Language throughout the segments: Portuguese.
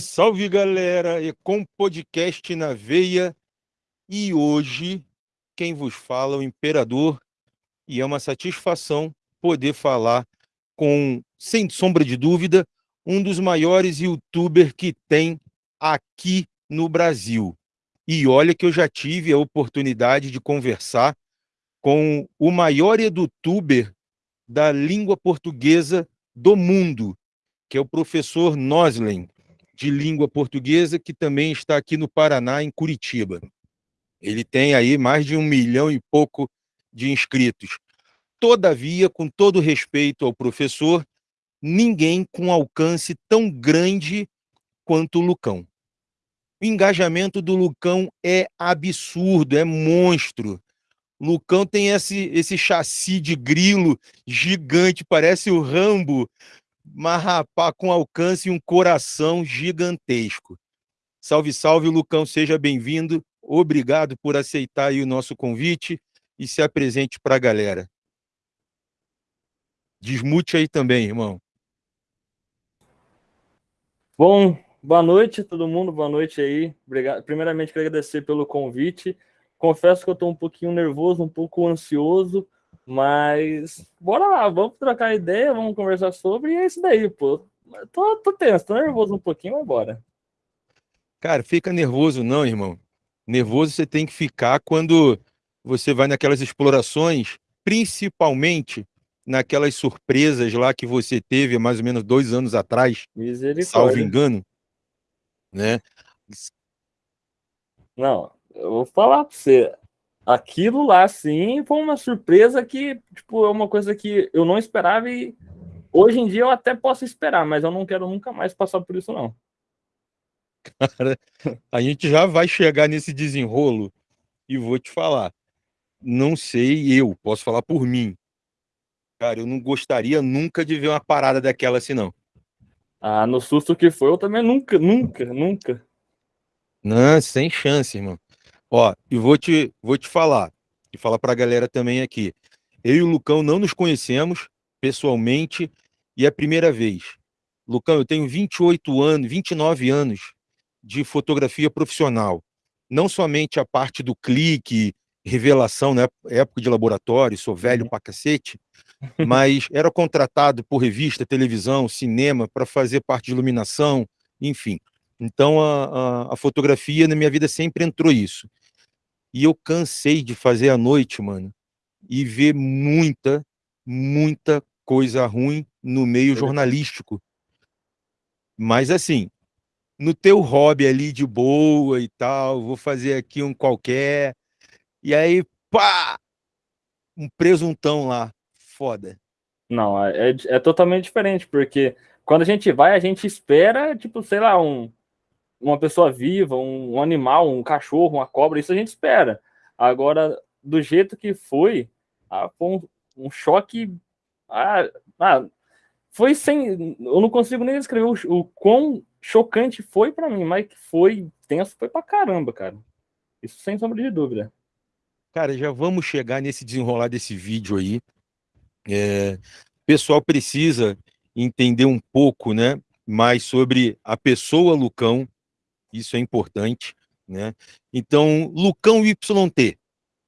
Salve galera, e com podcast na veia. E hoje quem vos fala é o Imperador e é uma satisfação poder falar com, sem sombra de dúvida, um dos maiores youtubers que tem aqui no Brasil. E olha que eu já tive a oportunidade de conversar com o maior youtuber da língua portuguesa do mundo, que é o professor Noslen de língua portuguesa, que também está aqui no Paraná, em Curitiba. Ele tem aí mais de um milhão e pouco de inscritos. Todavia, com todo respeito ao professor, ninguém com alcance tão grande quanto o Lucão. O engajamento do Lucão é absurdo, é monstro. Lucão tem esse, esse chassi de grilo gigante, parece o Rambo mas rapaz, com alcance e um coração gigantesco. Salve, salve, Lucão, seja bem-vindo. Obrigado por aceitar o nosso convite e se apresente para a galera. Desmute aí também, irmão. Bom, boa noite todo mundo, boa noite aí. Obrigado. Primeiramente, quero agradecer pelo convite. Confesso que eu estou um pouquinho nervoso, um pouco ansioso, mas bora lá, vamos trocar ideia, vamos conversar sobre, e é isso daí, pô. Tô, tô tenso, tô nervoso um pouquinho, mas bora. Cara, fica nervoso não, irmão. Nervoso você tem que ficar quando você vai naquelas explorações, principalmente naquelas surpresas lá que você teve há mais ou menos dois anos atrás, salvo engano, né? Não, eu vou falar para você, aquilo lá, sim, foi uma surpresa que, tipo, é uma coisa que eu não esperava e hoje em dia eu até posso esperar, mas eu não quero nunca mais passar por isso, não. Cara, a gente já vai chegar nesse desenrolo e vou te falar. Não sei eu, posso falar por mim. Cara, eu não gostaria nunca de ver uma parada daquela assim, não. Ah, no susto que foi, eu também nunca, nunca, nunca. Não, sem chance, irmão. Ó, e vou te, vou te falar, e falar para a galera também aqui. Eu e o Lucão não nos conhecemos pessoalmente e é a primeira vez. Lucão, eu tenho 28 anos, 29 anos de fotografia profissional. Não somente a parte do clique, revelação, né, época de laboratório, sou velho uhum. pra cacete, mas era contratado por revista, televisão, cinema, para fazer parte de iluminação, enfim. Então a, a, a, fotografia na minha vida sempre entrou isso. E eu cansei de fazer à noite, mano, e ver muita, muita coisa ruim no meio jornalístico. Mas assim, no teu hobby ali de boa e tal, vou fazer aqui um qualquer, e aí, pá! Um presuntão lá, foda. Não, é, é, é totalmente diferente, porque quando a gente vai, a gente espera, tipo, sei lá, um uma pessoa viva, um, um, animal, um cachorro, uma cobra, isso a gente espera. Agora, do jeito que foi, ah, foi um, um choque. Ah, ah, foi sem. Eu não consigo nem descrever o, o quão chocante foi para mim, mas que foi tenso, foi pra caramba, cara. Isso sem sombra de dúvida. Cara, já vamos chegar nesse desenrolar desse vídeo aí. É, o pessoal precisa entender um pouco, né, mais sobre a pessoa Lucão, isso é importante, né? Então, Lucão YT.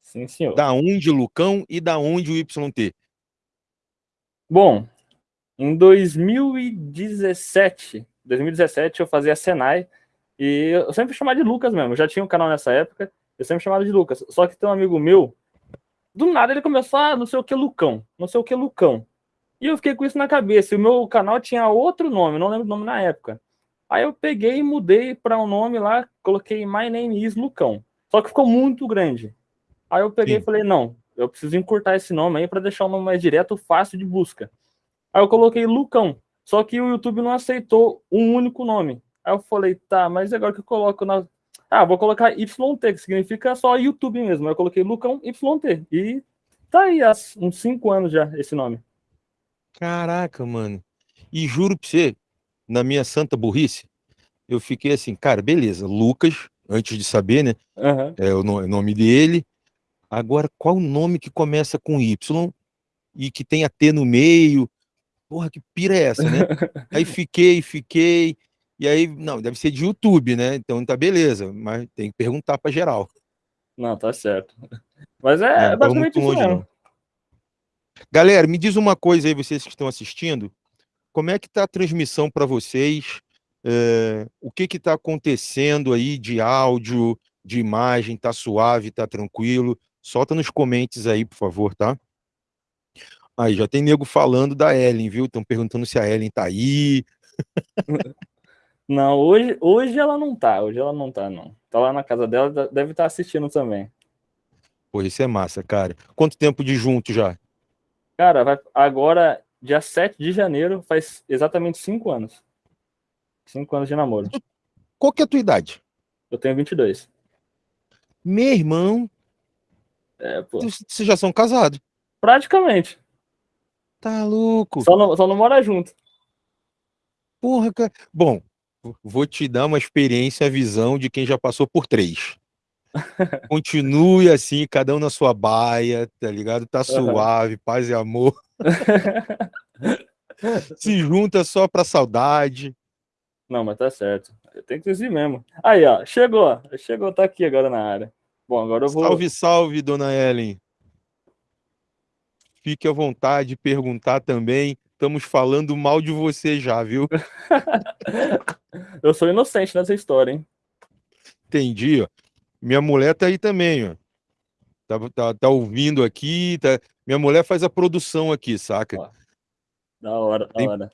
Sim, senhor. Da onde Lucão e da onde o YT? Bom, em 2017, 2017 eu fazia Senai e eu sempre chamava de Lucas mesmo. Eu já tinha um canal nessa época, eu sempre chamava de Lucas. Só que tem um amigo meu, do nada ele começou a ah, não sei o que Lucão, não sei o que Lucão. E eu fiquei com isso na cabeça. E o meu canal tinha outro nome, não lembro o nome na época. Aí eu peguei e mudei para um nome lá, coloquei My Name is Lucão. Só que ficou muito grande. Aí eu peguei Sim. e falei, não, eu preciso encurtar esse nome aí para deixar o nome mais direto, fácil de busca. Aí eu coloquei Lucão. Só que o YouTube não aceitou um único nome. Aí eu falei, tá, mas agora que eu coloco na. Ah, vou colocar YT, que significa só YouTube mesmo. Aí eu coloquei Lucão YT. E tá aí há uns cinco anos já esse nome. Caraca, mano. E juro pra você, na minha santa burrice, eu fiquei assim, cara, beleza, Lucas, antes de saber, né? Uhum. É o nome dele. Agora, qual o nome que começa com Y e que tem a T no meio? Porra, que pira é essa, né? Aí fiquei, fiquei. E aí, não, deve ser de YouTube, né? Então tá beleza, mas tem que perguntar para geral. Não, tá certo. Mas é, é basicamente isso mesmo. Galera, me diz uma coisa aí, vocês que estão assistindo, como é que tá a transmissão para vocês? É, o que que tá acontecendo aí de áudio, de imagem? Tá suave, tá tranquilo? Solta nos comentários aí, por favor, tá? Aí já tem nego falando da Ellen, viu? Estão perguntando se a Ellen tá aí. Não, hoje, hoje ela não tá, hoje ela não tá, não. Tá lá na casa dela, deve estar tá assistindo também. Pô, isso é massa, cara. Quanto tempo de junto já? Cara, vai, agora, dia 7 de janeiro, faz exatamente 5 anos. 5 anos de namoro. Qual que é a tua idade? Eu tenho 22. Meu irmão. É, pô. Vocês já são casados? Praticamente. Tá louco. Só não, só não mora junto. Porra, cara. Bom, vou te dar uma experiência, a visão de quem já passou por três. Continue assim, cada um na sua baia, tá ligado? Tá suave, uhum. paz e amor. Se junta só pra saudade. Não, mas tá certo. Tem que dizer mesmo. Aí, ó, chegou. Chegou, tá aqui agora na área. Bom, agora eu vou. Salve, salve, dona Ellen. Fique à vontade de perguntar também. Estamos falando mal de você já, viu? eu sou inocente nessa história, hein? Entendi, ó. Minha mulher tá aí também, ó. Tá, tá, tá ouvindo aqui. Tá... Minha mulher faz a produção aqui, saca? Ó, da hora, da tem, hora.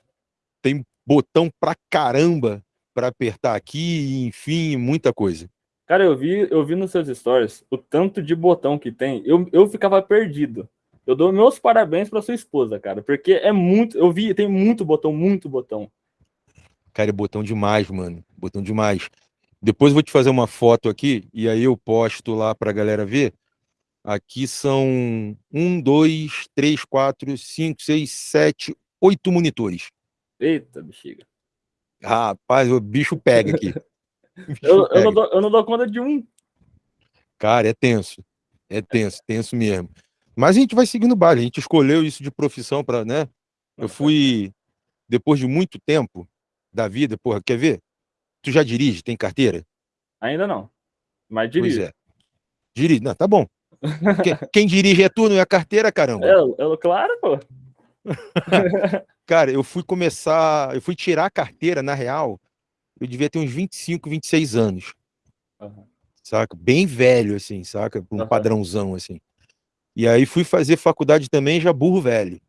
Tem botão pra caramba para apertar aqui, enfim, muita coisa. Cara, eu vi, eu vi nos seus stories o tanto de botão que tem. Eu, eu ficava perdido. Eu dou meus parabéns para sua esposa, cara, porque é muito. Eu vi, tem muito botão, muito botão. Cara, é botão demais, mano. Botão demais. Depois eu vou te fazer uma foto aqui e aí eu posto lá para a galera ver. Aqui são um, dois, três, quatro, cinco, seis, sete, oito monitores. Eita, bexiga. Rapaz, o bicho pega aqui. Bicho eu, pega. Eu, não dou, eu não dou conta de um. Cara, é tenso. É tenso, tenso mesmo. Mas a gente vai seguindo o baile. A gente escolheu isso de profissão para, né? Eu fui, depois de muito tempo da vida, porra, quer ver? Tu já dirige? Tem carteira? Ainda não. Mas dirige. Pois é. Dirige. Não, tá bom. Quem, quem, dirige é tu, não é a carteira, caramba. É, eu, claro, pô. Cara, eu fui começar, eu fui tirar a carteira, na real, eu devia ter uns 25, 26 anos. Uhum. Saca? Bem velho, assim, saca? Um uhum. padrãozão, assim. E aí fui fazer faculdade também, já burro velho.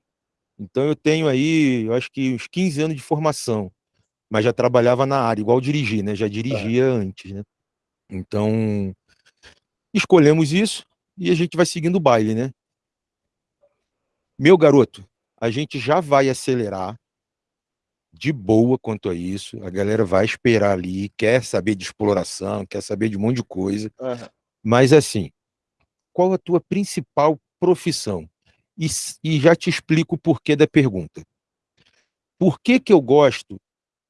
Então eu tenho aí, eu acho que uns 15 anos de formação, mas já trabalhava na área, igual dirigir, né? Já dirigia é. antes, né? Então escolhemos isso e a gente vai seguindo o baile, né? Meu garoto, a gente já vai acelerar de boa quanto a isso. A galera vai esperar ali, quer saber de exploração, quer saber de um monte de coisa. Uhum. Mas assim, qual a tua principal profissão? E, e já te explico o porquê da pergunta. Por que, que eu gosto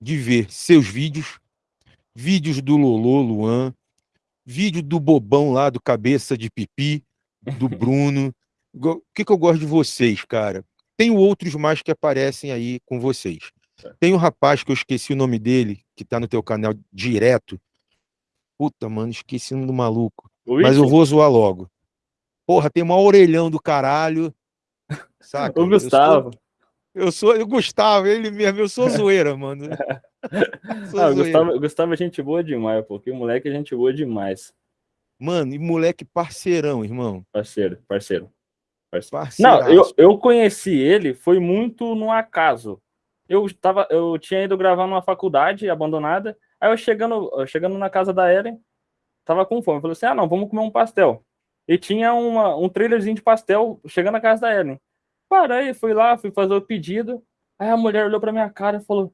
de ver seus vídeos, vídeos do Lolo Luan, vídeo do Bobão lá, do Cabeça de Pipi, do Bruno. O que, que eu gosto de vocês, cara? Tenho outros mais que aparecem aí com vocês. Tem um rapaz que eu esqueci o nome dele, que tá no teu canal direto. Puta, mano, esqueci o nome do maluco. Mas eu vou zoar logo. Porra, tem uma orelhão do caralho. Saca? O Gustavo. Eu sou, eu sou o Gustavo, ele mesmo, eu sou zoeira, mano. Ah, o Gustavo, Gustavo é gente boa demais, porque o moleque é gente boa demais. Mano, e moleque parceirão, irmão. Parceiro, parceiro. parceiro. Não, eu, eu conheci ele, foi muito no acaso. Eu, tava, eu tinha ido gravar numa faculdade abandonada, aí eu chegando, chegando na casa da Ellen, tava com fome. Falei assim: ah, não, vamos comer um pastel e tinha uma, um trailerzinho de pastel chegando na casa da Ellen. Parei, fui lá, fui fazer o pedido. Aí a mulher olhou para minha cara e falou: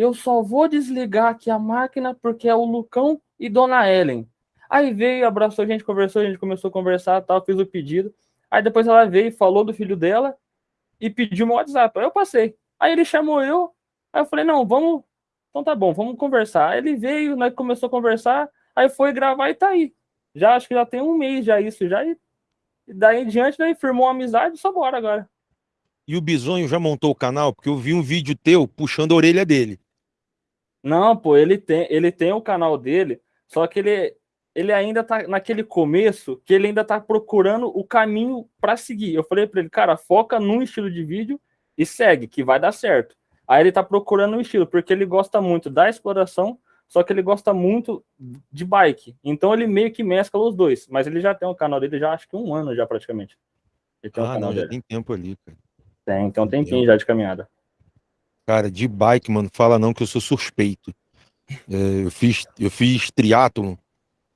Eu só vou desligar aqui a máquina porque é o Lucão e Dona Ellen. Aí veio, abraçou a gente, conversou, a gente começou a conversar, tal, fiz o pedido. Aí depois ela veio, falou do filho dela e pediu meu WhatsApp. Aí eu passei. Aí ele chamou eu, aí eu falei: Não, vamos. Então tá bom, vamos conversar. Aí ele veio, né, começou a conversar, aí foi gravar e tá aí. Já acho que já tem um mês já isso, já. E daí em diante, daí firmou uma amizade, só bora agora. E o Bisonho já montou o canal? Porque eu vi um vídeo teu puxando a orelha dele. Não, pô, ele tem, ele tem o canal dele, só que ele, ele ainda tá naquele começo que ele ainda tá procurando o caminho para seguir. Eu falei para ele, cara, foca num estilo de vídeo e segue, que vai dar certo. Aí ele tá procurando um estilo, porque ele gosta muito da exploração, só que ele gosta muito de bike. Então ele meio que mescla os dois, mas ele já tem o canal dele já acho que um ano já praticamente. ah, não, dele. já tem tempo ali, cara. Tem, então tem tempinho já de caminhada. Cara, de bike, mano, fala não que eu sou suspeito. É, eu fiz, eu fiz triatlon,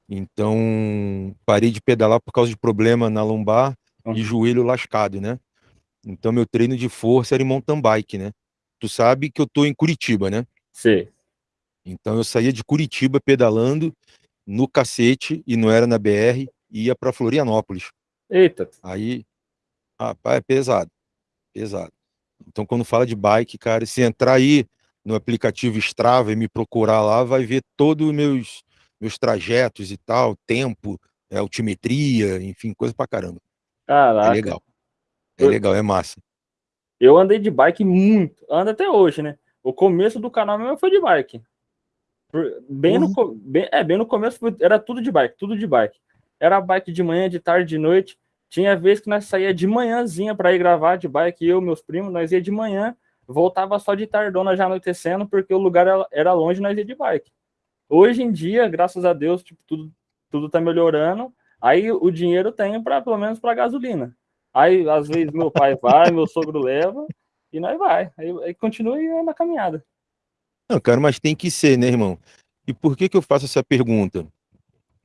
então parei de pedalar por causa de problema na lombar uhum. e joelho lascado, né? Então meu treino de força era em mountain bike, né? Tu sabe que eu tô em Curitiba, né? Sim. Então eu saía de Curitiba pedalando no cacete e não era na BR, ia para Florianópolis. Eita. Aí, rapaz, é pesado, pesado. Então, quando fala de bike, cara, se entrar aí no aplicativo Strava e me procurar lá, vai ver todos os meus, meus trajetos e tal, tempo, é, altimetria, enfim, coisa pra caramba. É Caraca. É legal. É eu, legal, é massa. Eu andei de bike muito, ando até hoje, né? O começo do canal mesmo foi de bike. Bem, uhum. no, bem, é, bem no começo era tudo de bike, tudo de bike. Era bike de manhã, de tarde, de noite. Tinha vez que nós saía de manhãzinha para ir gravar de bike, eu, meus primos, nós ia de manhã, voltava só de tardona já anoitecendo, porque o lugar era longe, nós ia de bike. Hoje em dia, graças a Deus, tipo, tudo, tudo tá melhorando. Aí o dinheiro tem para pelo menos para gasolina. Aí às vezes meu pai vai, meu sogro leva e nós vai. Aí, aí continua na caminhada. Não, cara, mas tem que ser, né, irmão? E por que que eu faço essa pergunta?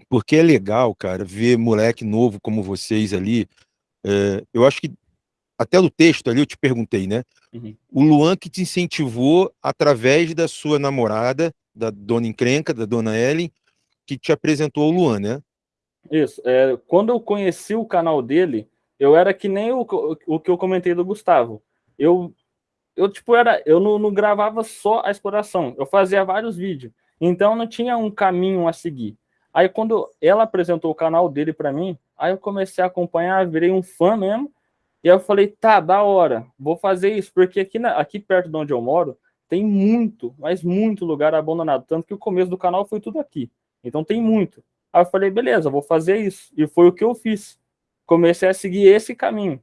Porque é legal, cara, ver moleque novo como vocês ali. É, eu acho que até no texto ali eu te perguntei, né? Uhum. O Luan que te incentivou através da sua namorada, da dona Encrenca, da dona Ellen, que te apresentou o Luan, né? Isso. É, quando eu conheci o canal dele, eu era que nem o, o que eu comentei do Gustavo. Eu, eu tipo, era, eu não, não gravava só a exploração, eu fazia vários vídeos. Então não tinha um caminho a seguir. Aí quando ela apresentou o canal dele para mim, aí eu comecei a acompanhar, virei um fã mesmo. E aí eu falei, tá, da hora, vou fazer isso, porque aqui, na, aqui perto de onde eu moro, tem muito, mas muito lugar abandonado. Tanto que o começo do canal foi tudo aqui. Então tem muito. Aí eu falei, beleza, vou fazer isso. E foi o que eu fiz. Comecei a seguir esse caminho.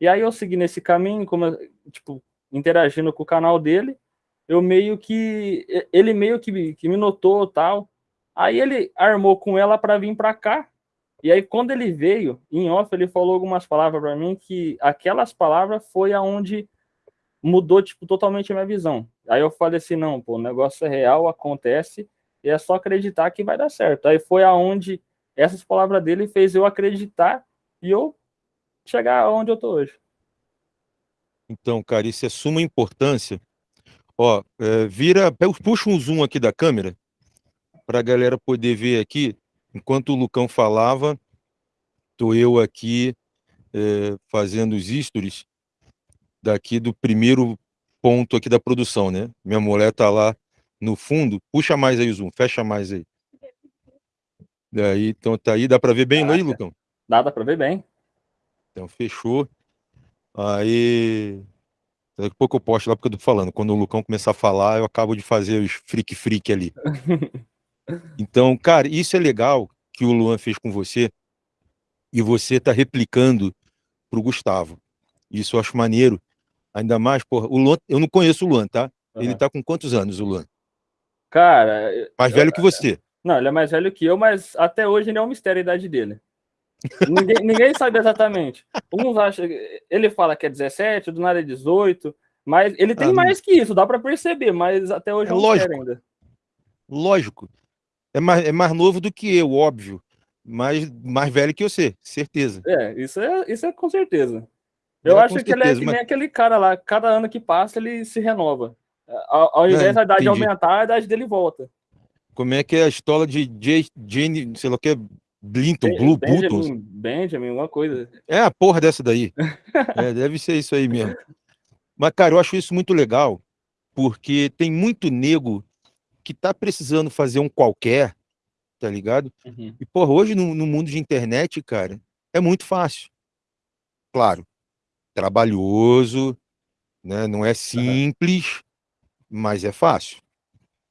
E aí eu segui nesse caminho, como, tipo, interagindo com o canal dele, eu meio que. Ele meio que, que me notou tal. Aí ele armou com ela para vir para cá. E aí, quando ele veio, em off, ele falou algumas palavras para mim que aquelas palavras foi aonde mudou, tipo, totalmente a minha visão. Aí eu falei assim, não, pô, o negócio é real, acontece, e é só acreditar que vai dar certo. Aí foi aonde essas palavras dele fez eu acreditar e eu chegar onde eu tô hoje. Então, cara, isso é suma importância. Ó, é, vira, puxa um zoom aqui da câmera para a galera poder ver aqui, enquanto o Lucão falava, estou eu aqui é, fazendo os stories daqui do primeiro ponto aqui da produção, né? Minha mulher está lá no fundo, puxa mais aí o zoom, fecha mais aí. Daí, então tá aí, dá para ver bem, não aí, Lucão? Dá, dá para ver bem. Então fechou. Aí Daqui a pouco eu posto lá porque eu tô falando. Quando o Lucão começar a falar, eu acabo de fazer os freak freak ali. Então, cara, isso é legal que o Luan fez com você e você tá replicando pro Gustavo. Isso eu acho maneiro. Ainda mais, porra, o Luan, eu não conheço o Luan, tá? Uhum. Ele tá com quantos anos, o Luan? Cara. Mais eu, velho que você. Não, ele é mais velho que eu, mas até hoje ainda é um mistério a idade dele. ninguém, ninguém sabe exatamente. Uns acham. Ele fala que é 17, do nada é 18, mas ele tem ah, mais que isso, dá para perceber, mas até hoje é, é um lógico. ainda. Lógico é mais, é mais novo do que eu, óbvio. Mas mais velho que você, certeza. É, isso é, isso é com certeza. Eu é, acho que certeza, ele é que mas... nem aquele cara lá, cada ano que passa ele se renova. Ao, ao invés da idade entendi. aumentar, a idade dele volta. Como é que é a história de Jane, sei lá o que, Blinton, ben, Blue Benjamin, Button? Benjamin, uma coisa. É a porra dessa daí. é, deve ser isso aí mesmo. Mas, cara, eu acho isso muito legal, porque tem muito nego que tá precisando fazer um qualquer, tá ligado? Uhum. E, porra, hoje no, no, mundo de internet, cara, é muito fácil. Claro, trabalhoso, né? Não é simples, uhum. mas é fácil.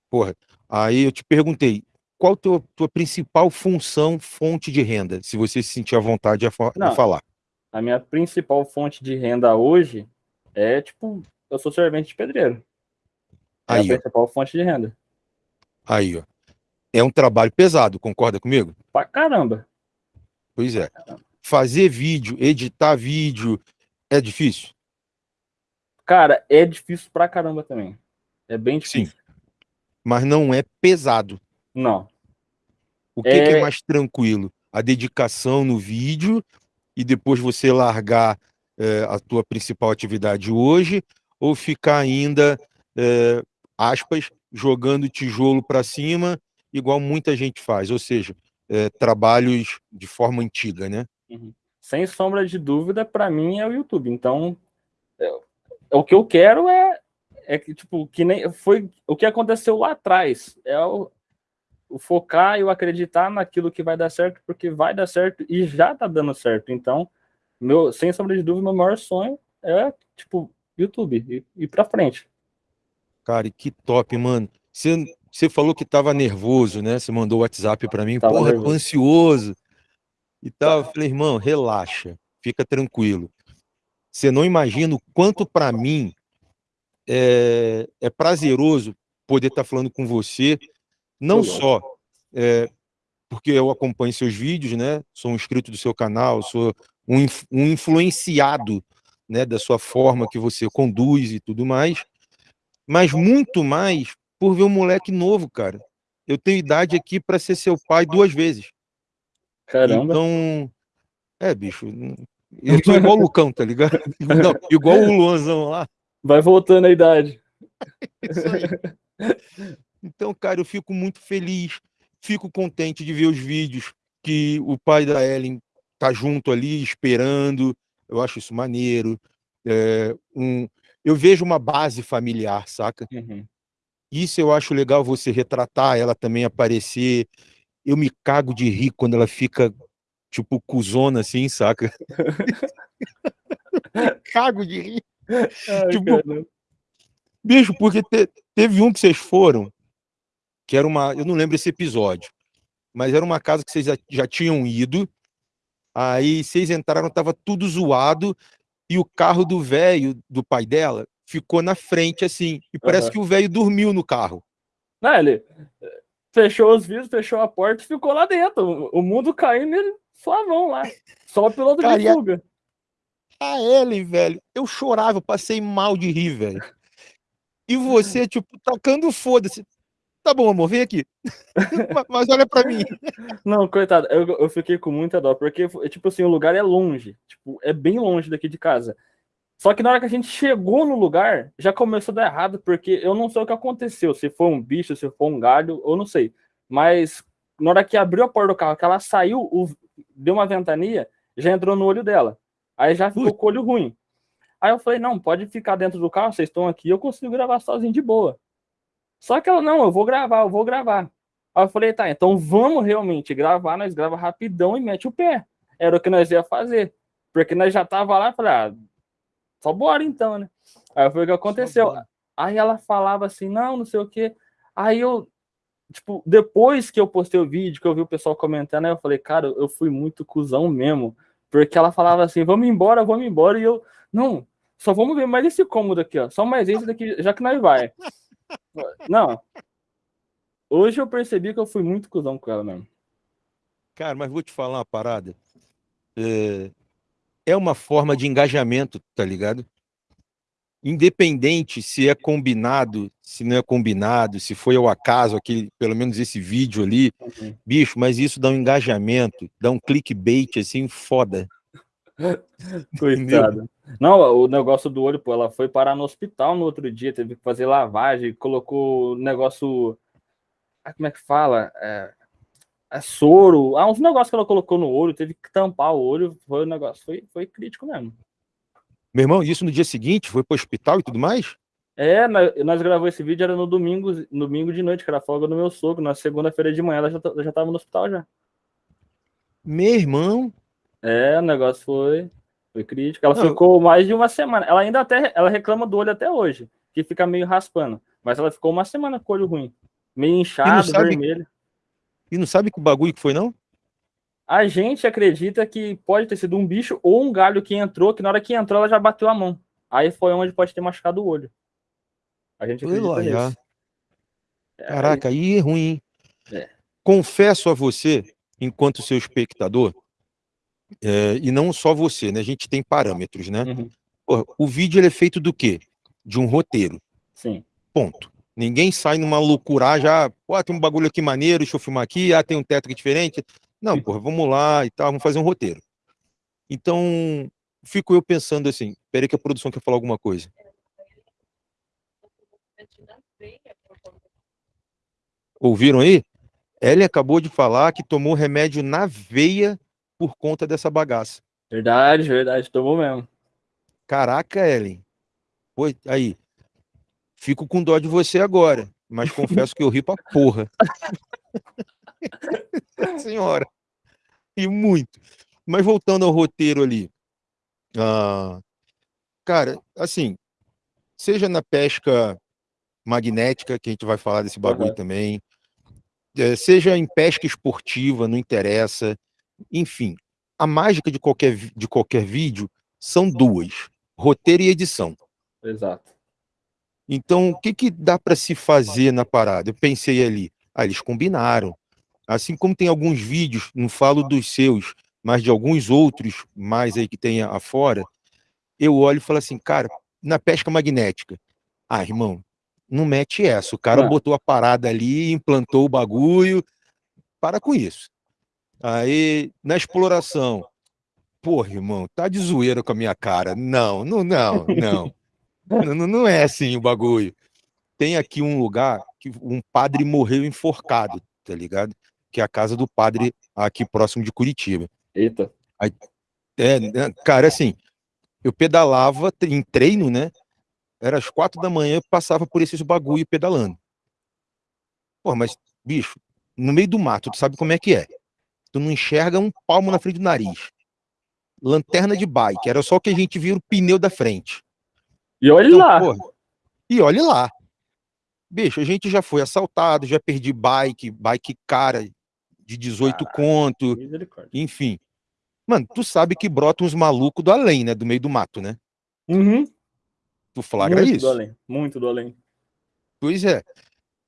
Porra, aí eu te perguntei, qual a tua, tua principal função, fonte de renda, se você se sentir à vontade de, Não. falar? A minha principal fonte de renda hoje é, tipo, eu sou servente de pedreiro. É Aí, a ó. principal fonte de renda. Aí, ó. É um trabalho pesado, concorda comigo? Pra caramba. Pois é. Fazer vídeo, editar vídeo, é difícil? Cara, é difícil pra caramba também. É bem Sim. difícil. Mas não é pesado. Não. O que que é É- mais tranquilo? A dedicação no vídeo e depois você largar eh, a tua principal atividade hoje ou ficar ainda, eh, aspas, jogando tijolo para cima, igual muita gente faz, ou seja, eh, trabalhos de forma antiga, né? Sem sombra de dúvida, pra mim é o YouTube. Então, é- o que eu quero é, é que, tipo, que nem foi o que aconteceu lá atrás. É o, o focar e o acreditar naquilo que vai dar certo, porque vai dar certo e já tá dando certo. Então, meu, sem sombra de dúvida, meu maior sonho é, tipo, YouTube e ir pra frente. Cara, que top, mano. Você, você falou que tava nervoso, né? Você mandou o WhatsApp para mim, Tava porra, tô nervoso. ansioso e tal. Eu falei, irmão, relaxa, fica tranquilo. Você não imagina o quanto para mim é, é prazeroso poder estar falando com você, não só é, porque eu acompanho seus vídeos, né? Sou um inscrito do seu canal, sou um, um influenciado, né, da sua forma que você conduz e tudo mais, mas muito mais por ver um moleque novo, cara. Eu tenho idade aqui para ser seu pai duas vezes. Caramba. Então, é, bicho, eu sou igual o Lucão, tá ligado? Não, igual o Luanzão lá. Vai voltando a idade. Então, cara, eu fico muito feliz, fico contente de ver os vídeos que o pai da Ellen tá junto ali, esperando. Eu acho isso maneiro. É, um, eu vejo uma base familiar, saca? Uhum. Isso eu acho legal você retratar, ela também aparecer. Eu me cago de rir quando ela fica, tipo, cuzona assim, saca? cago de rir. Ai, Tipo. Bicho, porque te- teve um que vocês foram, que era uma. Eu não lembro esse episódio, mas era uma casa que vocês já, já tinham ido. Aí vocês entraram, tava tudo zoado, e o carro do velho, do pai dela, ficou na frente, assim. E parece Aham. que o velho dormiu no carro. Não, ele eh, fechou os vidros, fechou a porta e ficou lá dentro. O- mundo caindo ele suavão lá. Só o piloto Cara, de a- fuga. A Ellen, velho, eu chorava, eu passei mal de rir, velho. E você, tipo, tacando foda-se. Tá bom, amor, vem aqui. Mas- olha pra mim. Não, coitado, eu, eu fiquei com muita dó, porque, tipo assim, o lugar é longe. Tipo, é bem longe daqui de casa. Só que na hora que a gente chegou no lugar, já começou a dar errado, porque eu não sei o que aconteceu. Se foi um bicho, se foi um galho, eu não sei. Mas na hora que abriu a porta do carro, que ela saiu, o- deu uma ventania, já entrou no olho dela. Aí já ficou Putz. com o olho ruim. Aí eu falei, não, pode ficar dentro do carro, vocês estão aqui, eu consigo gravar sozinho de boa. Só que ela, não, eu vou gravar, eu vou gravar. Aí eu falei, tá, então vamos realmente gravar, nós grava rapidão e mete o pé. Era o que nós ia fazer. Porque nós já tava lá, falei, ah, só bora então, né? Aí foi o que aconteceu. Aí ela falava assim, não, não sei o quê. Aí eu, tipo, depois que eu postei o vídeo, que eu vi o pessoal comentando, aí eu falei, cara, eu fui muito cuzão mesmo. Porque ela falava assim, vamos embora, vamos embora. E eu, não, só vamos ver mais esse cômodo aqui, ó. Só mais esse daqui, já que nós vai. Não. Hoje eu percebi que eu fui muito cuzão com ela mesmo. Cara, mas vou te falar uma parada. É, é uma forma de engajamento, tá ligado? Independente se é combinado, se não é combinado, se foi ao acaso, aquele, pelo menos esse vídeo ali, Uhum. bicho, mas isso dá um engajamento, dá um clickbait assim, foda. Coitado. Não, o negócio do olho, pô, ela foi parar no hospital no outro dia, teve que fazer lavagem, colocou negócio. Ah, como é que fala? É, é soro. Ah, uns negócios que ela colocou no olho, teve que tampar o olho. Foi um negócio, foi, foi crítico mesmo. Meu irmão, isso no dia seguinte, foi pro hospital e tudo mais? É, nós, gravamos esse vídeo, era no domingo, no domingo de noite, que era folga do meu sogro. Na segunda-feira de manhã ela já, ta- já tava no hospital já. Meu irmão, É, o negócio foi, foi crítico. Ela Não, ficou mais de uma semana. Ela ainda até ela reclama do olho até hoje, que fica meio raspando. Mas ela ficou uma semana com o olho ruim. meio inchado, sabe- vermelho. E não sabe que bagulho que foi, não? A gente acredita que pode ter sido um bicho ou um galho que entrou, que na hora que entrou ela já bateu a mão. Aí foi onde pode ter machucado o olho. A gente acredita lá, nisso. É, Caraca, aí é ruim, hein? É. Confesso a você, enquanto seu espectador, é, e não só você, né? A gente tem parâmetros, né? Uhum, Porra, o vídeo ele é feito do quê? De um roteiro. Sim. Ponto. Ninguém sai numa loucura já, pô, tem um bagulho aqui maneiro, deixa eu filmar aqui, ah, tem um teto aqui diferente. Não, porra, vamos lá e tal, vamos fazer um roteiro. Então, fico eu pensando assim, peraí que a produção quer falar alguma coisa. Ouviram aí? Ellen acabou de falar que tomou remédio na veia por conta dessa bagaça. Verdade, verdade, tomou mesmo. Caraca, Ellen. Pô, aí. Fico com dó de você agora, mas confesso que eu ri pra porra. Senhora. E muito. Mas voltando ao roteiro ali. ah, cara, assim, seja na pesca magnética, que a gente vai falar desse bagulho Aham. também, eh, seja em pesca esportiva, não interessa. Enfim, a mágica de qualquer, de qualquer vídeo são duas: roteiro e edição. Exato. Então, o que, que dá para se fazer na parada? Eu pensei ali, ah, eles combinaram. Assim como tem alguns vídeos, não falo dos seus, mas de alguns outros mais aí que tem afora, eu olho e falo assim, cara, na pesca magnética, ah, irmão, não mete essa. O cara Não. botou a parada ali, implantou o bagulho, para com isso. Aí, na exploração, porra, irmão, tá de zoeira com a minha cara. Não, não, não, não. Não, não- é assim o bagulho. Tem aqui um lugar que um padre morreu enforcado, tá ligado? Que é a casa do padre aqui próximo de Curitiba. Eita. É, né, cara, assim, eu pedalava em treino, né? Era às quatro da manhã, eu passava por esses bagulho pedalando. Pô, mas, bicho, no meio do mato, tu sabe como é que é? Tu não enxerga um palmo na frente do nariz. Lanterna de bike, era só que a gente via o pneu da frente. E olha Então, lá. porra, e olhe lá. Bicho, a gente já foi assaltado, já perdi bike, bike cara de 18 Caralho. conto, enfim. Mano, tu sabe que brota uns malucos do além, né? Do meio do mato, né? Uhum. Tu flagra muito isso. do além. Muito do além. Pois é.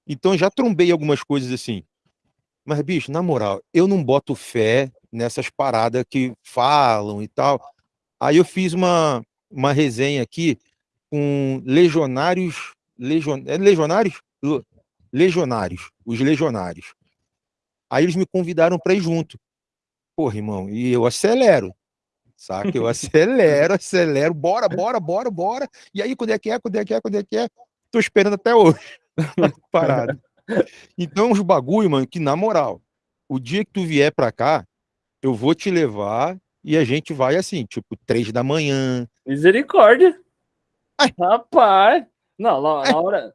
Então já trombei algumas coisas assim. Mas, bicho, na moral, eu não boto fé nessas paradas que falam e tal. Aí eu fiz uma, uma resenha aqui com legionários. Legion, é legionários? Legionários. Os legionários. Aí eles me convidaram para ir junto. Porra, irmão, e eu acelero. Saca? Eu acelero, acelero, bora, bora, bora, bora. E aí, quando é que é, quando é que é, quando é que é? Tô esperando até hoje. Parado. Então, os bagulho, mano, que na moral, o dia que tu vier pra cá, eu vou te levar e a gente vai assim, tipo, três da manhã. Misericórdia. Ai. Rapaz. Não, hora.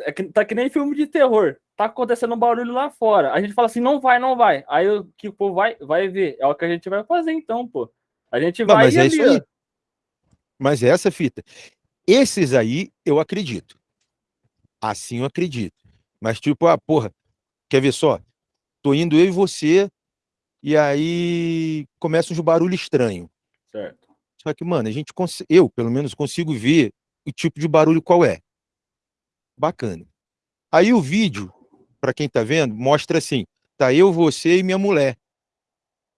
É que, tá que nem filme de terror. Tá acontecendo um barulho lá fora. A gente fala assim, não vai, não vai. Aí o que povo vai, vai ver. É o que a gente vai fazer, então, pô. A gente Não, vai mas e é ali, isso aí. ó. Mas é essa fita. Esses aí, eu acredito. Assim eu acredito. Mas, tipo, ah, porra, quer ver só? Tô indo eu e você, e aí começa uns barulhos estranhos. Certo. Só que, mano, a gente cons- eu, pelo menos, consigo ver o tipo de barulho qual é. Bacana. Aí o vídeo, pra quem tá vendo, mostra assim: tá eu, você e minha mulher.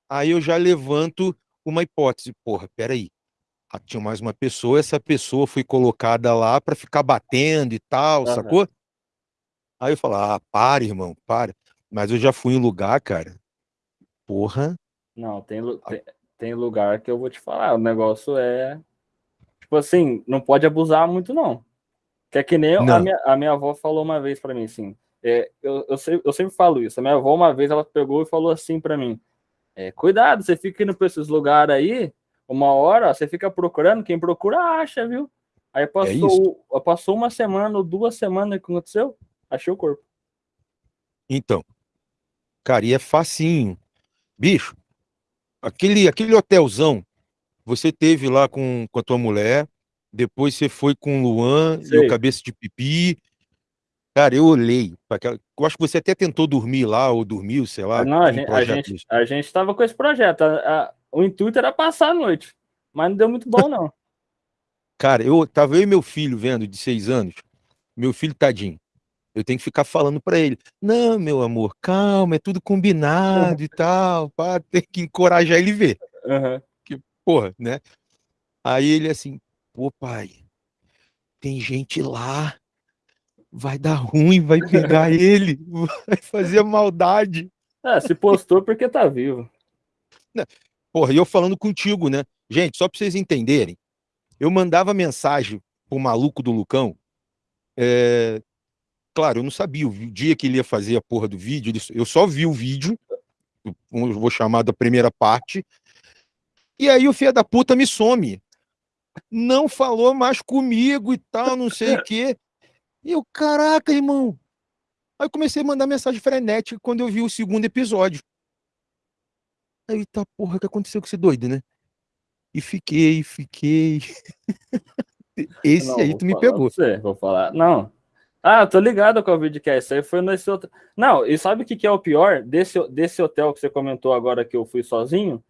Aí eu já levanto uma hipótese. Porra, peraí. Ah, Tinha mais uma pessoa, essa pessoa foi colocada lá pra ficar batendo e tal, sacou? Aí eu falo: ah, para, irmão, para. Mas eu já fui em lugar, cara. Porra. Não, tem, tem, tem lugar que eu vou te falar. O negócio é. Tipo assim, não pode abusar muito, não. Que é que nem a minha, a minha avó falou uma vez pra mim, assim. É, eu, eu, sempre, eu sempre falo isso. A minha avó, uma vez, ela pegou e falou assim pra mim: é, Cuidado, você fica indo pra esses lugares aí, uma hora, você fica procurando, quem procura acha, viu? Aí passou, passou uma semana ou duas semanas, que aconteceu? Achei o corpo. Então, cara, e é facinho. Bicho, aquele, aquele hotelzão, você teve lá com, com a tua mulher, depois você foi com o Luan e Sei. o Cabeça de Pipi. Cara, eu olhei. Eu acho que você até tentou dormir lá, ou dormiu, sei lá. Não, a gente, a gente, a gente tava com esse projeto. A, a, o intuito era passar a noite, mas não deu muito bom, não. Cara, eu tava eu e meu filho vendo, de seis anos. Meu filho, tadinho. Eu tenho que ficar falando para ele: não, meu amor, calma, é tudo combinado e tal. Pá, tem que encorajar ele ver. Uhum. Que, porra, né? Aí ele assim, pô, pai, tem gente lá, vai dar ruim, vai pegar ele, vai fazer maldade. É, se postou porque tá vivo. Porra, e eu falando contigo, né? Gente, só pra vocês entenderem, eu mandava mensagem pro maluco do Lucão, é... claro, eu não sabia o dia que ele ia fazer a porra do vídeo, eu só vi o vídeo, vou chamar da primeira parte, e aí o filho da puta me some não falou mais comigo e tal, não sei o quê. E eu, caraca, irmão. Aí eu comecei a mandar mensagem frenética quando eu vi o segundo episódio. Aí, tá, porra, o que aconteceu com esse doido, né? E fiquei, fiquei. Esse não, aí tu me pegou. Você, vou falar. Não. Ah, tô ligado com o é esse aí foi nesse outro. Não, e sabe o que, que é o pior desse, desse hotel que você comentou agora que eu fui sozinho?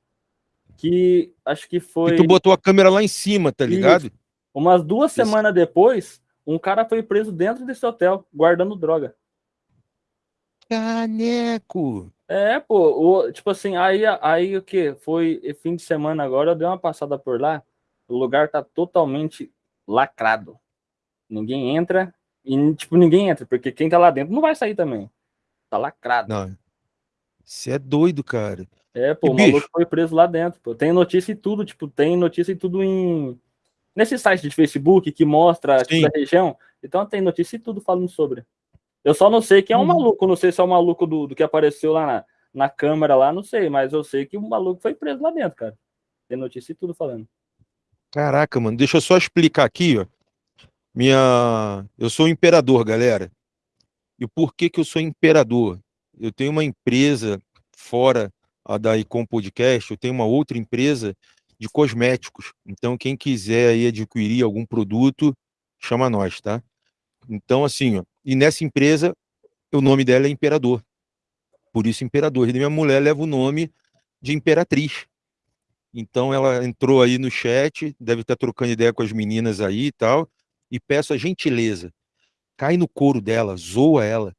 que acho que foi. E tu botou a câmera lá em cima, tá ligado? Isso. Umas duas Isso. semanas depois, um cara foi preso dentro desse hotel, guardando droga. Caneco! É, pô, o, tipo assim, aí, aí o que? Foi fim de semana agora, eu dei uma passada por lá, o lugar tá totalmente lacrado. Ninguém entra, e tipo, ninguém entra, porque quem tá lá dentro não vai sair também. Tá lacrado. Não. Você é doido, cara. É, pô, e, o maluco bicho? foi preso lá dentro, pô. Tem notícia e tudo, tipo, tem notícia e tudo em. Nesse site de Facebook que mostra tipo, a região. Então tem notícia e tudo falando sobre. Eu só não sei quem é um hum. maluco, não sei se é o maluco do, do que apareceu lá na, na câmera lá, não sei, mas eu sei que o maluco foi preso lá dentro, cara. Tem notícia e tudo falando. Caraca, mano, deixa eu só explicar aqui, ó. Minha. Eu sou imperador, galera. E por que que eu sou imperador? Eu tenho uma empresa fora a da Icom Podcast, eu tenho uma outra empresa de cosméticos. Então, quem quiser aí adquirir algum produto, chama nós, tá? Então, assim, ó, e nessa empresa, o nome dela é Imperador. Por isso, Imperador. E minha mulher leva o nome de Imperatriz. Então, ela entrou aí no chat, deve estar trocando ideia com as meninas aí e tal, e peço a gentileza, cai no couro dela, zoa ela,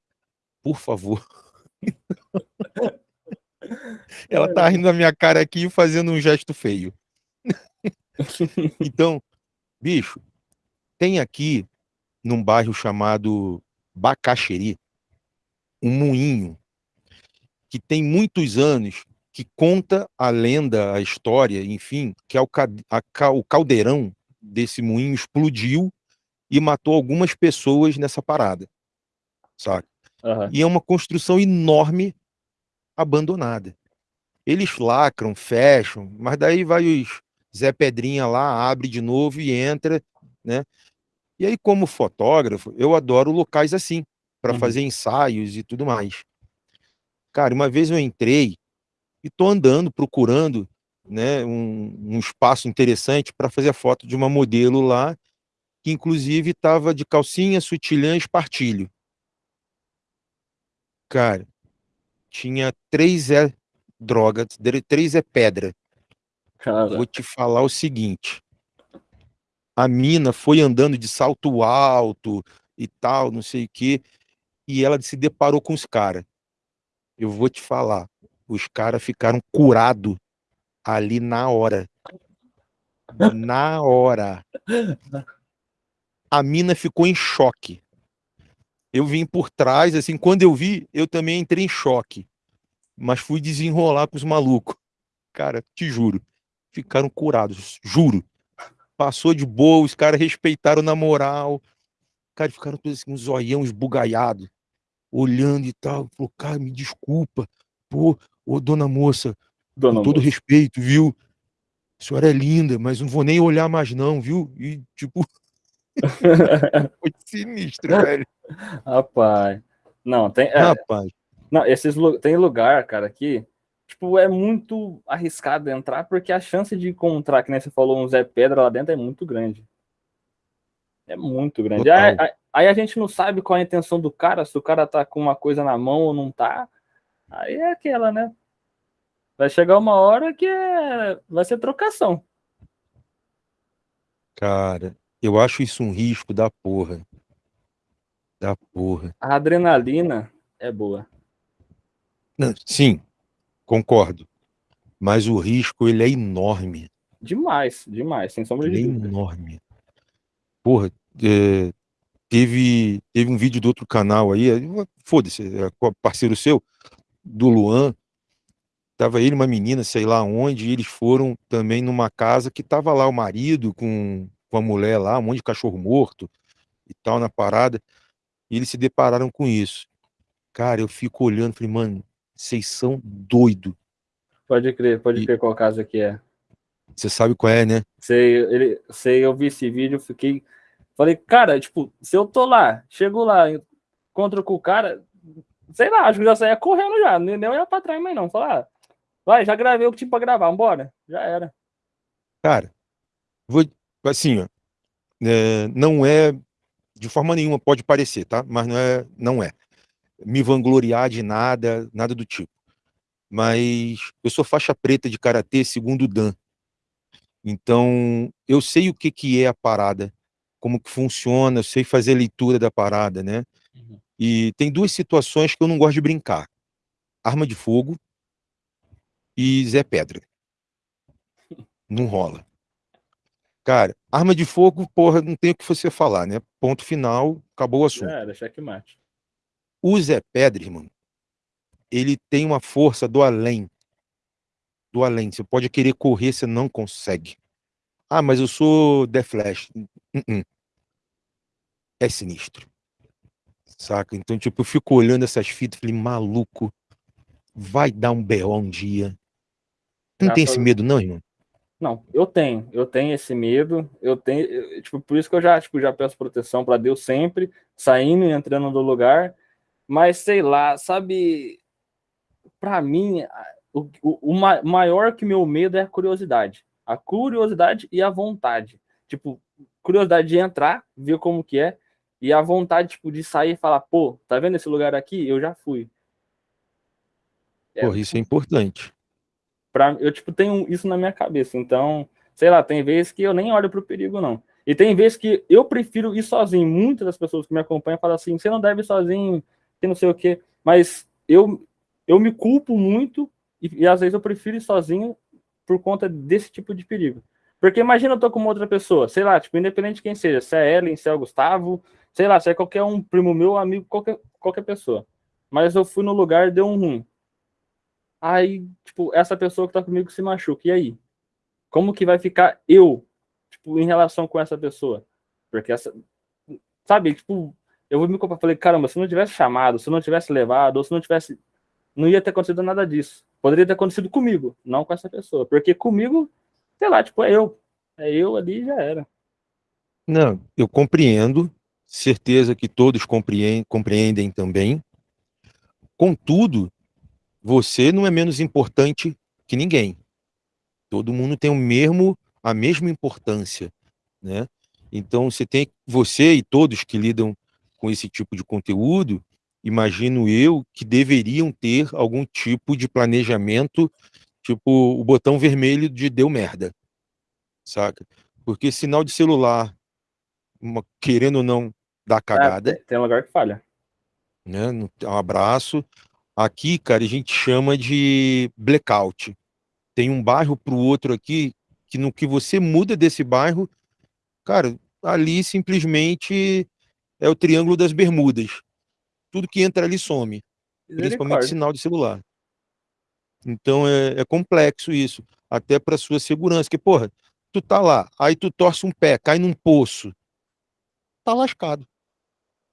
por favor. Ela tá rindo da minha cara aqui fazendo um gesto feio. então, bicho, tem aqui num bairro chamado Bacaxeri um moinho que tem muitos anos que conta a lenda, a história, enfim, que é o, a, o caldeirão desse moinho explodiu e matou algumas pessoas nessa parada, sabe? Uhum. E é uma construção enorme abandonada. Eles lacram, fecham, mas daí vai os Zé Pedrinha lá, abre de novo e entra, né? E aí, como fotógrafo, eu adoro locais assim, para uhum. fazer ensaios e tudo mais. Cara, uma vez eu entrei e tô andando, procurando né, um, um espaço interessante para fazer a foto de uma modelo lá, que inclusive estava de calcinha, sutilhã e espartilho. Cara, tinha três é droga, três é pedra. Cara. Vou te falar o seguinte. A mina foi andando de salto alto e tal, não sei o quê, e ela se deparou com os caras. Eu vou te falar, os caras ficaram curados ali na hora. Na hora. A mina ficou em choque eu vim por trás, assim, quando eu vi, eu também entrei em choque. Mas fui desenrolar com os malucos. Cara, te juro, ficaram curados, juro. Passou de boa, os caras respeitaram na moral. Cara, ficaram todos assim, um zoião esbugaiado, olhando e tal. Falou, cara, me desculpa. Pô, ô dona moça, dona com todo moça. respeito, viu? A senhora é linda, mas não vou nem olhar mais não, viu? E, tipo, Foi sinistro, velho. Rapaz. Não, tem. É, Rapaz. Não, esses, tem lugar, cara, que tipo, é muito arriscado entrar, porque a chance de encontrar, que nem você falou, um Zé Pedra lá dentro é muito grande. É muito grande. Aí, aí, a gente não sabe qual é a intenção do cara, se o cara tá com uma coisa na mão ou não tá. Aí é aquela, né? Vai chegar uma hora que é... vai ser trocação. Cara, eu acho isso um risco da porra. Da porra. A adrenalina é boa. Não, sim, concordo. Mas o risco, ele é enorme. Demais, demais, sem sombra ele de é dúvida. enorme. Porra, é, teve, teve um vídeo do outro canal aí, foda-se, é, parceiro seu, do Luan, tava ele uma menina, sei lá onde, e eles foram também numa casa que tava lá o marido com, com a mulher lá, um monte de cachorro morto e tal na parada, e eles se depararam com isso. Cara, eu fico olhando, falei, mano, vocês são doido. Pode crer, pode e... crer qual casa que é. Você sabe qual é, né? Sei, ele, sei, eu vi esse vídeo, fiquei. Falei, cara, tipo, se eu tô lá, chego lá, encontro com o cara, sei lá, acho que já saia correndo já, nem, nem ia pra trás mais não. Falar, ah, vai, já gravei o que tinha pra gravar, vambora. Já era. Cara, vou, assim, ó, é, não é, de forma nenhuma pode parecer, tá? Mas não é, não é. Me vangloriar de nada, nada do tipo. Mas eu sou faixa preta de karatê segundo Dan. Então, eu sei o que, que é a parada, como que funciona, eu sei fazer leitura da parada, né? Uhum. E tem duas situações que eu não gosto de brincar. Arma de fogo e Zé Pedra. Não rola. Cara, arma de fogo, porra, não tem o que você falar, né? Ponto final, acabou o assunto. Era, checkmate. O Zé Pedra, irmão, ele tem uma força do além do além. Você pode querer correr, você não consegue. Ah, mas eu sou The Flash. Uh -uh. É sinistro. Saca? Então, tipo, eu fico olhando essas fitas e falei, maluco, vai dar um B.O. um dia. Não tem esse medo, não, irmão? Não, eu tenho, eu tenho esse medo, eu tenho, eu, tipo, por isso que eu já, tipo, já peço proteção para Deus sempre, saindo e entrando do lugar, mas sei lá, sabe, para mim, o, o, o maior que meu medo é a curiosidade. A curiosidade e a vontade. Tipo, curiosidade de entrar, ver como que é, e a vontade, tipo, de sair e falar, pô, tá vendo esse lugar aqui? Eu já fui. É, isso é importante. Pra, eu, tipo, tenho isso na minha cabeça. Então, sei lá, tem vezes que eu nem olho pro perigo, não. E tem vezes que eu prefiro ir sozinho. Muitas das pessoas que me acompanham falam assim, você não deve ir sozinho, que não sei o quê. Mas eu, eu me culpo muito e, e, às vezes eu prefiro ir sozinho por conta desse tipo de perigo. Porque imagina eu tô com uma outra pessoa, sei lá, tipo, independente de quem seja, se é Ellen, se é o Gustavo, sei lá, se é qualquer um primo meu, amigo, qualquer, qualquer pessoa. Mas eu fui no lugar, deu um ruim. Aí, tipo, essa pessoa que tá comigo se machuca, e aí? Como que vai ficar eu, tipo, em relação com essa pessoa? Porque essa, sabe, tipo, eu vou me culpar, falei, caramba, se não tivesse chamado, se não tivesse levado, ou se não tivesse, não ia ter acontecido nada disso. Poderia ter acontecido comigo, não com essa pessoa. Porque comigo, sei lá, tipo, é eu. É eu ali já era. Não, eu compreendo. Certeza que todos compreendem, compreendem também. Contudo, você não é menos importante que ninguém. Todo mundo tem o mesmo, a mesma importância, né? Então você tem você e todos que lidam com esse tipo de conteúdo imagino eu, que deveriam ter algum tipo de planejamento, tipo o botão vermelho de deu merda, saca? Porque sinal de celular, uma, querendo ou não, dá cagada. É, tem lugar que falha. Né? Um abraço. Aqui, cara, a gente chama de blackout. Tem um bairro para o outro aqui que no que você muda desse bairro, cara, ali simplesmente é o Triângulo das Bermudas tudo que entra ali some, principalmente sinal de celular. Então é, é complexo isso, até para sua segurança, que porra, tu tá lá, aí tu torce um pé, cai num poço, tá lascado.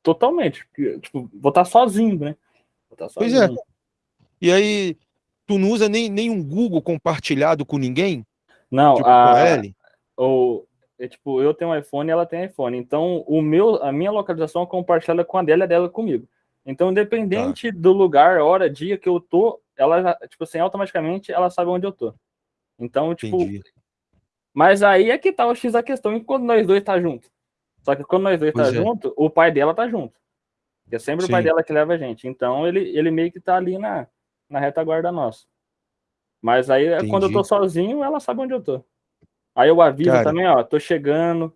Totalmente, tipo, vou estar tá sozinho, né? Tá sozinho. Pois é. E aí, tu não usa nem, nem um Google compartilhado com ninguém? Não, tipo, a, o, é, tipo, eu tenho um iPhone e ela tem iPhone. Então, o meu, a minha localização é compartilhada com a dela e a dela comigo. Então, independente tá. do lugar, hora, dia que eu tô, ela, tipo assim, automaticamente ela sabe onde eu tô. Então, tipo. Entendi. Mas aí é que tá o X da questão, enquanto nós dois tá junto. Só que quando nós dois tá Pois é. junto, o pai dela tá junto. Que é sempre o pai Sim. dela que leva a gente. Então ele, ele meio que tá ali na, na retaguarda nossa. Mas aí é quando eu tô Entendi. sozinho, ela sabe onde eu tô. Aí eu aviso Cara. também, ó, tô chegando,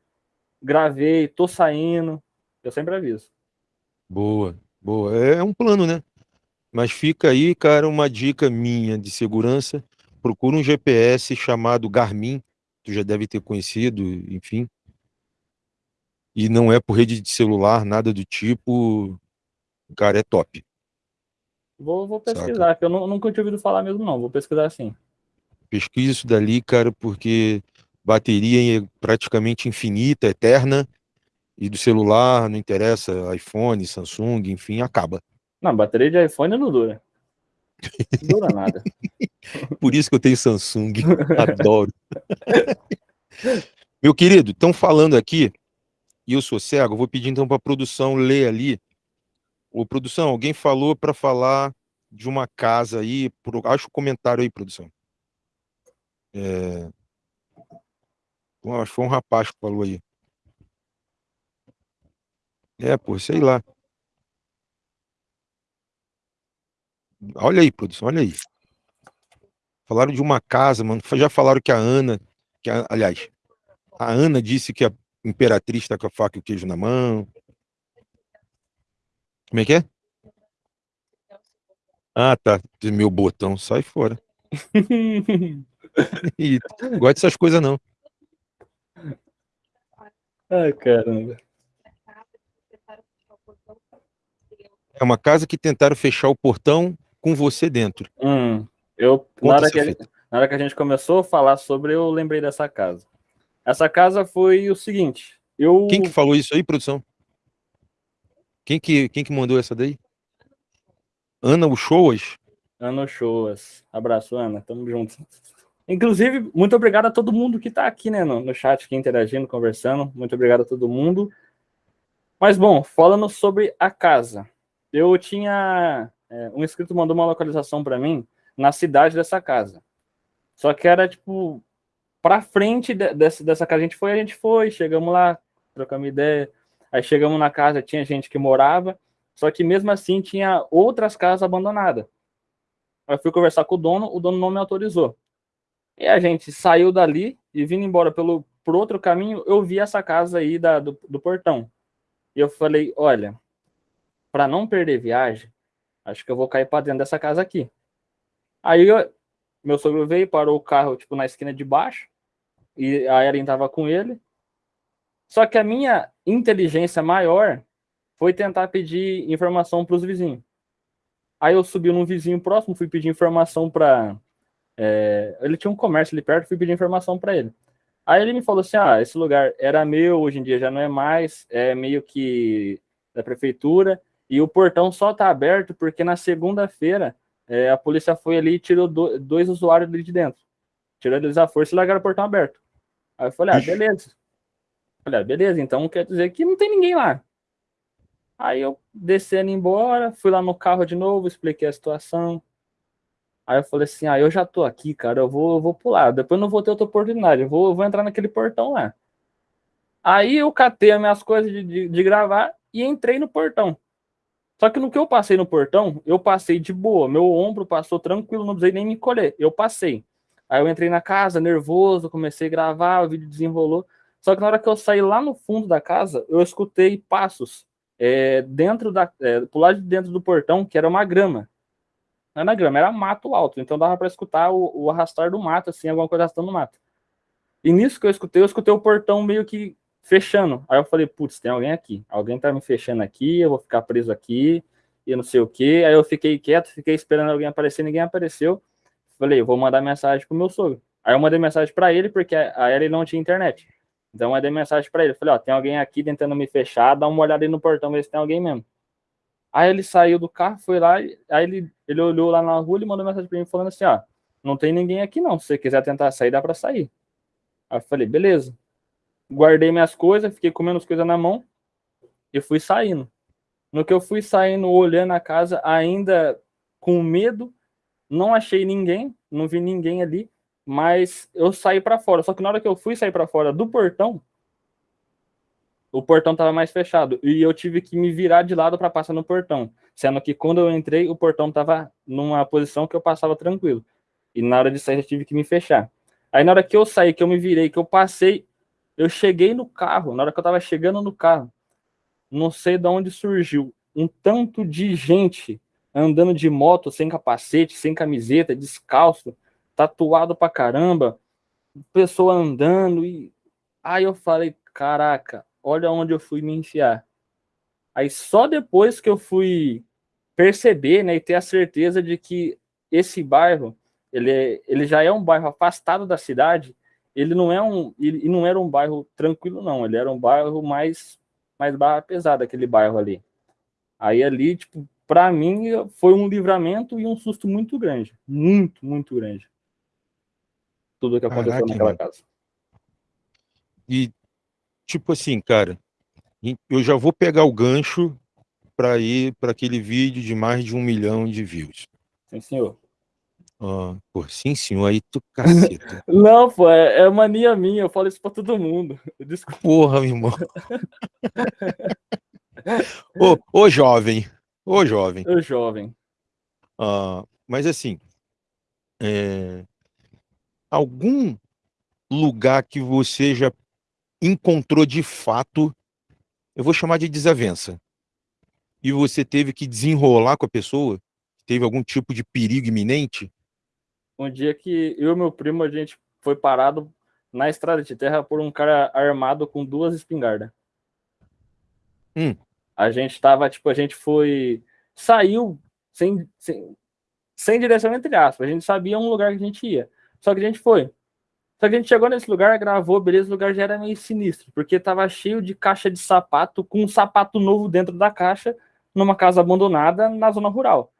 gravei, tô saindo. Eu sempre aviso. Boa, boa. É um plano, né? Mas fica aí, cara, uma dica minha de segurança. Procura um GPS chamado Garmin, tu já deve ter conhecido, enfim. E não é por rede de celular, nada do tipo. Cara, é top. Vou, vou Saca. pesquisar, que eu nu- nunca tinha ouvido falar mesmo, não. Vou pesquisar sim. Pesquisa isso dali, cara, porque bateria praticamente infinita, eterna. E do celular, não interessa, iPhone, Samsung, enfim, acaba. Não, bateria de iPhone não dura. Não dura nada. Por isso que eu tenho Samsung. Adoro. Meu querido, estão falando aqui, e eu sou cego, vou pedir então para a produção ler ali. Ô, produção, alguém falou para falar de uma casa aí, pro- acha o comentário aí, produção. É... Acho que foi um rapaz que falou aí. É, pô, sei lá. Olha aí, produção, olha aí. Falaram de uma casa, mano. Já falaram que a Ana, que a- aliás, a Ana disse que a imperatriz está com a faca e o queijo na mão. Como é que é? Ah, tá. Meu botão, sai fora. E gosto dessas coisas não. Ai, caramba. É uma casa que tentaram fechar o portão com você dentro. Hum, eu, na hora, que a, na hora que a gente começou a falar sobre, eu lembrei dessa casa. Essa casa foi o seguinte, eu... Quem que falou isso aí, produção? Quem que, quem que mandou essa daí? Ana Uchoas? Ana Shoas. Abraço, Ana. Tamo junto. Inclusive, muito obrigado a todo mundo que tá aqui, né, no, no chat, aqui interagindo, conversando. Muito obrigado a todo mundo. Mas, bom, falando sobre a casa. Eu tinha... é, um inscrito mandou uma localização para mim na cidade dessa casa. Só que era, tipo, pra frente de- dessa, dessa casa. A gente foi, a gente foi, chegamos lá, trocamos ideia. Aí chegamos na casa, tinha gente que morava, só que mesmo assim tinha outras casas abandonadas. Eu fui conversar com o dono, o dono não me autorizou. E a gente saiu dali e vindo embora pelo por outro caminho, eu vi essa casa aí da, do, do portão. E eu falei, olha, para não perder viagem, acho que eu vou cair para dentro dessa casa aqui. Aí eu- meu sogro veio, parou o carro tipo na esquina de baixo, e a Ellen tava com ele. Só que a minha inteligência maior foi tentar pedir informação para os vizinhos. Aí eu subi num vizinho próximo, fui pedir informação para. Ele tinha um comércio ali perto, fui pedir informação para ele. Aí ele me falou assim: ah, esse lugar era meu, hoje em dia já não é mais, é meio que da prefeitura, e o portão só tá aberto porque na segunda-feira é, a polícia foi ali e tirou do- dois usuários ali de dentro. Tirou eles à força e largaram o portão aberto. Aí eu falei: ah, beleza. Falei, ah, beleza, então quer dizer que não tem ninguém lá. Aí eu descendo embora, fui lá no carro de novo, expliquei a situação. Aí eu falei assim, ah, eu já tô aqui, cara, eu vou, eu vou pular. Depois eu não vou ter outra oportunidade, eu vou, eu vou entrar naquele portão lá. Aí eu catei as minhas coisas de, de, de gravar e entrei no portão. Só que no que eu passei no portão, eu passei de boa. Meu ombro passou tranquilo, não precisei nem me colher. Eu passei. Aí eu entrei na casa, nervoso, comecei a gravar, o vídeo desenrolou. Só que na hora que eu saí lá no fundo da casa, eu escutei passos é, dentro da, é, pro lado de dentro do portão, que era uma grama. Não era grama, era mato alto. Então dava para escutar o, o, arrastar do mato, assim, alguma coisa arrastando no mato. E nisso que eu escutei, eu escutei o portão meio que fechando. Aí eu falei, putz, tem alguém aqui. Alguém tá me fechando aqui, eu vou ficar preso aqui, e não sei o que. Aí eu fiquei quieto, fiquei esperando alguém aparecer, ninguém apareceu. Falei, eu vou mandar mensagem pro meu sogro. Aí eu mandei mensagem para ele, porque a ele não tinha internet. Então eu mandei mensagem para ele. Falei, ó, tem alguém aqui tentando me fechar, dá uma olhada aí no portão, ver se tem alguém mesmo. Aí ele saiu do carro, foi lá, aí ele, ele olhou lá na rua e mandou mensagem para mim falando assim, ó, não tem ninguém aqui não, se você quiser tentar sair, dá para sair. Aí eu falei, beleza. Guardei minhas coisas, fiquei comendo as coisas na mão e fui saindo. No que eu fui saindo, olhando a casa, ainda com medo, não achei ninguém, não vi ninguém ali, mas eu saí para fora. Só que na hora que eu fui sair para fora do portão, o portão tava mais fechado e eu tive que me virar de lado para passar no portão, sendo que quando eu entrei o portão tava numa posição que eu passava tranquilo. E na hora de sair eu tive que me fechar. Aí na hora que eu saí, que eu me virei, que eu passei, eu cheguei no carro, na hora que eu tava chegando no carro, não sei de onde surgiu um tanto de gente andando de moto sem capacete, sem camiseta, descalço, tatuado pra caramba, pessoa andando e aí eu falei, caraca, olha onde eu fui me enfiar. Aí só depois que eu fui perceber, né, e ter a certeza de que esse bairro, ele, é, ele já é um bairro afastado da cidade, ele não é um, ele não era um bairro tranquilo não, ele era um bairro mais mais barra pesada aquele bairro ali. Aí ali, tipo, para mim foi um livramento e um susto muito grande, muito, muito grande. Tudo que aconteceu Caraca, naquela mano. casa. E tipo assim, cara, eu já vou pegar o gancho para ir para aquele vídeo de mais de um milhão de views. Sim, senhor. Ah, pô, sim, senhor, aí tu caceta. Não, pô, é, é, mania minha, eu falo isso pra todo mundo. Desculpa. Porra, meu irmão. ô, ô, jovem, Ô, jovem. Ô, jovem. Ah, mas assim, é... algum lugar que você já encontrou de fato, eu vou chamar de desavença, e você teve que desenrolar com a pessoa? Teve algum tipo de perigo iminente? Um dia que eu e meu primo, a gente foi parado na estrada de terra por um cara armado com duas espingardas. Hum. A gente tava, tipo, a gente foi. Saiu sem, sem, sem direção, entre aspas. A gente sabia um lugar que a gente ia. Só que a gente foi. Só que a gente chegou nesse lugar, gravou, beleza, o lugar já era meio sinistro, porque tava cheio de caixa de sapato, com um sapato novo dentro da caixa, numa casa abandonada na zona rural.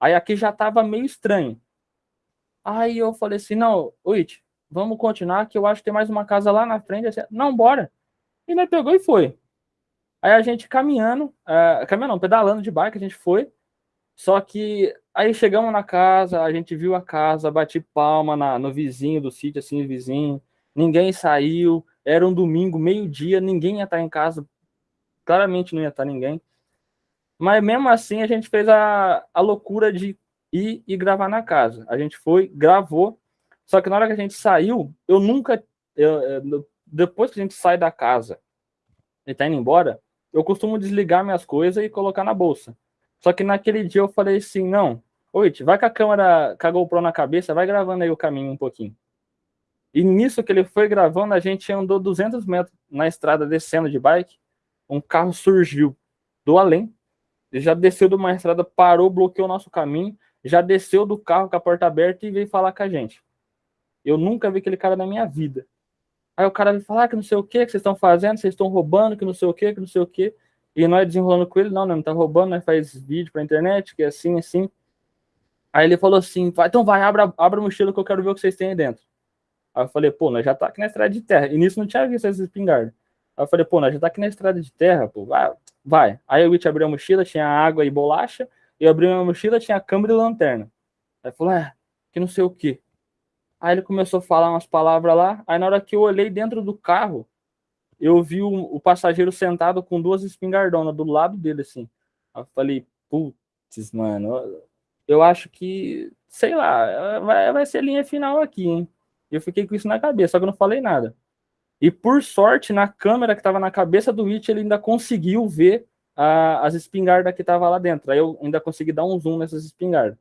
Aí aqui já tava meio estranho. Aí eu falei assim, não, It, vamos continuar, que eu acho que tem mais uma casa lá na frente. Assim, não, bora. E nós pegou e foi. Aí a gente caminhando, uh, caminhando não, pedalando de bike, a gente foi. Só que aí chegamos na casa, a gente viu a casa, bati palma na, no vizinho do sítio, assim, vizinho. Ninguém saiu, era um domingo, meio-dia, ninguém ia estar em casa. Claramente não ia estar ninguém. Mas mesmo assim a gente fez a, a loucura de ir e gravar na casa. A gente foi, gravou. Só que na hora que a gente saiu, eu nunca. Eu, depois que a gente sai da casa e tá indo embora, eu costumo desligar minhas coisas e colocar na bolsa. Só que naquele dia eu falei assim, não, oi, vai com a câmera, com a GoPro na cabeça, vai gravando aí o caminho um pouquinho. E nisso que ele foi gravando, a gente andou 200 metros na estrada descendo de bike, um carro surgiu do além, já desceu de uma estrada, parou, bloqueou o nosso caminho, já desceu do carro com a porta aberta e veio falar com a gente. Eu nunca vi aquele cara na minha vida. Aí o cara vai falar que não sei o que, que vocês estão fazendo, vocês estão roubando, que não sei o que, que não sei o que. E nós desenrolando com ele, não, não, não tá roubando, nós faz vídeo pra internet, que é assim, assim. Aí ele falou assim, então vai, abra, abra a mochila que eu quero ver o que vocês têm aí dentro. Aí eu falei, pô, nós já tá aqui na estrada de terra. E nisso não tinha visto esses espingardas. Aí eu falei, pô, nós já tá aqui na estrada de terra, pô, vai. vai. Aí o Witch abriu a mochila, tinha água e bolacha. E eu abri a mochila, tinha câmera e lanterna. Aí falou, é, que não sei o que. Aí ele começou a falar umas palavras lá. Aí na hora que eu olhei dentro do carro, eu vi o, o passageiro sentado com duas espingardonas do lado dele, assim. Aí eu falei, putz, mano, eu acho que, sei lá, vai, vai ser linha final aqui, hein? Eu fiquei com isso na cabeça, só que eu não falei nada. E por sorte, na câmera que estava na cabeça do Witch, ele ainda conseguiu ver a, as espingardas que estavam lá dentro. Aí eu ainda consegui dar um zoom nessas espingardas.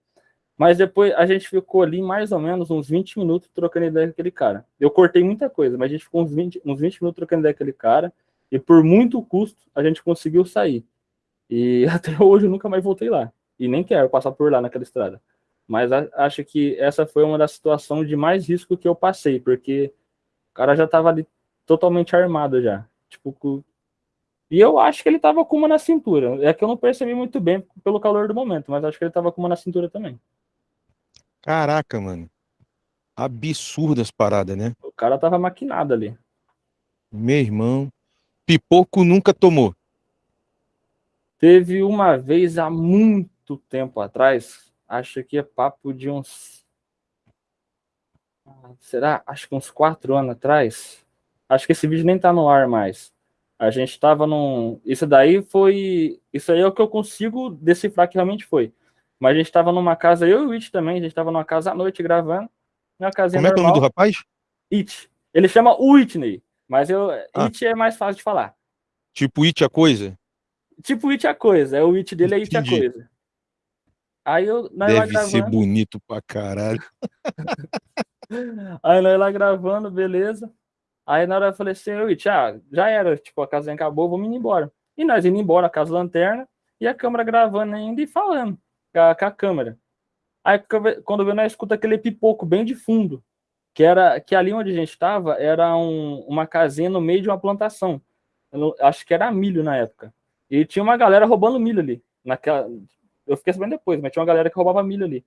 Mas depois a gente ficou ali mais ou menos uns 20 minutos trocando ideia com aquele cara. Eu cortei muita coisa, mas a gente ficou uns 20, uns 20 minutos trocando ideia com aquele cara. E por muito custo a gente conseguiu sair. E até hoje eu nunca mais voltei lá. E nem quero passar por lá naquela estrada. Mas acho que essa foi uma das situações de mais risco que eu passei, porque o cara já estava ali totalmente armado já. Tipo, e eu acho que ele estava com uma na cintura. É que eu não percebi muito bem pelo calor do momento, mas acho que ele estava com uma na cintura também. Caraca, mano. Absurdas as paradas, né? O cara tava maquinado ali. Meu irmão. Pipoco nunca tomou. Teve uma vez há muito tempo atrás, acho que é papo de uns. Será? Acho que uns quatro anos atrás. Acho que esse vídeo nem tá no ar mais. A gente estava num. Isso daí foi. Isso aí é o que eu consigo decifrar que realmente foi. Mas a gente estava numa casa, eu e o It também, a gente estava numa casa à noite gravando. Uma casinha Como é que é o nome do rapaz? It. Ele chama Whitney, mas eu, ah. It é mais fácil de falar. Tipo It a coisa? Tipo It a coisa. É o It dele é It a coisa. Aí eu. Deve gravando... ser bonito pra caralho. Aí nós lá gravando, beleza. Aí na hora eu falei assim, eu, ah, já era, tipo, a casa acabou, vamos indo embora. E nós indo embora, a casa lanterna, e a câmera gravando ainda e falando com a, com a câmera. Aí quando eu nós escuta aquele pipoco bem de fundo, que era que ali onde a gente estava era um, uma casinha no meio de uma plantação. Eu, acho que era milho na época. E tinha uma galera roubando milho ali. Naquela, eu fiquei sabendo depois, mas tinha uma galera que roubava milho ali.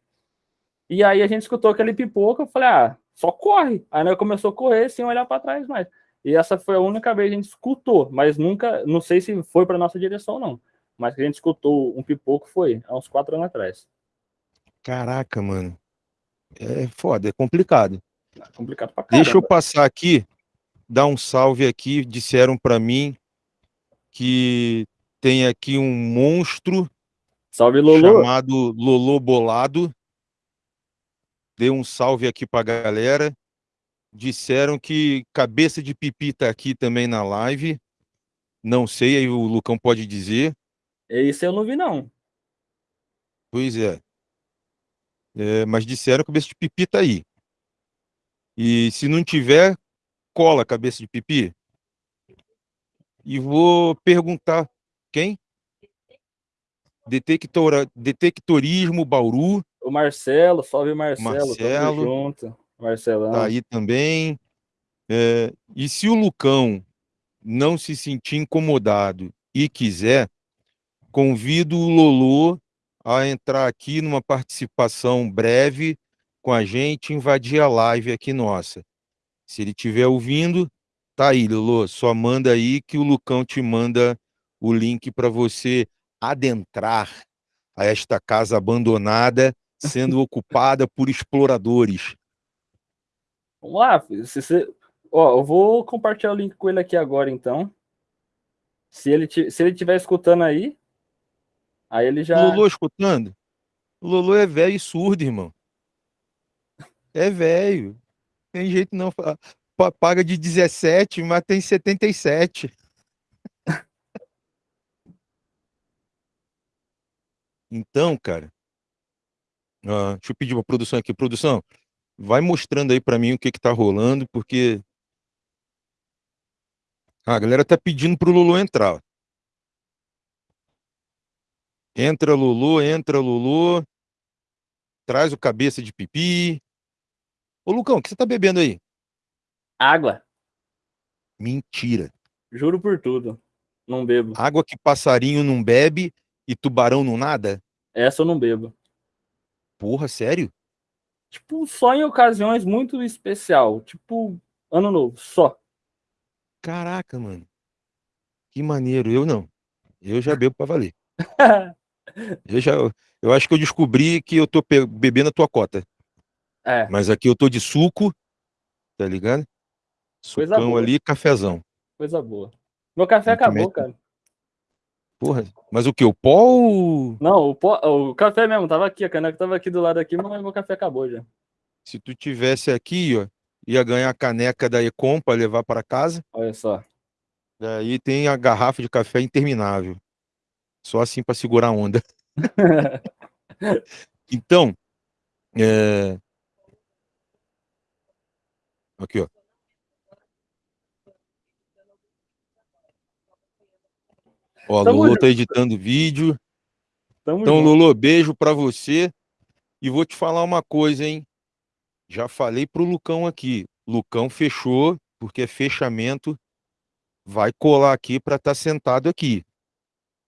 E aí a gente escutou aquele pipoco, eu falei, ah, só corre. Aí nós começou a correr sem olhar para trás mais. E essa foi a única vez que a gente escutou, mas nunca, não sei se foi para nossa direção ou não. Mas que a gente escutou um pipoco foi há uns quatro anos atrás. Caraca, mano. É foda, é complicado. É complicado pra caramba. Deixa eu passar aqui, dar um salve aqui. Disseram para mim que tem aqui um monstro Salve, Lolo. chamado Lolo Bolado. Dê um salve aqui pra galera. Disseram que cabeça de pipi tá aqui também na live. Não sei, aí o Lucão pode dizer. Esse eu não vi, não. Pois é. é mas disseram que cabeça de pipi tá aí. E se não tiver, cola cabeça de pipi. E vou perguntar quem? Detectora, detectorismo Bauru. O Marcelo, salve Marcelo. Marcelo. junto. Marcelão. Tá aí também. É, e se o Lucão não se sentir incomodado e quiser, convido o Lolo a entrar aqui numa participação breve com a gente, invadir a live aqui nossa. Se ele estiver ouvindo, tá aí, Lolo, só manda aí que o Lucão te manda o link para você adentrar a esta casa abandonada, sendo ocupada por exploradores. Vamos lá, se você... Ó, eu vou compartilhar o link com ele aqui agora, então. Se ele se ele estiver escutando aí, aí ele já... Lulu escutando? Lulu é velho e surdo, irmão. É velho. Tem jeito não. Paga de 17, mas tem 77. Então, cara, uh, deixa eu pedir uma produção aqui. Produção, vai mostrando aí para mim o que que tá rolando, porque ah, a galera tá pedindo pro Lulu entrar. Entra Lulu, entra Lulu. Traz o cabeça de pipi. Ô Lucão, o que você tá bebendo aí? Água. Mentira. Juro por tudo. Não bebo. Água que passarinho não bebe e tubarão não nada? Essa eu não bebo. Porra, sério? Tipo, só em ocasiões muito especial. Tipo, ano novo, só. Caraca, mano. Que maneiro. Eu não. Eu já bebo pra valer. eu já. Eu acho que eu descobri que eu tô bebendo a tua cota. É. Mas aqui eu tô de suco, tá ligado? Sucão ali, cafezão. Coisa boa. Meu café acabou, cara. Porra, mas o que? O pó ou... Não, o, pó, o café mesmo, tava aqui, a caneca tava aqui do lado aqui, mas meu café acabou já. Se tu tivesse aqui, ó, ia ganhar a caneca da Ecom para levar para casa. Olha só. Daí tem a garrafa de café interminável. Só assim para segurar a onda. então, é... aqui, ó. Ó, Tamo Lulu tá editando vídeo. Tamo então, junto. Lulu, beijo para você. E vou te falar uma coisa, hein? Já falei pro Lucão aqui. Lucão fechou, porque é fechamento. Vai colar aqui para estar tá sentado aqui.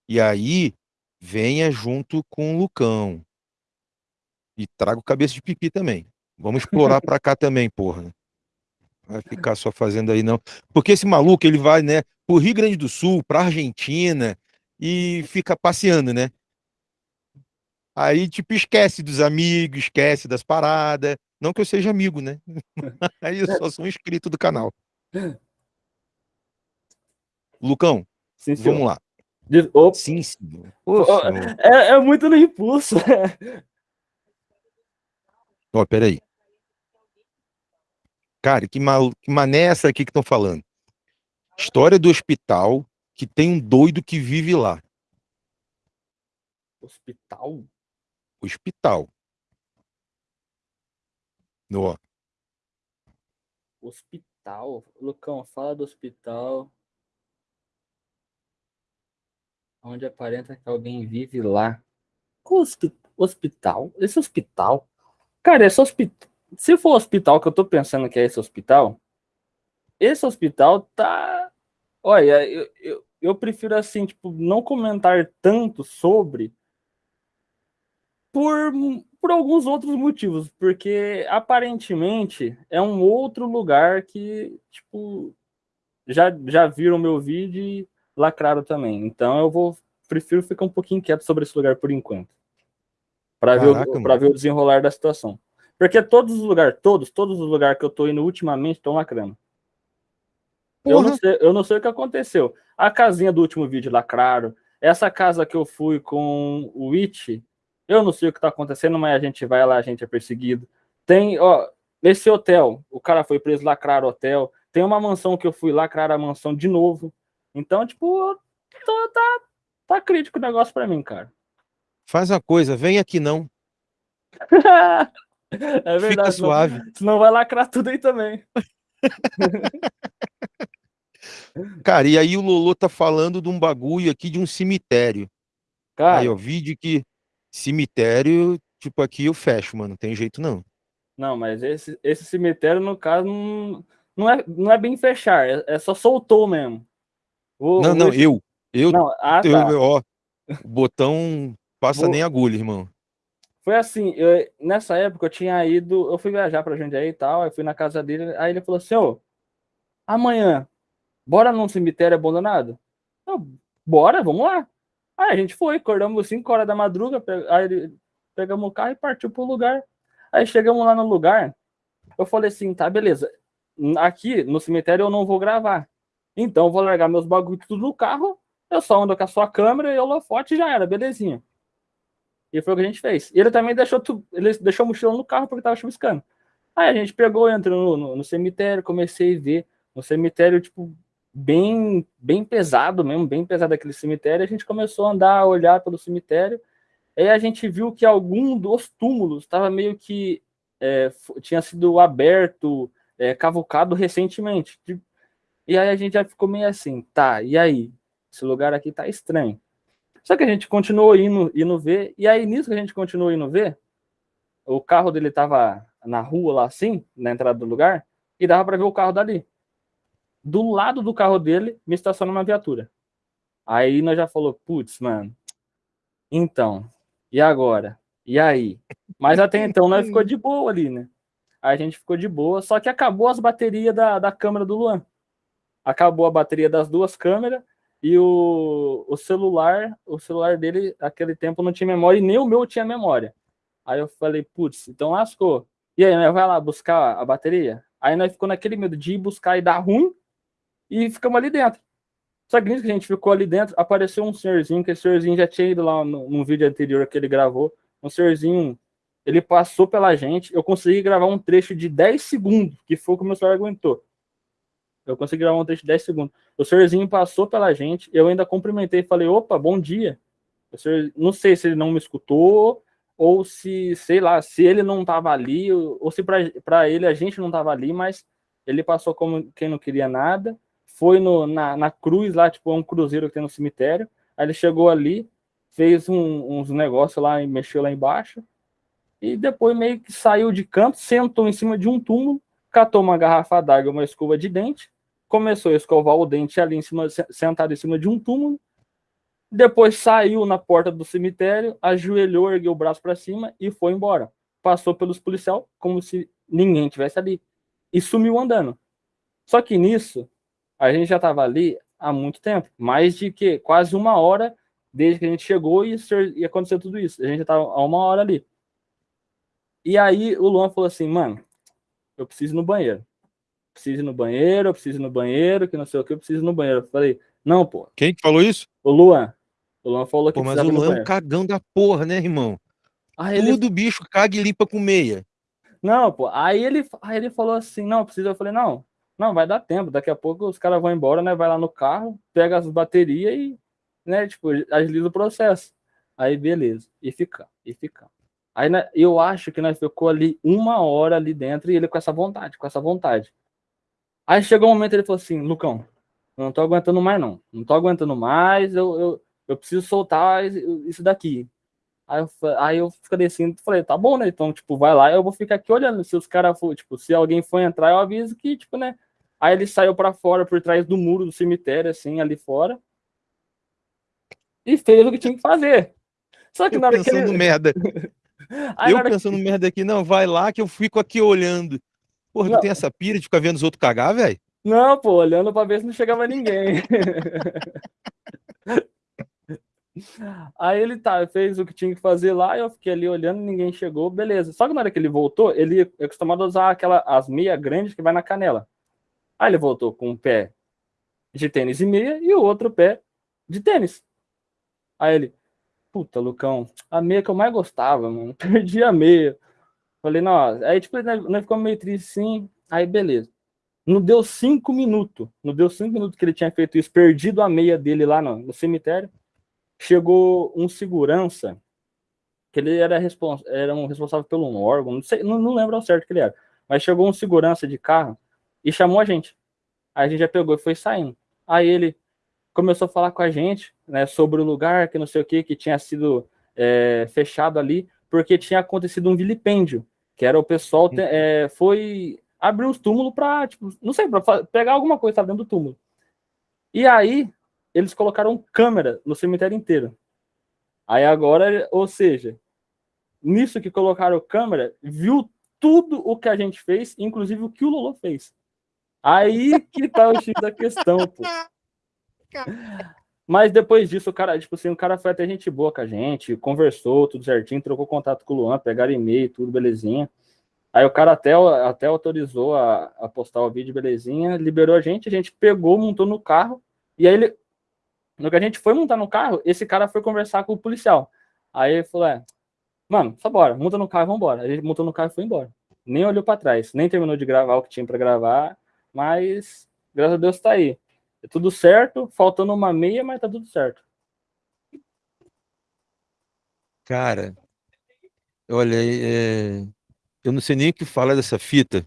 E aí, venha junto com o Lucão. E traga o cabeça de pipi também. Vamos explorar para cá também, porra. Vai ficar só fazendo aí, não. Porque esse maluco, ele vai, né, pro Rio Grande do Sul, pra Argentina, e fica passeando, né? Aí, tipo, esquece dos amigos, esquece das paradas. Não que eu seja amigo, né? Aí eu só sou um inscrito do canal. Lucão, Sim, vamos lá. De... Opa. Sim. Ô, é, é, muito no impulso. Ó, peraí. Cara, que, mal... que mané é essa aqui que estão falando? História do hospital que tem um doido que vive lá. Hospital? Hospital. Ó. Hospital? Lucão, fala do hospital. Onde aparenta que alguém vive lá. Hospital? Esse hospital? Cara, esse hospital. Se for o hospital que eu tô pensando que é esse hospital, esse hospital tá. Olha, eu, eu, eu prefiro assim, tipo, não comentar tanto sobre por, por alguns outros motivos, porque aparentemente é um outro lugar que, tipo, já, já viram meu vídeo e lacraram também. Então eu vou prefiro ficar um pouquinho quieto sobre esse lugar por enquanto. Para ver, o, ver o desenrolar da situação. Porque todos os lugares, todos, todos os lugares que eu tô indo ultimamente estão lacrando. Eu não, sei, eu não sei o que aconteceu. A casinha do último vídeo lacraram. Essa casa que eu fui com o It, eu não sei o que tá acontecendo, mas a gente vai lá, a gente é perseguido. Tem, ó, nesse hotel, o cara foi preso, lacraram o hotel. Tem uma mansão que eu fui, lacrar a mansão de novo. Então, tipo, tá, tá, tá crítico o negócio pra mim, cara. Faz a coisa, vem aqui não. é verdade. Fica suave. Senão, senão vai lacrar tudo aí também. Cara, e aí o Lolo tá falando de um bagulho aqui de um cemitério. Cara, aí, ó, vídeo que cemitério, tipo, aqui eu fecho, mano, não tem jeito não. Não, mas esse, esse cemitério, no caso, não, não, é, não é bem fechar, é, é só soltou mesmo. O, não, o... não, eu. Eu, não, ah, eu, tá. ó, o botão passa Vou... nem agulha, irmão. Foi assim, eu, nessa época eu tinha ido, eu fui viajar pra Jundiaí e tal, aí fui na casa dele, aí ele falou assim, ô, amanhã, bora num cemitério abandonado? Eu, bora, vamos lá. Aí a gente foi, acordamos 5 horas da madruga, aí pegamos o carro e partiu pro lugar. Aí chegamos lá no lugar, eu falei assim, tá, beleza, aqui no cemitério eu não vou gravar. Então eu vou largar meus bagulhos tudo no carro, eu só ando com a sua câmera e o holofote já era, belezinha. E foi o que a gente fez. E ele também deixou, ele deixou o mochilão no carro porque tava chuviscando. Aí a gente pegou, entrou no, no, no, cemitério, comecei a ver. No cemitério, tipo, bem, bem pesado mesmo, bem pesado aquele cemitério. A gente começou a andar, a olhar pelo cemitério. Aí a gente viu que algum dos túmulos estava meio que é, tinha sido aberto, é, cavucado recentemente. E aí a gente já ficou meio assim, tá, e aí? Esse lugar aqui tá estranho. Só que a gente continuou indo, indo ver, e aí nisso que a gente continuou indo ver, o carro dele tava na rua lá assim, na entrada do lugar, e dava para ver o carro dali. Do lado do carro dele, me estaciona uma viatura. Aí nós já falou, putz, mano, então, e agora? E aí? Mas até então nós ficou de boa ali, né? A gente ficou de boa, só que acabou as baterias da, da câmera do Luan. Acabou a bateria das duas câmeras, e o, o celular, o celular dele, naquele tempo, não tinha memória e nem o meu tinha memória. Aí eu falei, putz, então lascou. E aí, né, vai lá buscar a bateria? Aí nós ficou naquele medo de ir buscar e dar ruim e ficamos ali dentro. Só que nisso que a gente ficou ali dentro, apareceu um senhorzinho, que esse senhorzinho já tinha ido lá no, vídeo anterior que ele gravou. Um senhorzinho, ele passou pela gente, eu consegui gravar um trecho de 10 segundos, que foi o que o meu celular aguentou. Eu consegui gravar um texto de 10 segundos. O senhorzinho passou pela gente, eu ainda cumprimentei e falei, opa, bom dia. O senhor, não sei se ele não me escutou, ou se, sei lá, se ele não estava ali, ou se para ele a gente não estava ali, mas ele passou como quem não queria nada, foi no, na, na cruz lá, tipo, é um cruzeiro que tem no cemitério, aí ele chegou ali, fez um, uns negócios lá e mexeu lá embaixo, e depois meio que saiu de canto, sentou em cima de um túmulo, catou uma garrafa d'água, uma escova de dente, começou a escovar o dente ali em cima, sentado em cima de um túmulo, depois saiu na porta do cemitério, ajoelhou, ergueu o braço para cima e foi embora. Passou pelos policiais como se ninguém tivesse ali e sumiu andando. Só que nisso, a gente já estava ali há muito tempo, mais de que quase uma hora desde que a gente chegou e, e aconteceu tudo isso. A gente já estava há uma hora ali. E aí o Luan falou assim, mano, eu preciso ir no banheiro. Preciso ir no banheiro, eu preciso ir no banheiro, que não sei o que, eu preciso ir no banheiro. Eu falei, Não, pô. Quem que falou isso? O Luan. O Luan falou que Pô, mas o Luan é um cagão da porra, né, irmão? Aí ele... Tudo bicho caga e limpa com meia. Não, pô. Aí ele, aí ele falou assim, não, precisa. Eu falei, não, não, vai dar tempo. Daqui a pouco os caras vão embora, né? Vai lá no carro, pega as baterias e, né, tipo, agiliza o processo. Aí, beleza. E fica, e fica. Aí né, eu acho que nós ficou ali uma hora ali dentro e ele com essa vontade, com essa vontade. Aí chegou um momento ele falou assim, Lucão, eu não tô aguentando mais não. Não tô aguentando mais, eu, eu, eu preciso soltar isso daqui. Aí eu, aí eu fiquei assim, falei, tá bom, né? Então, tipo, vai lá, eu vou ficar aqui olhando. Se os caras for, tipo, se alguém for entrar, eu aviso que, tipo, né? Aí ele saiu para fora, por trás do muro do cemitério, assim, ali fora. E fez o que tinha que fazer. Só que eu na hora pensando que ele... merda. eu pensando que... merda aqui, não, vai lá que eu fico aqui olhando. Porra, não. tu tem essa pira de ficar vendo os outros cagar, velho? Não, pô, olhando pra ver se não chegava ninguém. Aí ele tá, fez o que tinha que fazer lá, eu fiquei ali olhando, ninguém chegou, beleza. Só que na hora que ele voltou, ele é acostumado a usar aquela, as meias grandes que vai na canela. Aí ele voltou com um pé de tênis e meia e o outro pé de tênis. Aí ele, puta, Lucão, a meia que eu mais gostava, mano, perdi a meia. Falei, não, aí tipo, nós ficamos meio triste sim, aí beleza. Não deu cinco minutos, não deu cinco minutos que ele tinha feito isso, perdido a meia dele lá no, no cemitério chegou um segurança, que ele era, respons era um responsável pelo um órgão, não, sei, não, não lembro ao certo que ele era, mas chegou um segurança de carro e chamou a gente. Aí a gente já pegou e foi saindo. Aí ele começou a falar com a gente, né, sobre o lugar, que não sei o que, que tinha sido é, fechado ali, porque tinha acontecido um vilipêndio, que era o pessoal te, é, foi abrir os túmulos para, tipo, não sei, para pegar alguma coisa tá dentro do túmulo. E aí eles colocaram câmera no cemitério inteiro. Aí agora, ou seja, nisso que colocaram câmera, viu tudo o que a gente fez, inclusive o que o Lolo fez. Aí que tá o X da questão, pô. Mas depois disso, o cara, tipo assim, o cara foi até gente boa com a gente, conversou tudo certinho, trocou contato com o Luan, pegaram e-mail, tudo belezinha. Aí o cara até, até autorizou a, a postar o vídeo, belezinha, liberou a gente, a gente pegou, montou no carro, e aí ele, no que a gente foi montar no carro, esse cara foi conversar com o policial. Aí ele falou: é, mano, só bora, monta no carro vambora. A gente montou no carro e foi embora. Nem olhou para trás, nem terminou de gravar o que tinha para gravar, mas graças a Deus tá aí. É tudo certo, faltando uma meia, mas tá tudo certo. Cara, olha, é... eu não sei nem o que falar dessa fita,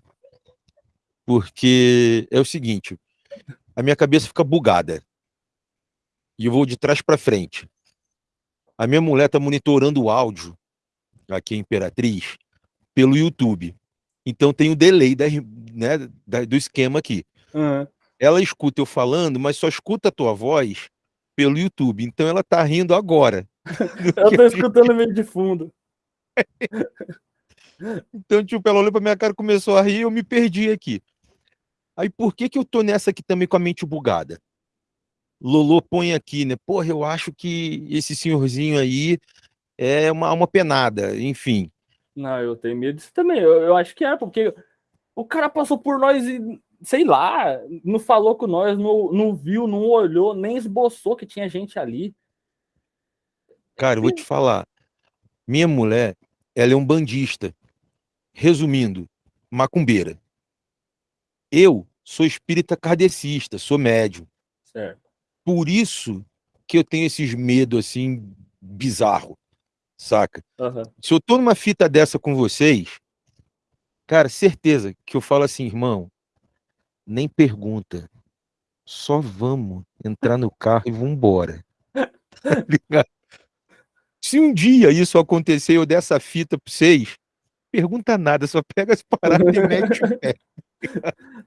porque é o seguinte, a minha cabeça fica bugada e eu vou de trás para frente. A minha mulher está monitorando o áudio, aqui em Imperatriz, pelo YouTube. Então tem o delay da, né, da, do esquema aqui. Uhum. Ela escuta eu falando, mas só escuta a tua voz pelo YouTube. Então ela tá rindo agora. ela tá escutando meio de fundo. então, tipo, ela olhou pra minha cara começou a rir e eu me perdi aqui. Aí por que que eu tô nessa aqui também com a mente bugada? Lolo põe aqui, né? Porra, eu acho que esse senhorzinho aí é uma, uma penada, enfim. Não, eu tenho medo disso também. Eu, eu acho que é, porque o cara passou por nós e, sei lá, não falou com nós, não, não viu, não olhou, nem esboçou que tinha gente ali. Cara, eu vou te falar. Minha mulher, ela é um bandista. Resumindo, macumbeira. Eu sou espírita kardecista, sou médium. Certo. Por isso que eu tenho esses medos assim bizarro, saca? Uhum. Se eu tô numa fita dessa com vocês, cara, certeza que eu falo assim, irmão, nem pergunta, só vamos entrar no carro e vamos embora. Tá Se um dia isso acontecer, eu der essa fita para vocês, pergunta nada, só pega as paradas e mete o pé.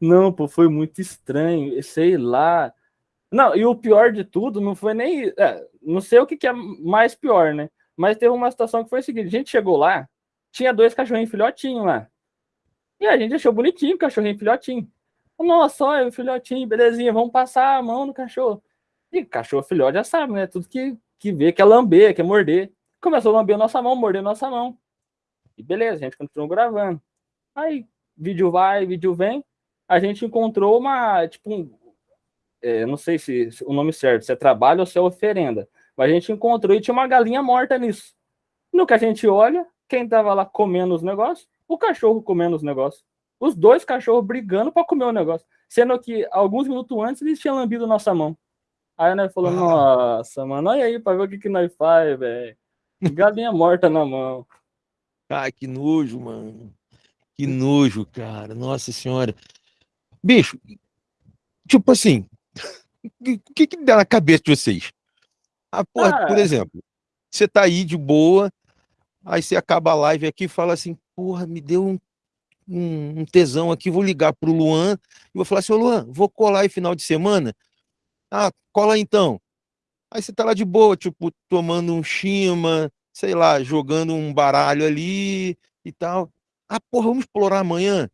Não, pô, foi muito estranho, sei lá. Não, e o pior de tudo não foi nem. É, não sei o que, que, é mais pior, né? Mas teve uma situação que foi o seguinte: a gente chegou lá, tinha dois cachorrinhos filhotinhos lá. E a gente achou bonitinho o cachorrinho filhotinho. Nossa, olha o filhotinho, belezinha, vamos passar a mão no cachorro. E cachorro filhote já sabe, né? Tudo que, que vê, quer lamber, quer morder. Começou a lamber a nossa mão, morder a nossa mão. E beleza, a gente continuou gravando. Aí, vídeo vai, vídeo vem. A gente encontrou uma, tipo, um, é, não sei se, se, o nome certo, se é trabalho ou se é oferenda, mas a gente encontrou e tinha uma galinha morta nisso. No que a gente olha, quem tava lá comendo os negócios? O cachorro comendo os negócios. Os dois cachorros brigando para comer o negócio. Sendo que alguns minutos antes eles tinham lambido nossa mão. Aí nós falou, ah. nossa, mano, olha aí pra ver o que, que nós faz, velho. Galinha morta na mão. Ai, que nojo, mano. Que nojo, cara. Nossa senhora. Bicho, tipo assim, o que que dá na cabeça de vocês? Ah, porra, ah. por exemplo, você tá aí de boa, aí você acaba a live aqui e fala assim, porra, me deu um, um, um tesão aqui, vou ligar pro Luan e vou falar assim, ô Luan, vou colar aí final de semana? Ah, cola então. Aí você tá lá de boa, tipo, tomando um chima, sei lá, jogando um baralho ali e tal. Ah, porra, vamos explorar amanhã?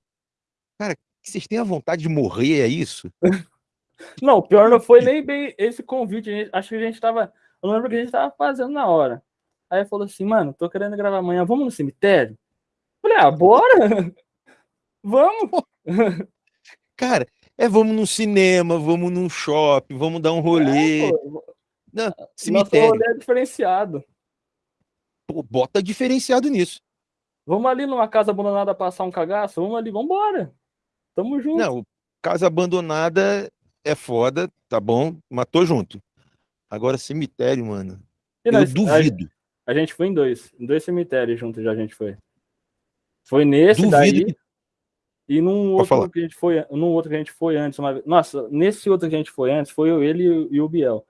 Cara, vocês têm a vontade de morrer, é isso? Não, o pior não foi nem bem esse convite. Gente, acho que a gente tava. Eu lembro que a gente tava fazendo na hora. Aí falou assim, mano, tô querendo gravar amanhã, vamos no cemitério? Falei, ah, bora! vamos! Cara, é vamos no cinema, vamos num shopping, vamos dar um rolê. É, Não, cemitério. Nosso rolê é diferenciado. Pô, bota diferenciado nisso. Vamos ali numa casa abandonada passar um cagaço? Vamos ali, vamos embora. Tamo junto. Não, casa abandonada é foda, tá bom, matou junto. Agora, cemitério, mano. Eu duvido. A, a, gente foi em dois. Em dois cemitérios juntos já a gente foi. Foi nesse duvido daí. Que... E num outro falar. que a gente foi, num outro que a gente foi antes, uma. Nossa, nesse outro que a gente foi antes, foi eu, ele e o Biel.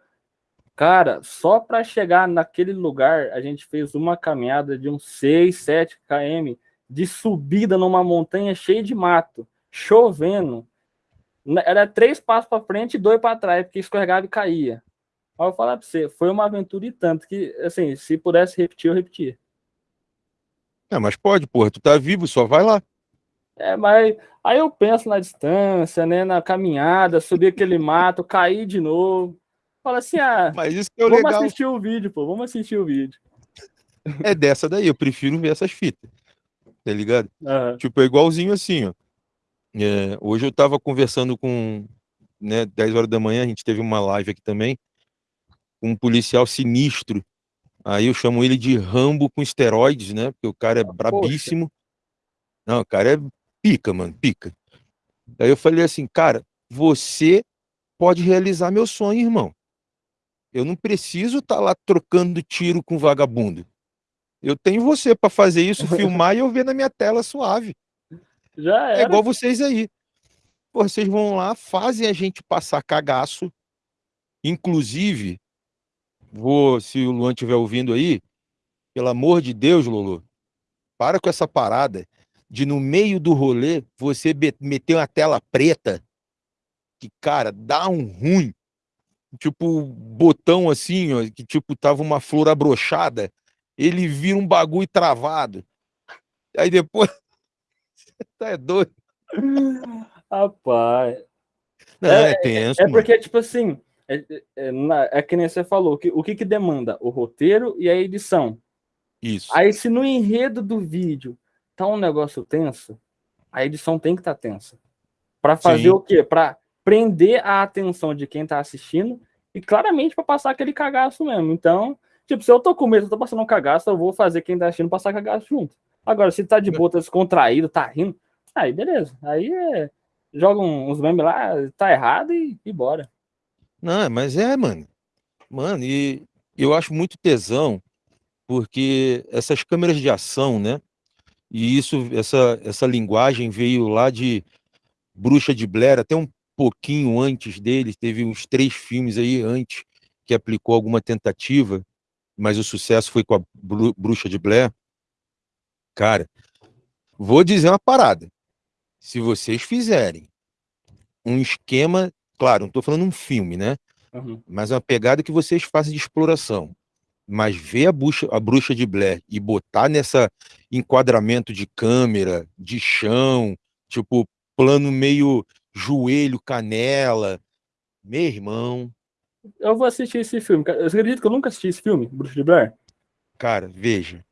Cara, só para chegar naquele lugar, a gente fez uma caminhada de uns 6, 7 km de subida numa montanha cheia de mato, chovendo. Era três passos para frente e dois para trás, porque escorregava e caía. Aí eu falar para você, foi uma aventura e tanto que, assim, se pudesse repetir, eu repetia. É, mas pode, porra, tu tá vivo, só vai lá. É, mas aí eu penso na distância, né, na caminhada, subir aquele mato, cair de novo. Fala assim, ah, Mas isso que é vamos legal. assistir o vídeo, pô, vamos assistir o vídeo. É dessa daí, eu prefiro ver essas fitas, tá ligado? Uhum. Tipo, é igualzinho assim, ó. É, hoje eu tava conversando com, né, 10 horas da manhã, a gente teve uma live aqui também, com um policial sinistro. Aí eu chamo ele de Rambo com esteroides, né? Porque o cara é ah, brabíssimo. Poxa. Não, o cara é pica, mano, pica. Aí eu falei assim, cara, você pode realizar meu sonho, irmão. Eu não preciso estar tá lá trocando tiro com vagabundo. Eu tenho você para fazer isso, filmar e eu ver na minha tela suave. Já é era. É igual vocês aí. Pô, vocês vão lá, fazem a gente passar cagaço. Inclusive, vou, se o Luan estiver ouvindo aí, pelo amor de Deus, Lolo, para com essa parada de no meio do rolê você meter uma tela preta que, cara, dá um ruim tipo, botão assim, ó, que tipo, tava uma flor abrochada, ele vira um bagulho travado. Aí depois. tá é doido. Rapaz. Não, é, é tenso. É, é porque, tipo assim, é, é, é, que nem você falou, que, o que, que demanda? O roteiro e a edição. Isso. Aí, se no enredo do vídeo tá um negócio tenso, a edição tem que estar tá tensa. Para fazer Sim. o quê? Para prender a atenção de quem tá assistindo e claramente para passar aquele cagaço mesmo. Então, tipo, se eu tô com medo, eu tô passando um cagaço, eu vou fazer quem tá assistindo passar cagaço junto. Agora, se tá de boa, tá descontraído, tá rindo, aí beleza. Aí é, joga uns memes lá, tá errado e, e bora. Não, mas é, mano. Mano, e eu acho muito tesão, porque essas câmeras de ação, né? E isso, essa, essa linguagem veio lá de Bruxa de Blair, até um pouquinho antes dele, teve uns três filmes aí antes que aplicou alguma tentativa, mas o sucesso foi com a Bruxa de Blair. Cara, vou dizer uma parada. Se vocês fizerem um esquema, claro, não estou falando um filme, né? Uhum. Mas uma pegada que vocês façam de exploração. Mas ver a bruxa, a bruxa de Blair e botar nessa enquadramento de câmera, de chão, tipo, plano meio joelho, canela. Meu irmão. Eu vou assistir esse filme. Eu acredito que eu nunca assisti esse filme, Bruxo de Blair. Cara, veja.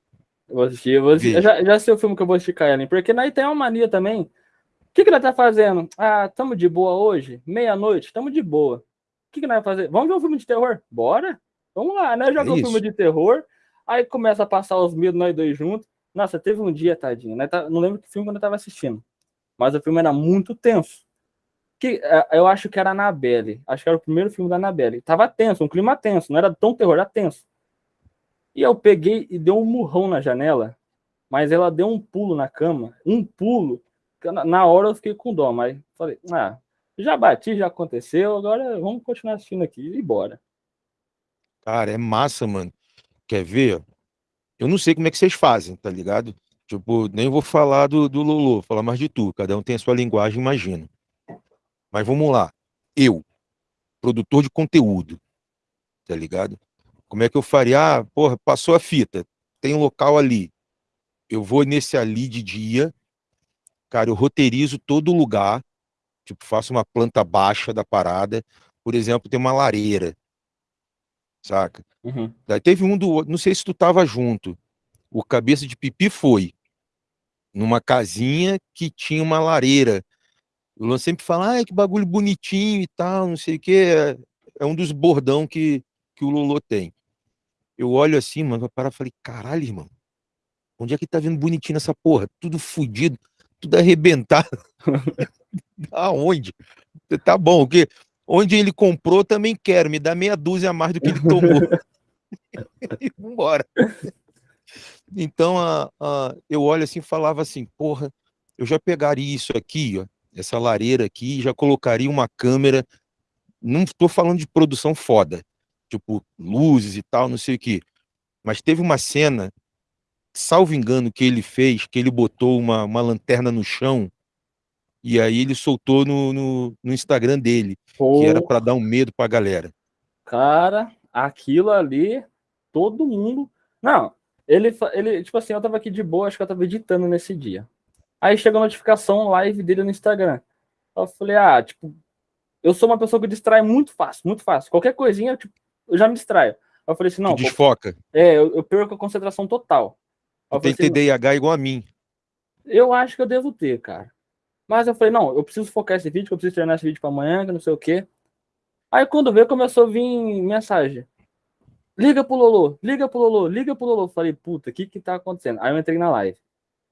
Eu vou assistir, eu vou assistir. Eu já, já sei o filme que eu vou assistir com a Ellen, porque nós tem uma mania também. O que, que ela tá fazendo? Ah, tamo de boa hoje? Meia-noite, tamo de boa. que, que nós vamos fazer? Vamos ver um filme de terror? Bora? Vamos lá, né? Joga é um filme de terror, aí começa a passar os medos nós dois juntos. Nossa, teve um dia, tadinho, né? Não lembro que filme que eu tava assistindo, mas o filme era muito tenso. Que, é, eu acho que era Annabelle, acho que era o primeiro filme da Annabelle. Tava tenso, um clima tenso, não era tão terror, era tenso. E eu peguei e dei um murrão na janela, mas ela deu um pulo na cama, um pulo. Na hora eu fiquei com dó, mas falei, ah, já bati, já aconteceu, agora vamos continuar assistindo aqui e bora. Cara, é massa, mano. Quer ver? Eu não sei como é que vocês fazem, tá ligado? Tipo, nem vou falar do, do Lolo, vou falar mais de tu. Cada um tem a sua linguagem, imagino. Mas vamos lá. Eu, produtor de conteúdo, tá ligado? Como é que eu faria? Ah, porra, passou a fita, tem um local ali. Eu vou nesse ali de dia, cara, eu roteirizo todo lugar, tipo, faço uma planta baixa da parada. Por exemplo, tem uma lareira saca? Uhum. Daí teve um do não sei se tu tava junto. O cabeça de pipi foi numa casinha que tinha uma lareira. O Luan sempre fala, ah, que bagulho bonitinho e tal, não sei o que. É, é, um dos bordão que, que o Lolo tem. Eu olho assim, mano, para e falei, caralho, irmão, onde é que tá vendo bonitinho essa porra? Tudo fudido, tudo arrebentado. Aonde? Tá bom, o que Onde ele comprou, também quero. Me dá meia dúzia a mais do que ele tomou. e vambora. Então, a, a, eu olho assim e falava assim, porra, eu já pegaria isso aqui, ó, essa lareira aqui, já colocaria uma câmera, não estou falando de produção foda, tipo, luzes e tal, não sei o que, mas teve uma cena, salvo engano, que ele fez, que ele botou uma, uma lanterna no chão, e aí ele soltou no, no, no Instagram dele, Pô. que era para dar um medo para a galera. Cara, aquilo ali, todo mundo. Não, ele, ele, tipo assim, eu tava aqui de boa, acho que eu tava editando nesse dia. Aí chegou a notificação live dele no Instagram. Eu falei, ah, tipo, eu sou uma pessoa que distrai muito fácil, muito fácil. Qualquer coisinha, tipo, eu já me distraio. Eu falei assim, não. Tu desfoca. É, eu, eu, perco a concentração total. Eu tem assim, TDAH igual a mim. Eu acho que eu devo ter, cara. Mas eu falei, não, eu preciso focar esse vídeo, eu preciso treinar esse vídeo para amanhã, que não sei o quê. Aí quando veio, começou a vir mensagem. Liga pro Lolo, liga pro Lolo, liga pro Lolo. Falei, puta, o que que tá acontecendo? Aí eu entrei na live.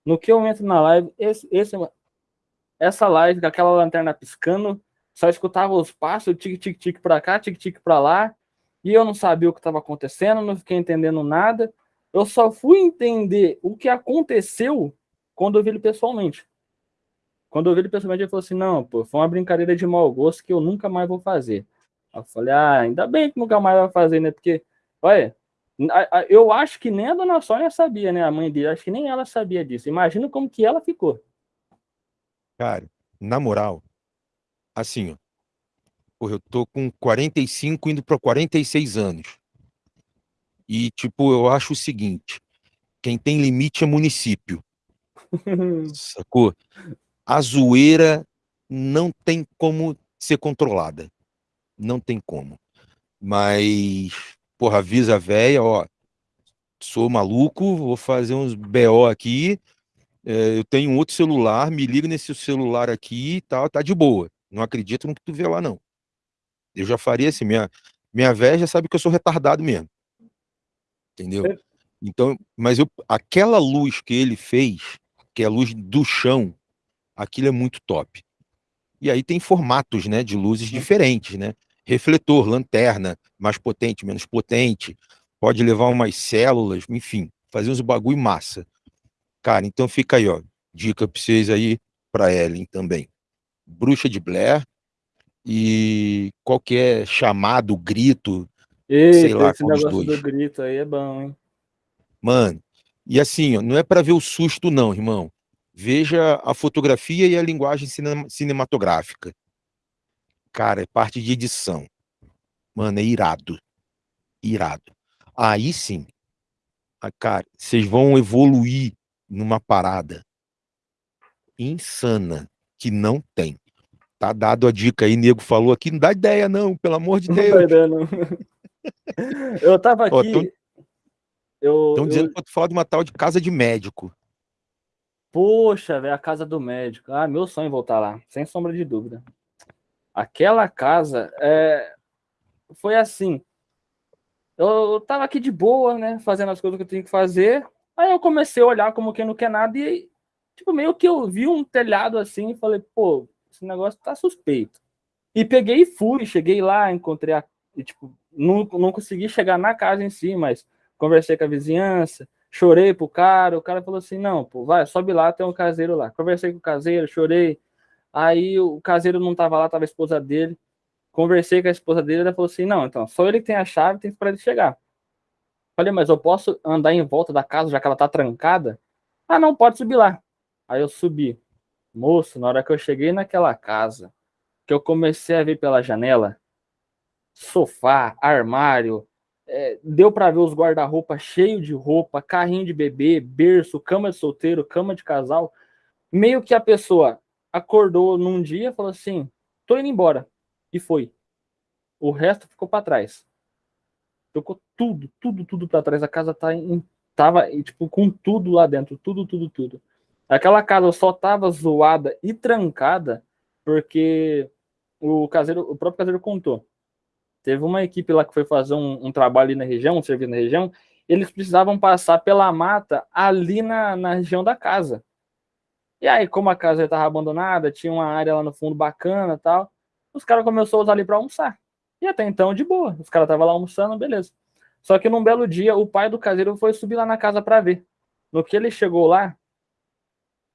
No que eu entro na live, esse, esse, essa live com aquela lanterna piscando, só escutava os passos, tic-tic-tic pra cá, tic-tic pra lá, e eu não sabia o que estava acontecendo, não fiquei entendendo nada. Eu só fui entender o que aconteceu quando eu vi ele pessoalmente. Quando eu vi ele pessoalmente, ele falou assim: não, pô, foi uma brincadeira de mau gosto que eu nunca mais vou fazer. Eu falei: ah, ainda bem que nunca mais vai fazer, né? Porque, olha, eu acho que nem a dona Sônia sabia, né? A mãe dele, acho que nem ela sabia disso. Imagina como que ela ficou. Cara, na moral, assim, ó, porra, eu tô com 45 indo para 46 anos. E, tipo, eu acho o seguinte: quem tem limite é município. Sacou? A zoeira não tem como ser controlada. Não tem como. Mas, porra, avisa a véia, ó, sou maluco, vou fazer uns BO aqui, é, eu tenho outro celular, me liga nesse celular aqui e tal, tá de boa. Não acredito no que tu vê lá, não. Eu já faria assim, minha, minha véia já sabe que eu sou retardado mesmo. Entendeu? Então, mas eu, aquela luz que ele fez, que é a luz do chão, aquilo é muito top. E aí tem formatos, né, de luzes uhum. diferentes, né? Refletor, lanterna, mais potente, menos potente, pode levar umas células, enfim, fazer uns bagulho massa. Cara, então fica aí, ó, dica pra vocês aí, pra Ellen também. Bruxa de Blair e qualquer chamado, grito, Eita, sei lá, esse negócio dois. do grito aí é bom, hein? Mano, e assim, ó, não é para ver o susto não, irmão. Veja a fotografia e a linguagem cinematográfica. Cara, é parte de edição. Mano, é irado. Irado. Aí sim, cara, vocês vão evoluir numa parada insana que não tem. Tá dado a dica aí, nego falou aqui, não dá ideia não, pelo amor de Deus. Não ideia, não. eu tava aqui... Estão dizendo eu... que eu falar de uma tal de casa de médico. Poxa, velho, a casa do médico. Ah, meu sonho voltar lá, sem sombra de dúvida. Aquela casa é. foi assim. Eu tava aqui de boa, né? Fazendo as coisas que eu tinha que fazer. Aí eu comecei a olhar como quem não quer nada e, tipo, meio que eu vi um telhado assim e falei, pô, esse negócio tá suspeito. E peguei e fui, cheguei lá, encontrei a. E, tipo, não, não consegui chegar na casa em si, mas conversei com a vizinhança, chorei pro cara, o cara falou assim, não, pô, vai, sobe lá, tem um caseiro lá. Conversei com o caseiro, chorei. Aí o caseiro não tava lá, tava a esposa dele. Conversei com a esposa dele, ela falou assim, não, então, só ele que tem a chave, tem para ele chegar. Falei, mas eu posso andar em volta da casa, já que ela tá trancada? Ah, não, pode subir lá. Aí eu subi. Moço, na hora que eu cheguei naquela casa, que eu comecei a ver pela janela, sofá, armário, é, deu para ver os guarda-roupa cheio de roupa, carrinho de bebê, berço, cama de solteiro, cama de casal. Meio que a pessoa acordou num dia falou assim: tô indo embora. E foi. O resto ficou para trás. Ficou tudo, tudo, tudo para trás. A casa tá em, tava tipo com tudo lá dentro, tudo, tudo, tudo. Aquela casa só tava zoada e trancada porque o caseiro, o próprio caseiro contou. Teve uma equipe lá que foi fazer um, um trabalho na região, um serviço na região, eles precisavam passar pela mata ali na, na região da casa. E aí, como a casa estava abandonada, tinha uma área lá no fundo bacana tal, os caras começaram a usar ali para almoçar. E até então, de boa. Os caras estavam lá almoçando, beleza. Só que num belo dia, o pai do caseiro foi subir lá na casa para ver. No que ele chegou lá,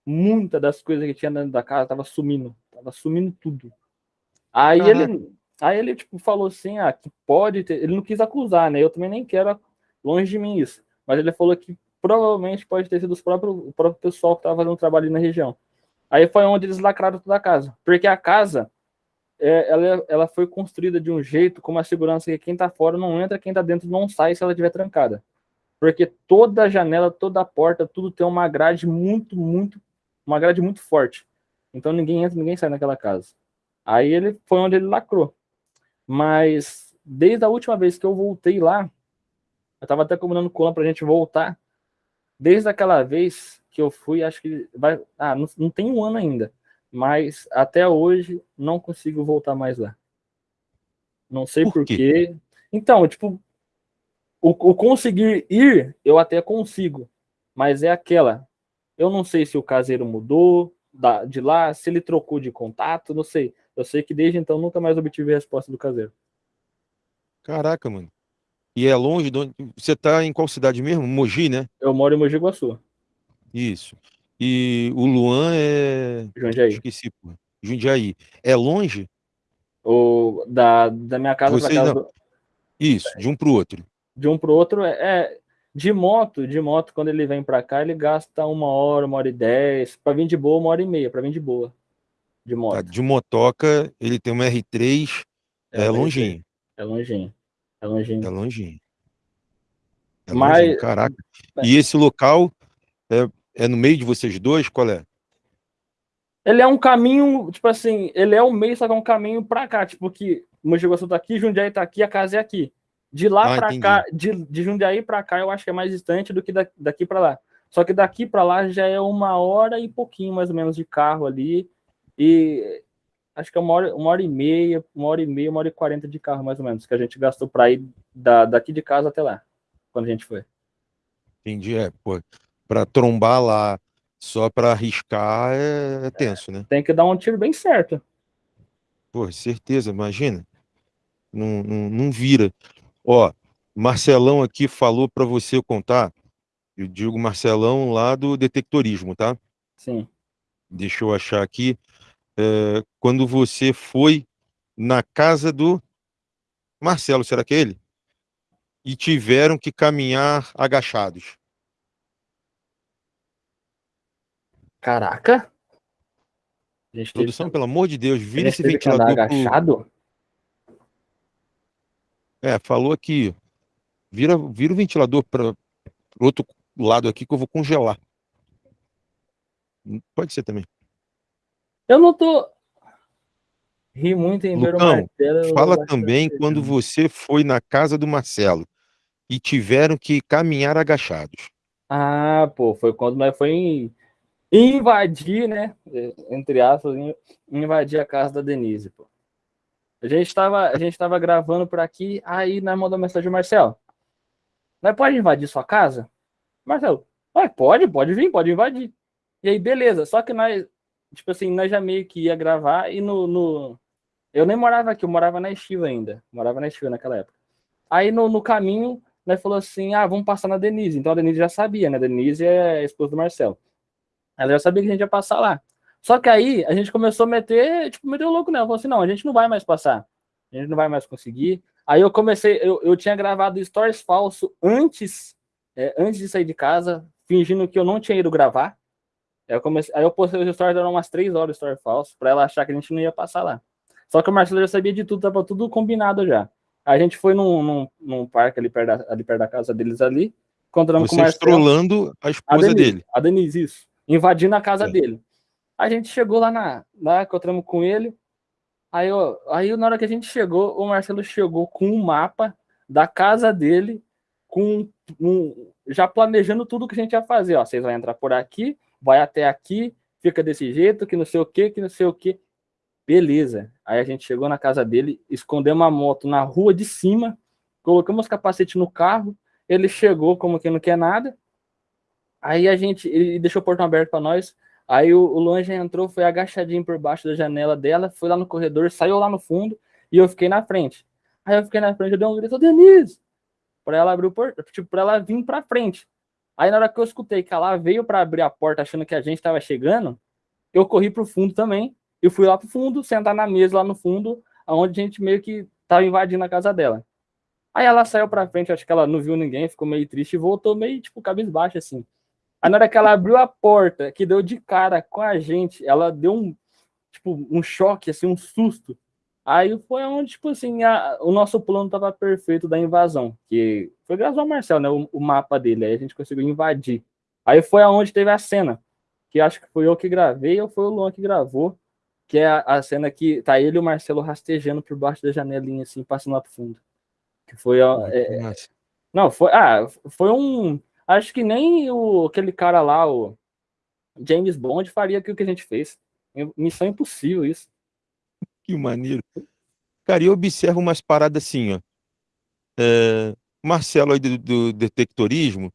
muita das coisas que tinha dentro da casa tava sumindo. Tava sumindo tudo. Aí ele, aí ele tipo, falou assim, ah, que pode ter... Ele não quis acusar, né? Eu também nem quero longe de mim isso. Mas ele falou que provavelmente pode ter sido os próprios, o próprio pessoal que estava fazendo trabalho ali na região. Aí foi onde eles lacraram toda a casa. Porque a casa, é, ela, ela foi construída de um jeito com uma segurança que quem está fora não entra, quem está dentro não sai se ela estiver trancada. Porque toda janela, toda porta, tudo tem uma grade muito, muito, uma grade muito forte. Então ninguém entra, ninguém sai naquela casa. Aí ele foi onde ele lacrou. Mas desde a última vez que eu voltei lá, eu tava até combinando com o Colan pra gente voltar. Desde aquela vez que eu fui, acho que vai. Ah, não, não tem um ano ainda. Mas até hoje não consigo voltar mais lá. Não sei por, quê? quê. Então, tipo, o, o conseguir ir, eu até consigo. Mas é aquela. Eu não sei se o caseiro mudou da, de lá, se ele trocou de contato, não sei. Eu sei que desde então nunca mais obtive resposta do caseiro. Caraca, mano. E é longe de onde... Você tá em qual cidade mesmo? Mogi, né? Eu moro em Mogi Guaçu. Isso. E o Luan é. Jundiaí. Esqueci, pô. Jundiaí. É longe? O... Da, da minha casa Vocês casa não... do... Isso, de um pro outro. De um pro outro é, é. De moto, de moto, quando ele vem para cá, ele gasta uma hora, uma hora e dez. Para vir de boa, uma hora e meia, para vir de boa de moto. Tá, de motoca, ele tem uma R3, é, é longinho. É longinho. É longinho. É longinho. É Mas... longinho, caraca. E esse local é, é no meio de vocês dois? Qual é? Ele é um caminho, tipo assim, ele é o meio, só que é um caminho pra cá, tipo que Mogi Guaçu tá aqui, Jundiaí tá aqui, a casa é aqui. De lá ah, para cá, de, de Jundiaí para cá, eu acho que é mais distante do que da, daqui para lá. Só que daqui para lá já é uma hora e pouquinho mais ou menos de carro ali. E acho que é uma hora, uma hora e meia, uma hora e meia, uma hora e quarenta de carro, mais ou menos, que a gente gastou para ir da, daqui de casa até lá, quando a gente foi. Entendi, é, pô, para trombar lá só para arriscar é, é tenso, é, né? Tem que dar um tiro bem certo. Pô, certeza, imagina. Não, não, não vira. Ó, Marcelão aqui falou para você contar, eu digo Marcelão lá do detectorismo, tá? Sim. Deixa eu achar aqui é, quando você foi na casa do Marcelo, será que é ele? E tiveram que caminhar agachados. Caraca! Produção, pelo amor de Deus, vira esse ventilador. agachado? É, falou aqui. Vira, vira o ventilador para o outro lado aqui que eu vou congelar. Pode ser também. Eu não tô. Ri muito em ver o Marcelo. Fala também quando você foi na casa do Marcelo e tiveram que caminhar agachados. Ah, pô, foi quando nós foi invadir, né? Entre aspas, invadir a casa da Denise, pô. A gente tava, a gente tava gravando por aqui, aí nós mandou mensagem, Marcelo, nós pode invadir sua casa? Marcelo, ah, pode, pode vir, pode invadir. E aí, beleza, só que nós, tipo assim, nós já meio que ia gravar e no, no... Eu nem morava aqui, eu morava na Estiva ainda, morava na Estiva naquela época. Aí no, no caminho, nós falou assim, ah, vamos passar na Denise. Então a Denise já sabia, né? A Denise é a esposa do Marcelo. Ela já sabia que a gente ia passar lá. Só que aí a gente começou a meter, tipo, meteu louco nela. Falou assim, não, a gente não vai mais passar. A gente não vai mais conseguir. Aí eu comecei, eu, eu tinha gravado stories falso antes, é, antes de sair de casa, fingindo que eu não tinha ido gravar. Aí eu, comecei, aí eu postei os stories, deram umas três horas story falso, pra ela achar que a gente não ia passar lá. Só que o Marcelo já sabia de tudo, tava tudo combinado já. A gente foi num, num, num parque ali perto, da, ali perto da casa deles ali, encontramos Vocês com o Marcelo. trolando a esposa a Denise, dele. A Denise, isso. Invadindo a casa é. dele. A gente chegou lá na. Lá, encontramos com ele. Aí, ó, aí, na hora que a gente chegou, o Marcelo chegou com um mapa da casa dele, com um, já planejando tudo que a gente ia fazer. Ó, vocês vão entrar por aqui, vai até aqui, fica desse jeito, que não sei o que, que não sei o que. Beleza. Aí a gente chegou na casa dele, escondemos a moto na rua de cima, colocamos capacete no carro, ele chegou como que não quer nada. Aí a gente, ele deixou o portão aberto para nós. Aí o, o Luan já entrou, foi agachadinho por baixo da janela dela, foi lá no corredor, saiu lá no fundo e eu fiquei na frente. Aí eu fiquei na frente, eu dei um grito, Denise! Pra ela abrir o portão, tipo, pra ela vir pra frente. Aí na hora que eu escutei que ela veio para abrir a porta achando que a gente estava chegando, eu corri pro fundo também e fui lá pro fundo, sentar na mesa lá no fundo, onde a gente meio que tava invadindo a casa dela. Aí ela saiu pra frente, acho que ela não viu ninguém, ficou meio triste e voltou meio, tipo, cabisbaixo, assim. Aí na hora que ela abriu a porta, que deu de cara com a gente, ela deu um, tipo, um choque, assim, um susto. Aí foi onde, tipo assim, a, o nosso plano tava perfeito da invasão, que foi graças ao Marcel, né, o, o, mapa dele, aí a gente conseguiu invadir. Aí foi aonde teve a cena, que acho que foi eu que gravei ou foi o Luan que gravou, que é a, a, cena que tá ele e o Marcelo rastejando por baixo da janelinha, assim, passando lá pro fundo. Que foi. Ó, é, é não, foi. Ah, foi um. Acho que nem o, aquele cara lá, o James Bond, faria aquilo que a gente fez. Missão impossível isso. Que maneiro. Cara, eu observo umas paradas assim, ó. É, Marcelo aí do, do detectorismo,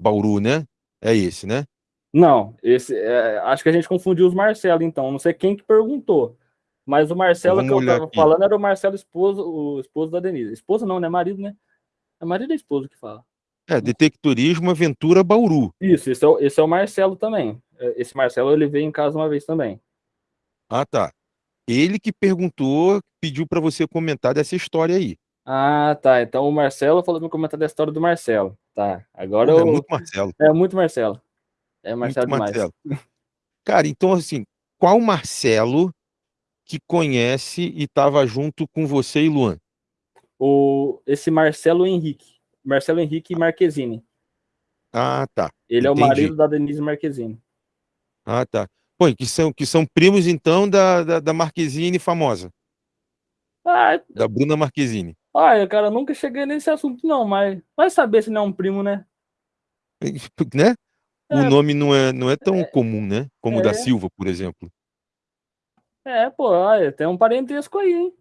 Bauru, né? É esse, né? Não, esse, é, acho que a gente confundiu os Marcelo, então. Não sei quem que perguntou. Mas o Marcelo que eu estava falando era o Marcelo esposo, o esposo da Denise. Esposa não, né? Marido, né? É marido da esposa que fala. É, Detectorismo Aventura Bauru. Isso, esse é, o, esse é o Marcelo também. É, esse Marcelo ele veio em casa uma vez também. Ah, tá. Ele que perguntou, pediu para você comentar dessa história aí. Ah, tá. Então o Marcelo falou para comentar da história do Marcelo. Tá. Agora Pô, eu... É muito Marcelo. É muito Marcelo. É Marcelo Muito demais. Marcelo. Cara, então assim, qual Marcelo que conhece e estava junto com você e Luan? O, esse Marcelo Henrique. Marcelo Henrique Marquezine. Ah, tá. Ele Entendi. é o marido da Denise Marquezine. Ah, tá. Pô, que são, que são primos, então, da, da, da Marquezine famosa. Ah, da Bruna Marquezine. Olha, cara, nunca cheguei nesse assunto, não, mas vai saber se não é um primo, né? né? o é. nome não é, não é tão é, comum, né? Como o da é. Silva, por exemplo. É, pô, olha, tem um parentesco aí, hein?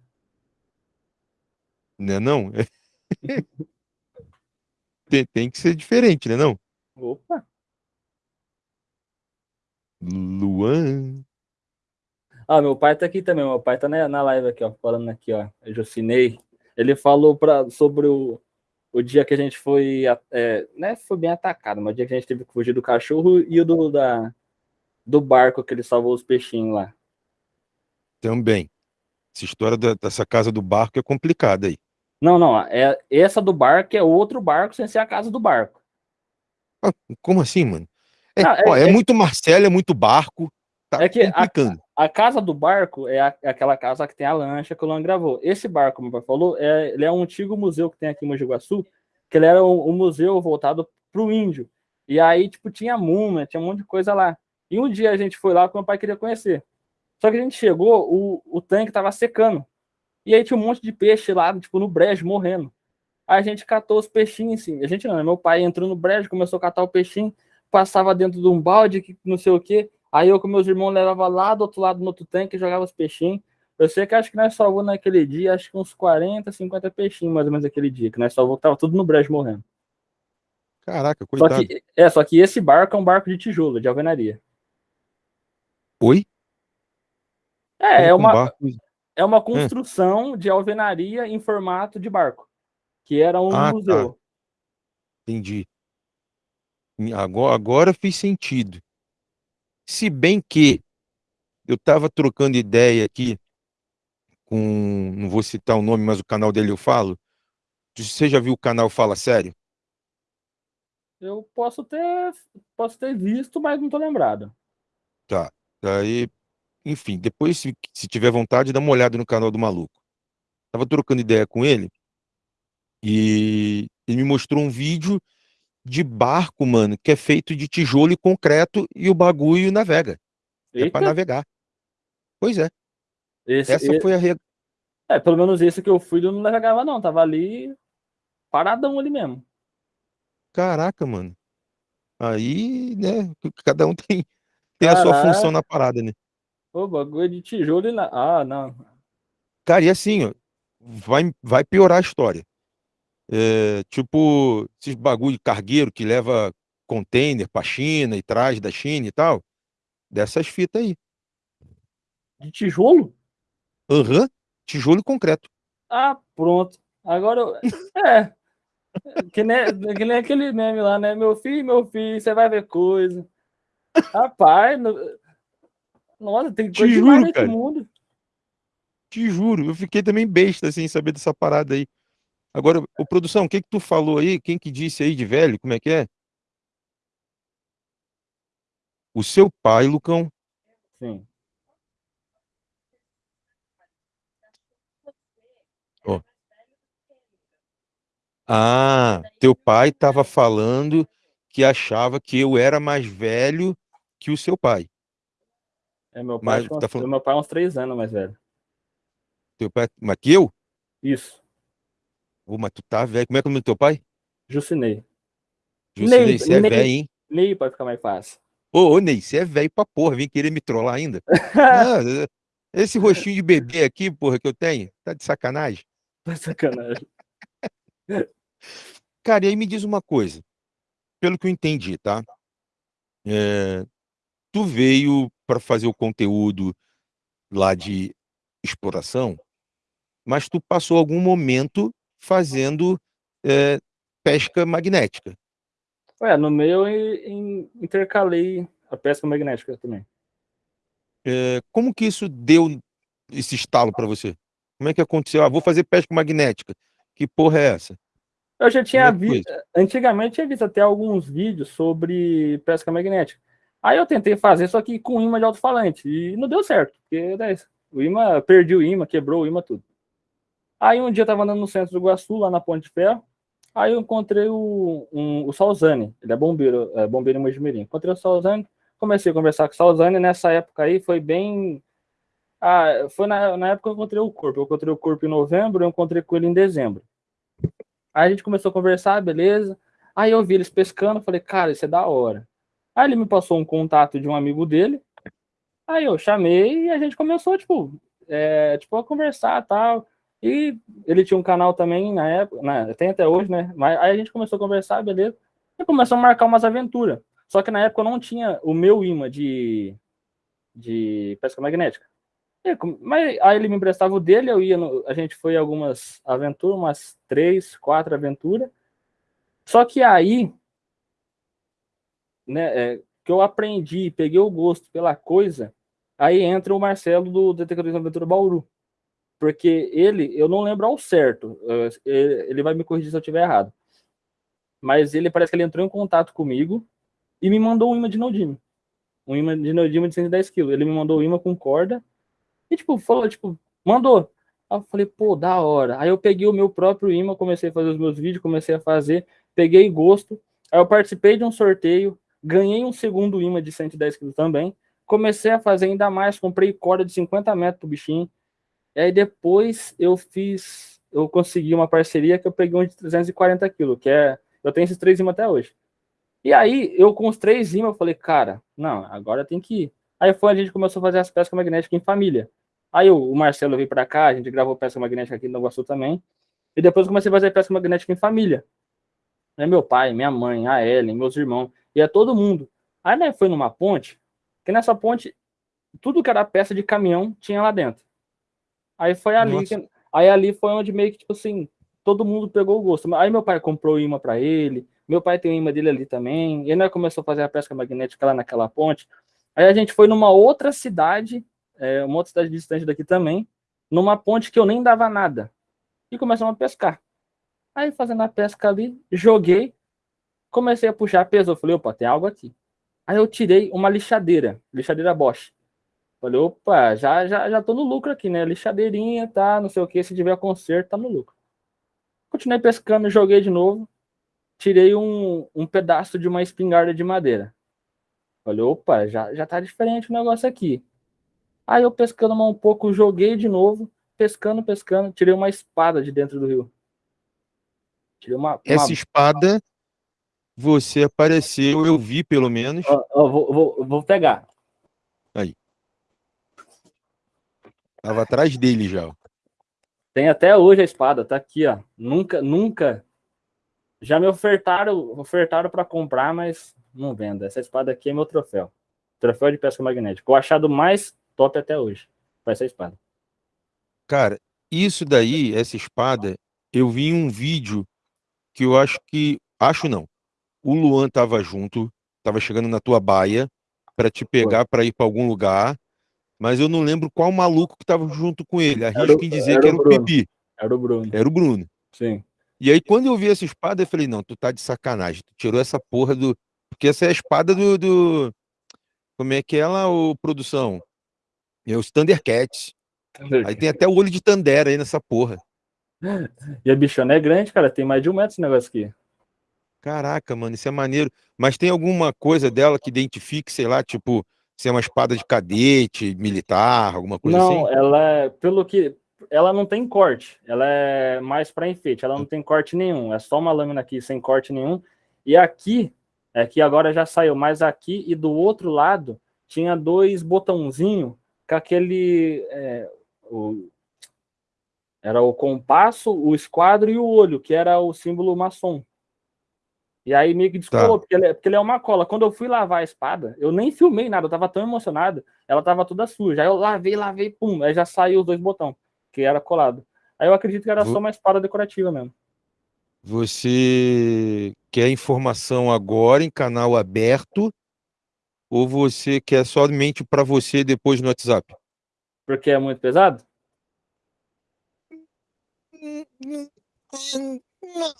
Né, não? tem, tem que ser diferente, né, não? Opa! Luan. Ah, meu pai tá aqui também, meu pai tá na, na live aqui, ó, falando aqui, ó, eu Jocinei. Ele falou pra, sobre o, o dia que a gente foi, é, né, foi bem atacado, mas o dia que a gente teve que fugir do cachorro e o do, da, do barco que ele salvou os peixinhos lá. Também. Essa história dessa casa do barco é complicada aí. Não, não, é, essa do barco é outro barco sem ser a casa do barco. Ah, como assim, mano? É, não, ó, é, é, muito Marcelo, é muito barco. Tá é que. A, a, casa do barco é, a, é, aquela casa que tem a lancha que o Luan gravou. Esse barco, como o pai falou, é, ele é um antigo museu que tem aqui em Mogi Guaçu, que ele era um, um museu voltado para o índio. E aí, tipo, tinha múmia, tinha um monte de coisa lá. E um dia a gente foi lá porque meu pai queria conhecer. Só que a gente chegou, o, o tanque tava secando. E aí tinha um monte de peixe lá, tipo, no brejo, morrendo. Aí a gente catou os peixinhos, assim. A gente não, né? meu pai entrou no brejo, começou a catar o peixinho, passava dentro de um balde, que não sei o quê. Aí eu com meus irmãos levava lá do outro lado no outro tanque, jogava os peixinhos. Eu sei que acho que nós salvou naquele dia, acho que uns 40, 50 peixinhos mais ou menos naquele dia, que nós salvou, que tava tudo no brejo morrendo. Caraca, coitado. Só que, é, só que esse barco é um barco de tijolo, de alvenaria. Oi? É, é Como com uma, barco? É uma construção de alvenaria em formato de barco, que era um Ah, tá. museu. Entendi. Agora, agora fez sentido. Se bem que eu estava trocando ideia aqui com, não vou citar o nome, mas o canal dele eu falo. Você já viu o canal Fala Sério? Eu posso ter, posso ter visto, mas não tô lembrado. Tá. Daí, enfim, depois, se, se tiver vontade, dá uma olhada no canal do maluco. Tava trocando ideia com ele e ele me mostrou um vídeo de barco, mano, que é feito de tijolo e concreto e o bagulho navega. É para Eita, navegar. Pois é. esse, Essa e- foi a re... é, pelo menos esse que eu fui, eu não navegava não, tava ali paradão ali mesmo. Caraca, mano. Aí, né, cada um tem, tem a sua função na parada, né? Ô, bagulho de tijolo e na... Ah, não. Cara, e assim, ó, vai, vai piorar a história. É, tipo, esses bagulho de cargueiro que leva container pra China e traz da China e tal. Dessas fitas aí. De tijolo? Aham, tijolo e concreto. Ah, pronto. Agora eu... É. Que nem, que nem aquele meme lá, né? Meu filho, meu filho, você vai ver coisa. Rapaz, no- nossa, tem Te coisa demais juro, nesse cara. mundo. Te juro, eu fiquei também besta sem saber dessa parada aí. Agora, ô, produção, o que que tu falou aí? Quem que disse aí de velho? Como é que é? O seu pai, Lucão, Sim. Ah, teu pai estava falando que achava que eu era mais velho que o seu pai. É meu pai, Mas uns- tá falando- meu pai é uns três anos mais velho. Teu pai, mas que eu? Isso. Ô, mas tu tá velho. Como é que é o nome do teu pai? Jucinei. Jusilei, Ney, você é velho, hein? Ney pode ficar mais fácil. Ô, ô, Ney, você é velho pra porra, vem querer me trollar ainda. Ah, esse rostinho de bebê aqui, porra, que eu tenho, tá de sacanagem. Tá sacanagem. Cara, e aí me diz uma coisa, pelo que eu entendi, tá? É, tu veio para fazer o conteúdo lá de exploração, mas tu passou algum momento fazendo é, pesca magnética. Ué, no meio eu in- intercalei a pesca magnética também. É, como que isso deu esse estalo para você? Como é que aconteceu? Ah, vou fazer pesca magnética. Que porra é essa? Eu já tinha é visto, antigamente eu tinha visto até alguns vídeos sobre pesca magnética. Aí eu tentei fazer, só que com imã de alto-falante, e não deu certo, porque né, o imã, perdi o imã, quebrou o imã, tudo. Aí um dia eu tava andando no centro do Iguaçu, lá na Ponte de Ferro, aí eu encontrei o, um, o Salzane, ele é bombeiro, é bombeiro em Mojimirim. Encontrei o Salzane, comecei a conversar com o Salzane, nessa época aí foi bem... Ah, foi na, na época que eu encontrei o corpo, eu encontrei o corpo em novembro, eu encontrei com ele em dezembro. Aí a gente começou a conversar, beleza. Aí eu vi eles pescando, falei, cara, isso é da hora. Aí ele me passou um contato de um amigo dele. Aí eu chamei e a gente começou, tipo, é, tipo a conversar tal. E ele tinha um canal também na época, né, tem até hoje, né? Mas aí a gente começou a conversar, beleza. E começou a marcar umas aventuras. Só que na época eu não tinha o meu imã de, de pesca magnética. E Mas aí ele me emprestava o dele, eu ia no, a gente foi algumas aventuras, umas três, quatro aventuras. Só que aí, né, é, que eu aprendi, peguei o gosto pela coisa, aí entra o Marcelo do Detective Aventura Bauru. Porque ele, eu não lembro ao certo, ele vai me corrigir se eu estiver errado. Mas ele parece que ele entrou em contato comigo e me mandou um imã de Neodime. Um imã de Neodime de 110 kg. Ele me mandou o imã com corda e, tipo, falou, tipo, mandou. Aí eu falei, pô, da hora. Aí eu peguei o meu próprio imã, comecei a fazer os meus vídeos, comecei a fazer, peguei gosto. Aí eu participei de um sorteio, ganhei um segundo imã de 110 kg também. Comecei a fazer ainda mais, comprei corda de 50 metros pro bichinho. E aí depois eu fiz, eu consegui uma parceria que eu peguei um de 340 kg, que é, eu tenho esses três imãs até hoje. E aí eu com os três imãs, eu falei, cara, não, agora tem que ir. Aí foi a gente começou a fazer as pescas magnéticas em família. Aí o, o Marcelo veio para cá, a gente gravou pesca magnética aqui no Sul também. E depois comecei a fazer pesca magnética em família. É meu pai, minha mãe, a Ellen, meus irmãos, e é todo mundo. Aí né, foi numa ponte, que nessa ponte, tudo que era peça de caminhão tinha lá dentro. Aí foi ali, que, aí ali foi onde meio que, tipo assim, todo mundo pegou o gosto. Aí meu pai comprou imã para ele, meu pai tem o imã dele ali também, e aí nós começou a fazer a pesca magnética lá naquela ponte. Aí a gente foi numa outra cidade, é, uma outra cidade distante daqui também, numa ponte que eu nem dava nada. E começamos a pescar. Aí fazendo a pesca ali, joguei, comecei a puxar, pesou, falei, opa, tem algo aqui. Aí eu tirei uma lixadeira, lixadeira Bosch. Falei, opa, já, já, já tô no lucro aqui, né? Lixadeirinha, tá, não sei o que, se tiver conserto, tá no lucro. Continuei pescando, joguei de novo, tirei um, um pedaço de uma espingarda de madeira. Falei, opa, já, já tá diferente o negócio aqui. Aí eu pescando um pouco, joguei de novo, pescando, pescando, tirei uma espada de dentro do rio. Tirei uma, Essa uma... espada, você apareceu, eu vi pelo menos. Ó, ó, vou, vou, vou pegar. Aí. Tava atrás dele já. Tem até hoje a espada, tá aqui, ó. Nunca, nunca. Já me ofertaram, ofertaram para comprar, mas não vendo. Essa espada aqui é meu troféu. Troféu de pesca magnética. O achado mais top até hoje. Vai ser a espada. Cara, isso daí, essa espada, eu vi em um vídeo que eu acho que. Acho não. O Luan tava junto, tava chegando na tua baia para te pegar para ir para algum lugar, mas eu não lembro qual maluco que tava junto com ele. Arrisco em dizer que era o Pipi. Era o Bruno. Era o Bruno. Sim. E aí, quando eu vi essa espada, eu falei, não, tu tá de sacanagem. Tu tirou essa porra do. Porque essa é a espada do. do... Como é que é lá, o produção? É os Thundercats. Aí tem até o olho de Tandera aí nessa porra. E a bichona é grande, cara. Tem mais de um metro esse negócio aqui. Caraca, mano, isso é maneiro. Mas tem alguma coisa dela que identifique, sei lá, tipo, se é uma espada de cadete, militar, alguma coisa não, assim? Não, ela é, pelo que. Ela não tem corte, ela é mais para enfeite, ela não tem corte nenhum, é só uma lâmina aqui sem corte nenhum. E aqui, é que agora já saiu, mas aqui e do outro lado tinha dois botãozinhos com aquele. É, o, era o compasso, o esquadro e o olho, que era o símbolo maçom. E aí meio que descolou, tá. porque, ele, é, porque ele é uma cola. Quando eu fui lavar a espada, eu nem filmei nada, eu tava tão emocionado, ela tava toda suja. Aí eu lavei, lavei, pum, aí já saiu os dois botões, que era colado. Aí eu acredito que era Vou... só uma espada decorativa mesmo. Você quer informação agora em canal aberto ou você quer somente para você depois no WhatsApp? Porque é muito pesado? Não,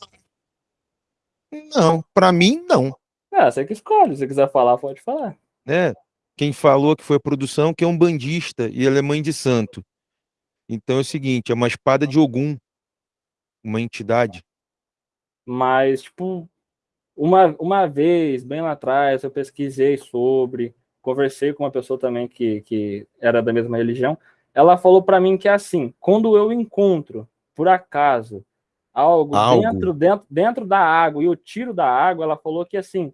para mim não. Ah, você que escolhe, se quiser falar, pode falar. É, quem falou que foi a produção que é um bandista e ela é mãe de santo. Então é o seguinte, é uma espada de Ogum, uma entidade. Mas, tipo, uma, uma vez, bem lá atrás, eu pesquisei sobre, conversei com uma pessoa também que, que era da mesma religião. Ela falou para mim que é assim: quando eu encontro, por acaso, algo, algo, Dentro, dentro, dentro da água e eu tiro da água, ela falou que assim,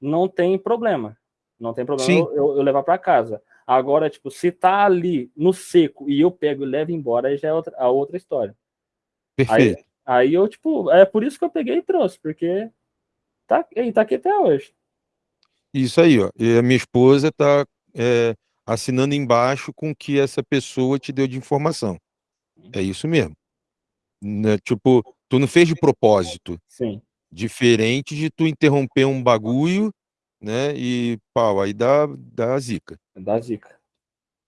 não tem problema. Não tem problema eu, eu, eu, levar para casa. Agora, tipo, se tá ali no seco e eu pego e levo embora, aí já é outra, a outra história. Perfeito. Aí, aí eu, tipo, é por isso que eu peguei e trouxe, porque tá, e tá aqui até hoje. Isso aí, ó. E a minha esposa tá é, assinando embaixo com o que essa pessoa te deu de informação. É isso mesmo. Né? Tipo, tu não fez de propósito. Sim. Diferente de tu interromper um bagulho, né? E pau, aí dá, dá zica. Dá zica.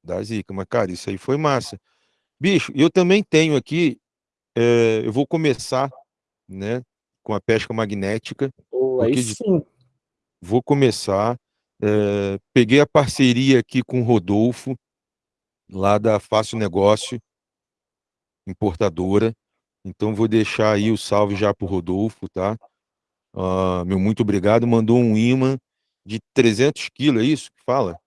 Dá zica, mas cara, isso aí foi massa. Bicho, eu também tenho aqui, é, eu vou começar, né? Com a pesca magnética. Oh, aí sim. Vou começar. É, peguei a parceria aqui com o Rodolfo, lá da Fácil Negócio, importadora. Então vou deixar aí o salve já para o Rodolfo, tá? Uh, meu muito obrigado. Mandou um imã de 300 quilos, é isso que fala?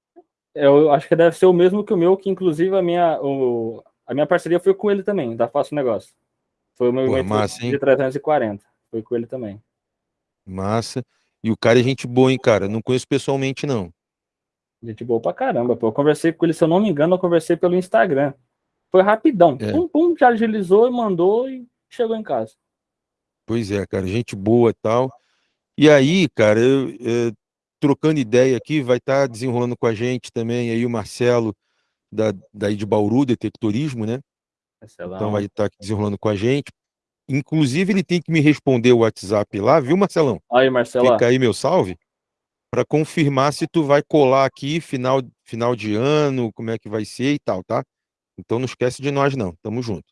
Eu acho que deve ser o mesmo que o meu, que inclusive a minha, o, a minha parceria foi com ele também, da Fácil Negócio. Foi o meu Pô, massa, de 340. Foi com ele também. Massa. E o cara é gente boa, hein, cara? Não conheço pessoalmente, não. Gente boa pra caramba, pô. Eu conversei com ele, se eu não me engano, eu conversei pelo Instagram. Foi rapidão. É. Pum, pum, já agilizou e mandou e chegou em casa. Pois é, cara, gente boa e tal. E aí, cara, eu, eu, trocando ideia aqui, vai estar tá desenrolando com a gente também aí o Marcelo da, daí de Bauru, Detectorismo, né? Marcelão. Então vai estar tá desenrolando com a gente. Inclusive, ele tem que me responder o WhatsApp lá, viu, Marcelão? Aí, Marcelo. Fica aí meu salve para confirmar se tu vai colar aqui final, final de ano, como é que vai ser e tal, tá? Então não esquece de nós não, tamo junto.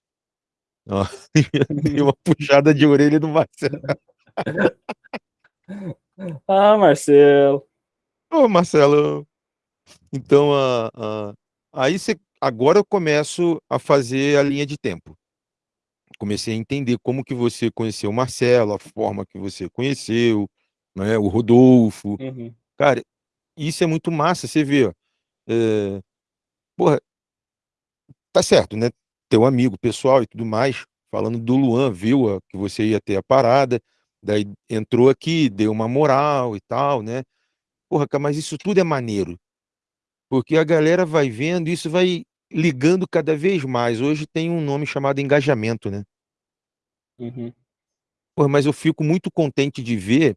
Ó, dei uma puxada de orelha do Marcelo. ah, Marcelo. Ô, Marcelo. Então, a, a, aí você, agora eu começo a fazer a linha de tempo. Comecei a entender como que você conheceu o Marcelo, a forma que você conheceu, né, o Rodolfo. Uhum. Cara, isso é muito massa, você vê, ó, é, porra, tá certo, né? Teu amigo pessoal e tudo mais, falando do Luan, viu ó, que você ia ter a parada, daí entrou aqui, deu uma moral e tal, né? Porra, cara, mas isso tudo é maneiro, porque a galera vai vendo, isso vai ligando cada vez mais. Hoje tem um nome chamado engajamento, né? Uhum. Porra, mas eu fico muito contente de ver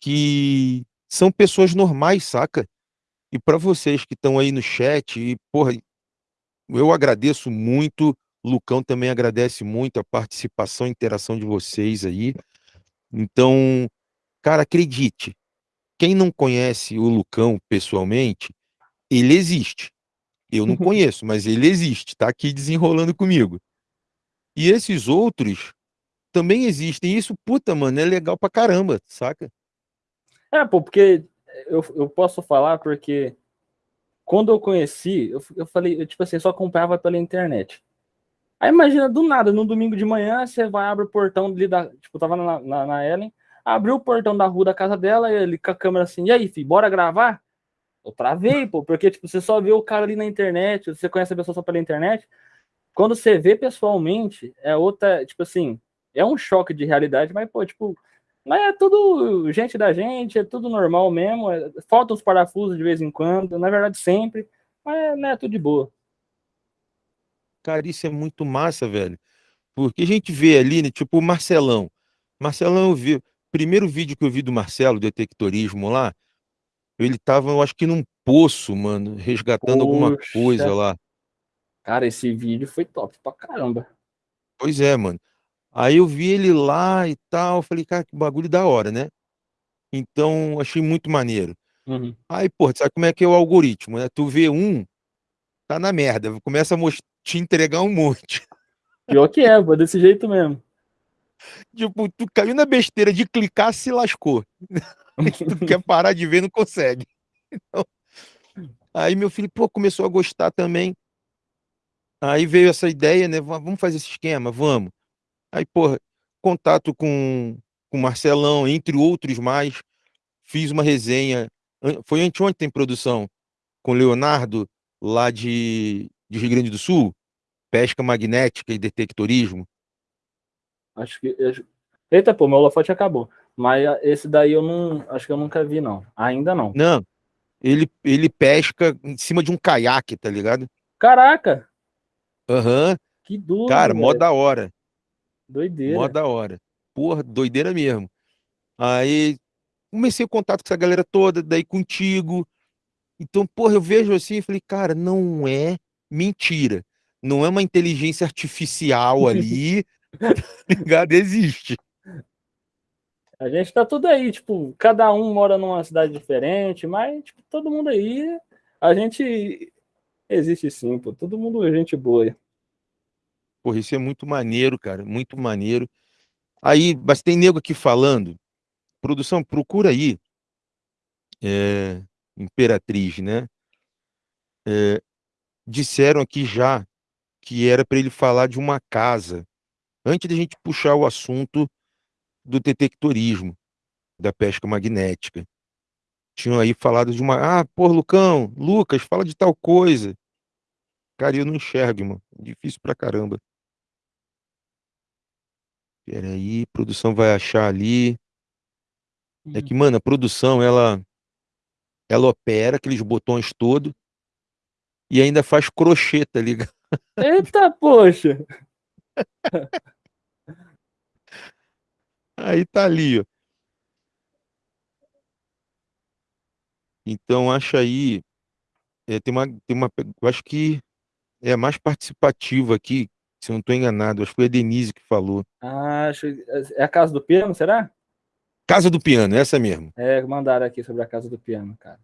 que são pessoas normais, saca? E para vocês que estão aí no chat, e, porra, eu agradeço muito, Lucão também agradece muito a participação e interação de vocês aí. Então, cara, acredite, quem não conhece o Lucão pessoalmente, ele existe. Eu não conheço, mas ele existe, tá aqui desenrolando comigo. E esses outros também existem. Isso, puta, mano, é legal pra caramba, saca? É, pô, porque eu, eu posso falar porque quando eu conheci, eu, eu falei, eu, tipo assim, só acompanhava pela internet. Aí imagina, do nada, no domingo de manhã, você vai, abre o portão ali da. Tipo, tava na, na, na Ellen, abriu o portão da rua da casa dela, e ele com a câmera assim, e aí, filho, bora gravar? Eu travei, pô, porque tipo, você só vê o cara ali na internet, você conhece a pessoa só pela internet. Quando você vê pessoalmente, é outra, tipo assim, é um choque de realidade, mas, pô, tipo, mas é tudo gente da gente, é tudo normal mesmo. É, faltam os parafusos de vez em quando, na verdade sempre, mas né, é tudo de boa. Cara, isso é muito massa, velho. Porque a gente vê ali, né, tipo o Marcelão. Marcelão, eu vi. Primeiro vídeo que eu vi do Marcelo, detectorismo lá, ele tava, eu acho que num poço, mano, resgatando Poxa. alguma coisa lá. Cara, esse vídeo foi top pra caramba. Pois é, mano. Aí eu vi ele lá e tal, falei, cara, que bagulho da hora, né? Então, achei muito maneiro. Uhum. Aí, pô, sabe como é que é o algoritmo, né? Tu vê um, tá na merda, começa a te entregar um monte. Pior que é, pô, desse jeito mesmo. Tipo, tu caiu na besteira de clicar, se lascou. tu quer parar de ver, não consegue. Então, aí meu filho, pô, começou a gostar também. Aí veio essa ideia, né? Vamos fazer esse esquema, vamos. Aí, porra, contato com o Marcelão, entre outros mais. Fiz uma resenha, foi anteontem em produção, com Leonardo, lá de, de Rio Grande do Sul, pesca magnética e detectorismo. Acho que. Eita, pô, meu holofote acabou. Mas esse daí eu não. Acho que eu nunca vi, não. Ainda não. Não. Ele, ele pesca em cima de um caiaque, tá ligado? Caraca! Aham. Uhum. Que duro. Cara, mó da hora. Doideira. Mó da hora. Porra, doideira mesmo. Aí comecei o contato com essa galera toda, daí contigo. Então, porra, eu vejo assim e falei, cara, não é mentira. Não é uma inteligência artificial ali, tá ligado? Existe. A gente tá tudo aí, tipo, cada um mora numa cidade diferente, mas, tipo, todo mundo aí, a gente existe sim, pô. Todo mundo é gente boa. Porra, isso é muito maneiro, cara, muito maneiro. Aí, mas tem nego aqui falando, produção, procura aí, é, Imperatriz, né? É, disseram aqui já que era para ele falar de uma casa, antes da gente puxar o assunto do detectorismo, da pesca magnética. Tinham aí falado de uma. Ah, pô, Lucão, Lucas, fala de tal coisa. Cara, eu não enxergo, mano. Difícil pra caramba. Peraí, produção vai achar ali. É uhum. que, mano, a produção, ela ela opera aqueles botões todos. e ainda faz crochê, tá ligado? Eita, poxa! Aí tá ali, ó. Então, acho aí. É, tem uma, tem uma. Eu acho que é a mais participativa aqui, se eu não estou enganado. Acho que foi a Denise que falou. Ah, acho, é a Casa do Piano, será? Casa do Piano, essa mesmo. É, mandaram aqui sobre a Casa do Piano, cara.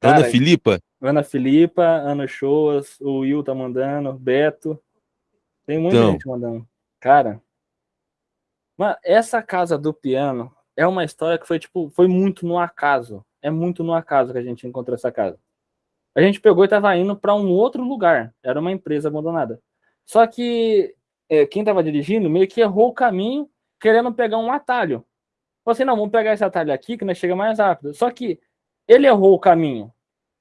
cara Ana Filipa? Ana Filipa, Ana Shoas, o Will tá mandando, Beto. Tem muita então, gente mandando. Cara, mas essa Casa do Piano é uma história que foi, tipo, foi muito no acaso. É muito no acaso que a gente encontrou essa casa. A gente pegou e estava indo para um outro lugar. Era uma empresa abandonada. Só que é, quem estava dirigindo meio que errou o caminho, querendo pegar um atalho. Falei assim, não, vamos pegar esse atalho aqui que nós chega mais rápido. Só que ele errou o caminho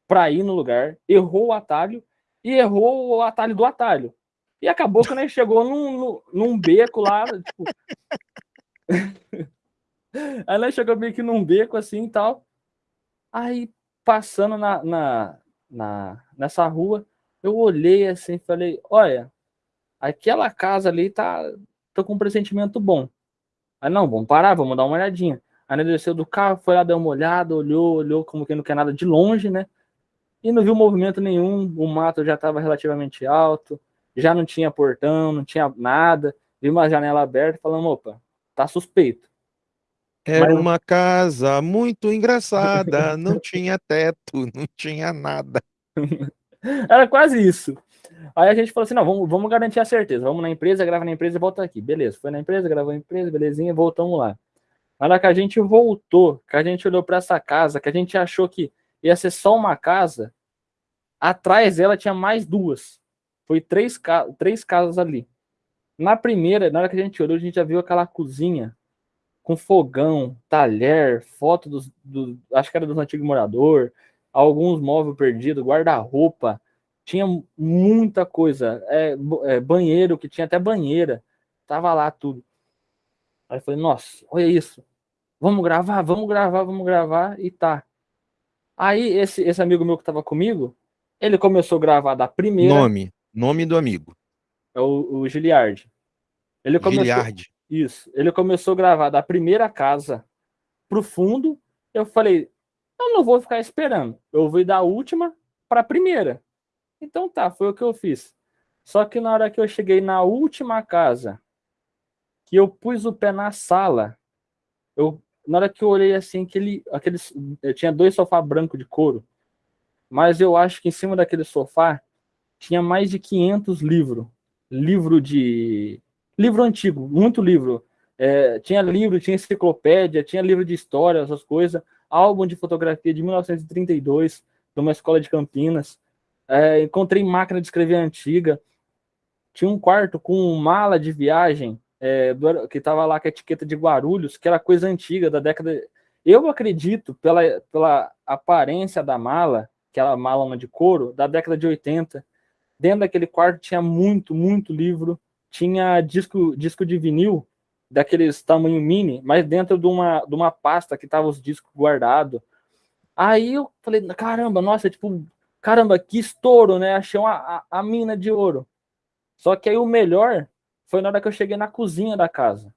para ir no lugar, errou o atalho e errou o atalho do atalho. E acabou que nós chegou num, num beco lá, tipo... Aí nós chegou meio que num beco assim e tal. Aí, passando na, na, na, nessa rua, eu olhei assim e falei, olha, aquela casa ali tá, tô com um pressentimento bom. Aí, não, vamos parar, vamos dar uma olhadinha. Aí ele desceu do carro, foi lá, deu uma olhada, olhou, olhou como que não quer nada de longe, né? E não viu movimento nenhum, o mato já estava relativamente alto, já não tinha portão, não tinha nada, viu uma janela aberta, falando, opa, tá suspeito. Era Mas... uma casa muito engraçada, não tinha teto, não tinha nada. Era quase isso. Aí a gente falou assim: não, vamos, vamos garantir a certeza. Vamos na empresa, grava na empresa e volta aqui. Beleza, foi na empresa, gravou na empresa, belezinha, voltamos lá. Na hora que a gente voltou, que a gente olhou para essa casa, que a gente achou que ia ser só uma casa, atrás dela tinha mais duas. Foi três, três casas ali. Na primeira, na hora que a gente olhou, a gente já viu aquela cozinha com fogão, talher, foto dos, do, acho que era dos antigos moradores, alguns móveis perdidos, guarda-roupa, tinha muita coisa, é, é, banheiro, que tinha até banheira, tava lá tudo. Aí eu falei, nossa, olha isso, vamos gravar, vamos gravar, vamos gravar, e tá. Aí esse, esse amigo meu que tava comigo, ele começou a gravar da primeira... Nome, nome do amigo. É o, o Giliard. Ele começou, Giliard. Isso. Ele começou a gravar da primeira casa pro fundo. Eu falei, eu não vou ficar esperando. Eu vou ir da última para a primeira. Então tá, foi o que eu fiz. Só que na hora que eu cheguei na última casa, que eu pus o pé na sala, eu na hora que eu olhei assim, aquele, aquele, eu tinha dois sofás brancos de couro, mas eu acho que em cima daquele sofá tinha mais de 500 livros. Livro de livro antigo, muito livro. É, tinha livro, tinha enciclopédia, tinha livro de história, essas coisas, álbum de fotografia de 1932, de uma escola de Campinas. É, encontrei máquina de escrever antiga. Tinha um quarto com mala de viagem, é, do, que estava lá com a etiqueta de Guarulhos, que era coisa antiga, da década. Eu acredito, pela, pela aparência da mala, aquela mala de couro, da década de 80. Dentro daquele quarto tinha muito, muito livro tinha disco, disco de vinil, daqueles tamanho mini, mas dentro de uma, de uma pasta que tava os discos guardados. Aí eu falei, caramba, nossa, tipo, caramba, que estouro, né? Achei uma, a, a mina de ouro. Só que aí o melhor foi na hora que eu cheguei na cozinha da casa.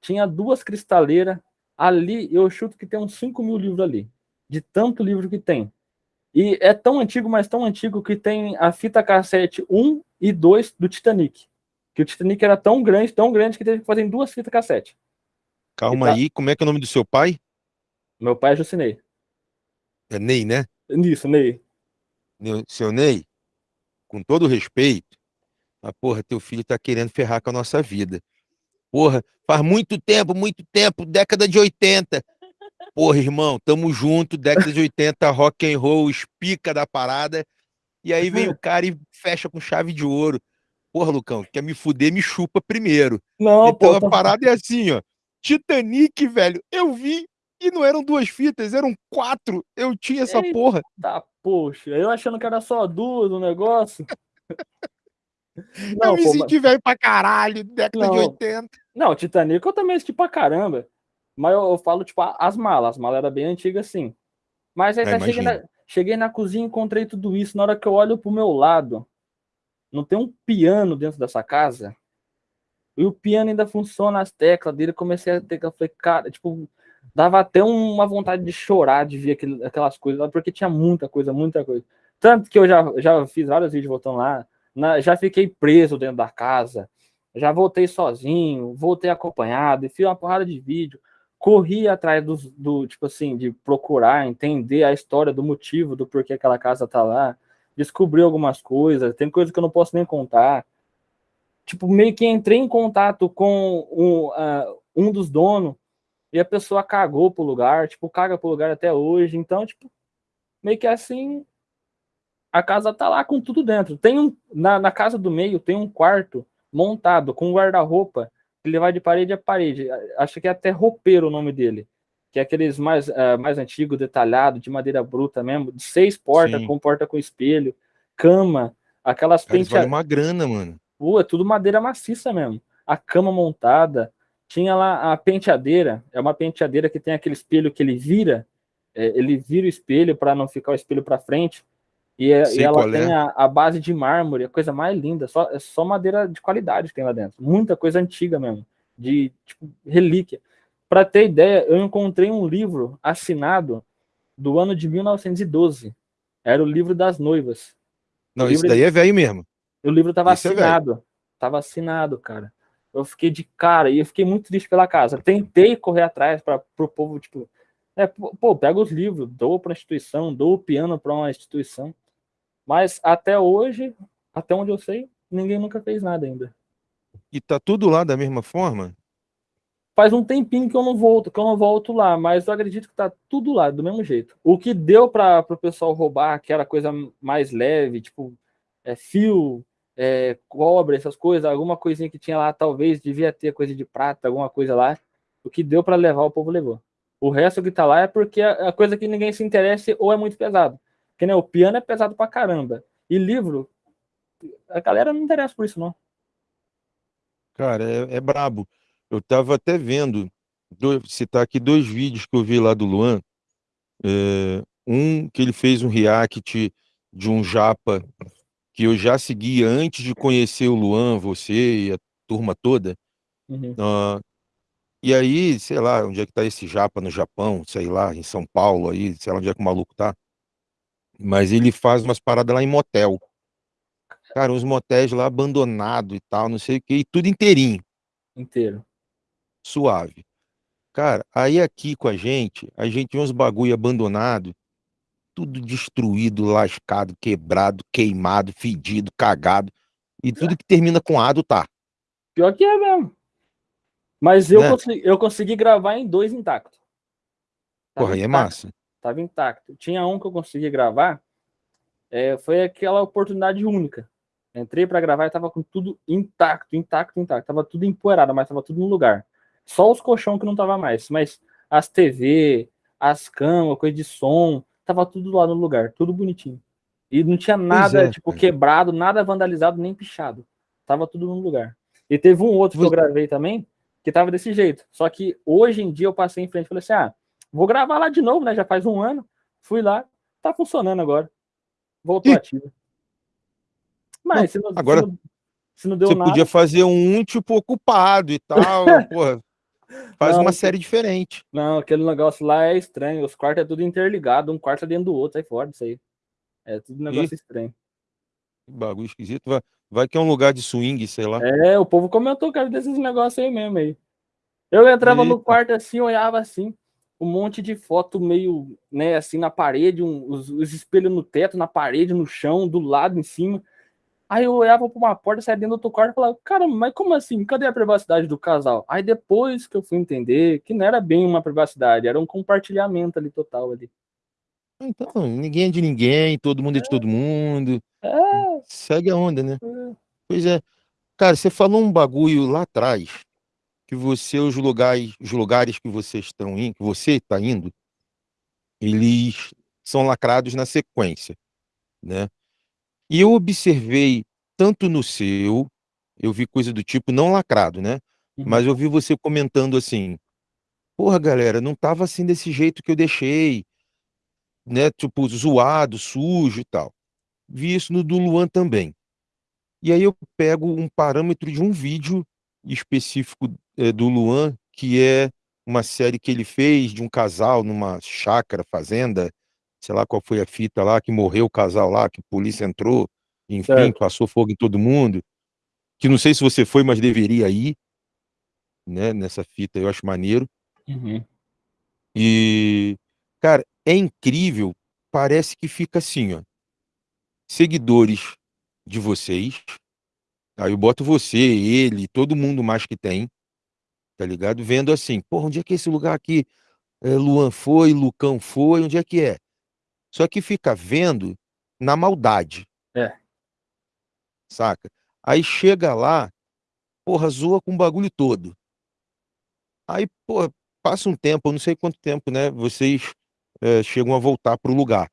Tinha duas cristaleiras. Ali eu chuto que tem uns 5 mil livros ali. De tanto livro que tem. E é tão antigo, mas tão antigo que tem a fita cassete 1 e 2 do Titanic que o Titanic era tão grande, tão grande que teve que fazer em duas fitas cassete. Calma tá... aí, como é que é o nome do seu pai? Meu pai é Jucinei. É Ney, né? Isso, Ney. Ney, com todo respeito, mas porra, teu filho tá querendo ferrar com a nossa vida. Porra, faz muito tempo, muito tempo, década de 80. Porra, irmão, tamo junto, década de 80, rock and roll, espica da parada. E aí vem o cara e fecha com chave de ouro. Porra, Lucão, quer me fuder, me chupa primeiro. Não, então pô, a tá... parada é assim, ó. Titanic, velho, eu vi e não eram duas fitas, eram quatro. Eu tinha essa Eita, porra. Tá, poxa, eu achando que era só duas o negócio. não, eu me pô, senti mas... velho pra caralho, década não. de 80. Não, Titanic eu também assisti pra caramba. Mas eu, eu falo, tipo, as malas. As malas eram bem antigas, sim. Mas aí é, tá chegando, Cheguei na cozinha, encontrei tudo isso. Na hora que eu olho pro meu lado, não tem um piano dentro dessa casa? E o piano ainda funciona as teclas dele. Comecei a ter que falei, cara, tipo, dava até uma vontade de chorar de ver aquelas coisas, porque tinha muita coisa, muita coisa. Tanto que eu já, já fiz vários vídeos voltando lá, na, já fiquei preso dentro da casa, já voltei sozinho, voltei acompanhado, e fiz uma porrada de vídeo, corri atrás do, do, tipo assim, de procurar, entender a história do motivo do porquê aquela casa tá lá, descobri algumas coisas, tem coisa que eu não posso nem contar, tipo, meio que entrei em contato com um, uh, um dos donos e a pessoa cagou pro lugar, tipo, caga pro lugar até hoje. Então, tipo, meio que assim, a casa tá lá com tudo dentro. Tem um, na, na casa do meio tem um quarto montado com guarda-roupa que ele vai de parede a parede. Acho que é até roupeiro o nome dele. Que é aqueles mais, uh, mais antigos, detalhado, de madeira bruta mesmo, de seis portas, Sim. com porta com espelho, cama, aquelas penteadas. Vale uma grana, mano. Pô, é tudo madeira maciça mesmo. A cama montada, tinha lá a penteadeira, é uma penteadeira que tem aquele espelho que ele vira, é, ele vira o espelho para não ficar o espelho para frente, e, é, e ela tem é. a, a, base de mármore, a coisa mais linda, só, é só madeira de qualidade que tem lá dentro, muita coisa antiga mesmo, de tipo, relíquia. Para ter ideia, eu encontrei um livro assinado do ano de 1912, era o livro das noivas. Não, isso daí é velho mesmo. O livro estava é assinado. É tava assinado, cara. Eu fiquei de cara e eu fiquei muito triste pela casa. Tentei correr atrás para o povo, tipo, é, pô, pega os livros, dou para a instituição, dou o piano para uma instituição. Mas até hoje, até onde eu sei, ninguém nunca fez nada ainda. E tá tudo lá da mesma forma? Faz um tempinho que eu não volto, que eu não volto lá, mas eu acredito que tá tudo lá, do mesmo jeito. O que deu para o pessoal roubar, que era coisa mais leve, tipo, é, fio, é, cobre, essas coisas, alguma coisinha que tinha lá, talvez devia ter coisa de prata, alguma coisa lá. O que deu para levar, o povo levou. O resto que tá lá é porque a coisa que ninguém se interessa ou é muito pesado. Porque né, o piano é pesado pra caramba. E livro, a galera não interessa por isso, não. Cara, é, é brabo. Eu tava até vendo, dois, citar aqui dois vídeos que eu vi lá do Luan. É, um que ele fez um react de um japa que eu já seguia antes de conhecer o Luan, você e a turma toda. Uhum. Uh, e aí, sei lá, onde é que tá esse japa no Japão, sei lá, em São Paulo aí, sei lá onde é que o maluco tá. Mas ele faz umas paradas lá em motel. Cara, uns motéis lá abandonados e tal, não sei o que, e tudo inteirinho. Inteiro. Suave. Cara, aí aqui com a gente, a gente vê uns bagulho abandonado, tudo destruído, lascado, quebrado, queimado, fedido, cagado. E tudo que termina com ado tá. Pior que é mesmo. Mas eu, né? consegui, eu consegui gravar em dois intactos. Porra, aí é massa. Tava intacto. Tinha um que eu consegui gravar. É, foi aquela oportunidade única. Entrei para gravar e tava com tudo intacto, intacto, intacto. Tava tudo empoeirado, mas tava tudo no lugar. Só os colchão que não tava mais. Mas as TV, as camas, coisa de som, tava tudo lá no lugar, tudo bonitinho. E não tinha nada, é, tipo, quebrado, nada vandalizado, nem pichado. Tava tudo no lugar. E teve um outro que eu gravei também, que tava desse jeito. Só que hoje em dia eu passei em frente e falei assim: ah, vou gravar lá de novo, né? Já faz um ano. Fui lá, tá funcionando agora. Voltou Ih. ativo. Mas se não, agora, se não, se não deu você nada. Você podia fazer um tipo ocupado e tal, porra. Faz não, uma série diferente. Não, aquele negócio lá é estranho. Os quartos é tudo interligado, um quarto é dentro do outro, sai fora disso aí. É tudo negócio e... estranho. Que bagulho esquisito. Vai, vai que é um lugar de swing, sei lá. É, o povo comentou, cara, desses negócios aí mesmo aí. Eu entrava Eita. no quarto assim, olhava assim, um monte de foto meio, né, assim na parede, um, os, os espelhos no teto, na parede, no chão, do lado, em cima. Aí eu olhava para uma porta, saia dentro do outro quarto e falava, cara, mas como assim? Cadê a privacidade do casal? Aí depois que eu fui entender que não era bem uma privacidade, era um compartilhamento ali total ali. Então, ninguém é de ninguém, todo mundo é, é de todo mundo. É. Segue a onda, né? É. Pois é. Cara, você falou um bagulho lá atrás, que você, os lugares, os lugares que vocês estão indo, que você está indo, eles são lacrados na sequência, né? E eu observei tanto no seu, eu vi coisa do tipo, não lacrado, né? Uhum. Mas eu vi você comentando assim: porra, galera, não tava assim desse jeito que eu deixei. né, tipo, zoado, sujo e tal. Vi isso no do Luan também. E aí eu pego um parâmetro de um vídeo específico é, do Luan, que é uma série que ele fez de um casal numa chácara, fazenda, sei lá qual foi a fita lá, que morreu o casal lá, que a polícia entrou, enfim, certo. passou fogo em todo mundo. Que não sei se você foi, mas deveria ir, né, nessa fita, eu acho maneiro. Uhum. E, cara, é incrível, parece que fica assim, ó. Seguidores de vocês, aí eu boto você, ele, todo mundo mais que tem, tá ligado? Vendo assim, porra, onde é que é esse lugar aqui? É, Luan foi, Lucão foi, onde é que é? Só que fica vendo na maldade. É. Saca? Aí chega lá, porra, zoa com o bagulho todo. Aí, porra, passa um tempo, eu não sei quanto tempo, né? Vocês é, chegam a voltar pro lugar.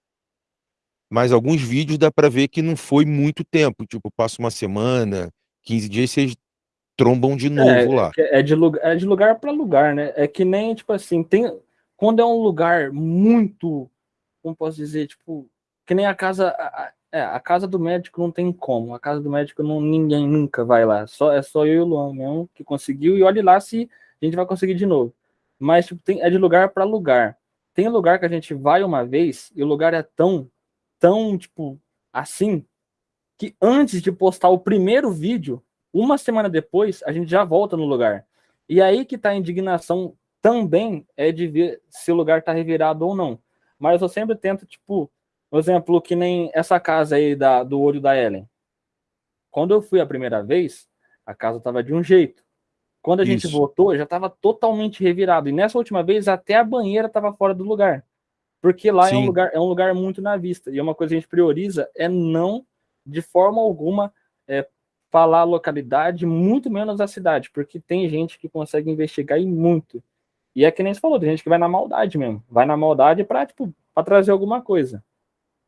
Mas alguns vídeos dá para ver que não foi muito tempo. Tipo, passa uma semana, 15 dias, vocês trombam de novo é, lá. É de, lugar, é de lugar para lugar, né? É que nem, tipo assim, tem. Quando é um lugar muito. Como posso dizer? Tipo, que nem a casa. A, é, a casa do médico não tem como. A casa do médico não, ninguém nunca vai lá. Só, é só eu e o Luan mesmo que conseguiu. E olhe lá se a gente vai conseguir de novo. Mas tipo, tem, é de lugar para lugar. Tem lugar que a gente vai uma vez e o lugar é tão, tão, tipo, assim, que antes de postar o primeiro vídeo, uma semana depois, a gente já volta no lugar. E aí que tá a indignação também é de ver se o lugar tá revirado ou não. Mas eu sempre tento, tipo, por exemplo, que nem essa casa aí da, do olho da Ellen. Quando eu fui a primeira vez, a casa tava de um jeito. Quando a gente voltou, já estava totalmente revirado. E nessa última vez, até a banheira estava fora do lugar. Porque lá é um, lugar, é um lugar muito na vista. E uma coisa que a gente prioriza é não, de forma alguma, é, falar a localidade, muito menos a cidade. Porque tem gente que consegue investigar e muito. E é que nem você falou, tem gente que vai na maldade mesmo. Vai na maldade para tipo, trazer alguma coisa.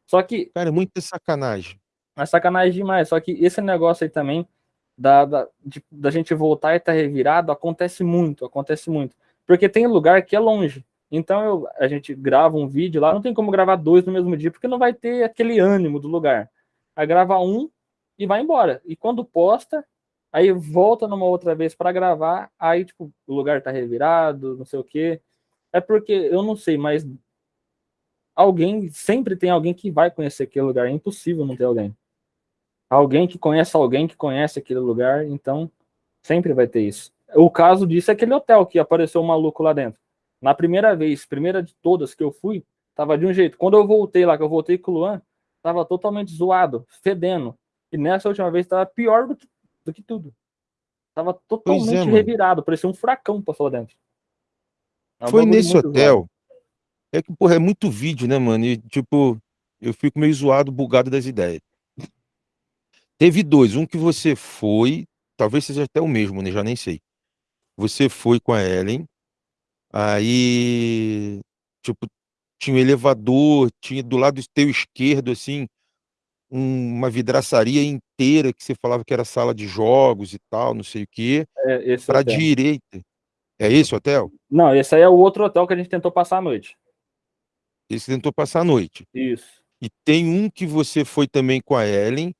Só que. Cara, é muita sacanagem. É sacanagem demais. Só que esse negócio aí também da, da, de, da gente voltar e estar tá revirado acontece muito, acontece muito. Porque tem lugar que é longe. Então eu, a gente grava um vídeo lá, não tem como gravar dois no mesmo dia, porque não vai ter aquele ânimo do lugar. Aí grava um e vai embora. E quando posta, aí volta numa outra vez para gravar, aí tipo, o lugar tá revirado, não sei o quê. É porque eu não sei, mas alguém sempre tem alguém que vai conhecer aquele lugar, é impossível não ter alguém alguém que conhece alguém que conhece aquele lugar, então sempre vai ter isso. O caso disso é aquele hotel que apareceu um maluco lá dentro. Na primeira vez, primeira de todas que eu fui, tava de um jeito. Quando eu voltei lá, que eu voltei com o Luan, tava totalmente zoado, fedendo. E nessa última vez tava pior do que, do que tudo. Tava é, totalmente é, revirado, parecia um furacão passou lá dentro. É um Foi nesse hotel. Zoado. É que, porra, é muito vídeo, né, mano? E, tipo, eu fico meio zoado, bugado das ideias. Teve dois, um que você foi, talvez seja até o mesmo, né? Já nem sei. Você foi com a Ellen, aí, tipo, tinha um elevador, tinha do lado teu esquerdo, assim, um- uma vidraçaria inteira que você falava que era sala de jogos e tal, não sei o quê. É hotel. direita. É esse o hotel? Não, esse aí é o outro hotel que a gente tentou passar a noite. Esse tentou passar a noite. Isso. E tem um que você foi também com a Ellen,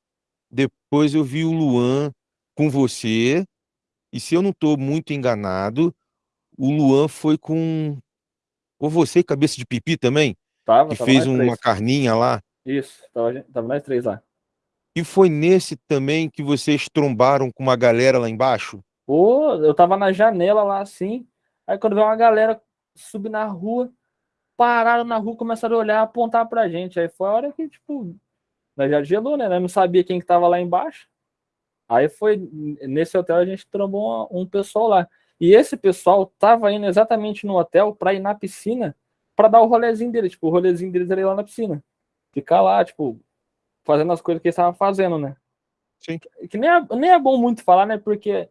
depois eu vi o Luan com você, e se eu não estou muito enganado, o Luan foi com. Ou você, cabeça de pipi também? Tava, que tava fez uma três. carninha lá. Isso, tava, tava nós três lá. E foi nesse também que vocês trombaram com uma galera lá embaixo? Pô, eu tava na janela lá assim, aí quando veio uma galera subir na rua, pararam na rua, começaram a olhar, apontar pra gente. Aí foi a hora que, tipo, nós já gelou, né? Nós não sabia quem que tava lá embaixo. Aí foi nesse hotel a gente trombou um pessoal lá. E esse pessoal tava indo exatamente no hotel para ir na piscina para dar o rolezinho dele, tipo, o rolezinho deles era ir lá na piscina. Ficar lá, tipo, fazendo as coisas que eles estavam fazendo, né? Sim. Que nem é, nem é bom muito falar, né? Porque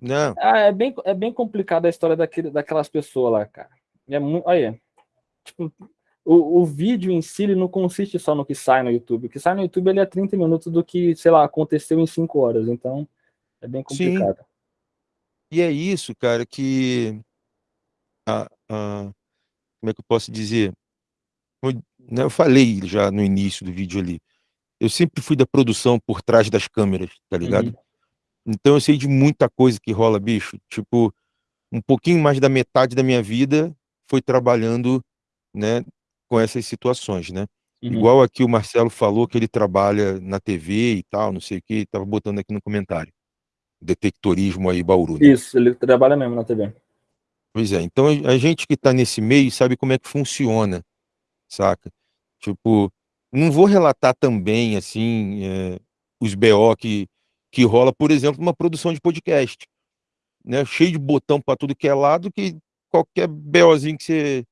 Não. ah, é bem, é bem complicada a história daquele, daquelas pessoas lá, cara. É muito, olha, tipo, o, o vídeo em si ele não consiste só no que sai no YouTube. O que sai no YouTube ele é 30 minutos do que, sei lá, aconteceu em 5 horas. Então, é bem complicado. Sim. E é isso, cara, que. A, a, como é que eu posso dizer? Né, eu falei já no início do vídeo ali, eu sempre fui da produção por trás das câmeras, tá ligado? Uhum. Então eu sei de muita coisa que rola, bicho. Tipo, um pouquinho mais da metade da minha vida foi trabalhando, né, com essas situações, né? Uhum. Igual aqui o Marcelo falou que ele trabalha na TV e tal, não sei o que, tava botando aqui no comentário. Detectorismo aí, Bauru. Né? Isso, ele trabalha mesmo na TV. Pois é, então a gente que tá nesse meio sabe como é que funciona, saca? Tipo, não vou relatar também, assim, é, os BO que, que rola, por exemplo, numa produção de podcast, né? Cheio de botão para tudo que é lado, que qualquer BOzinho que você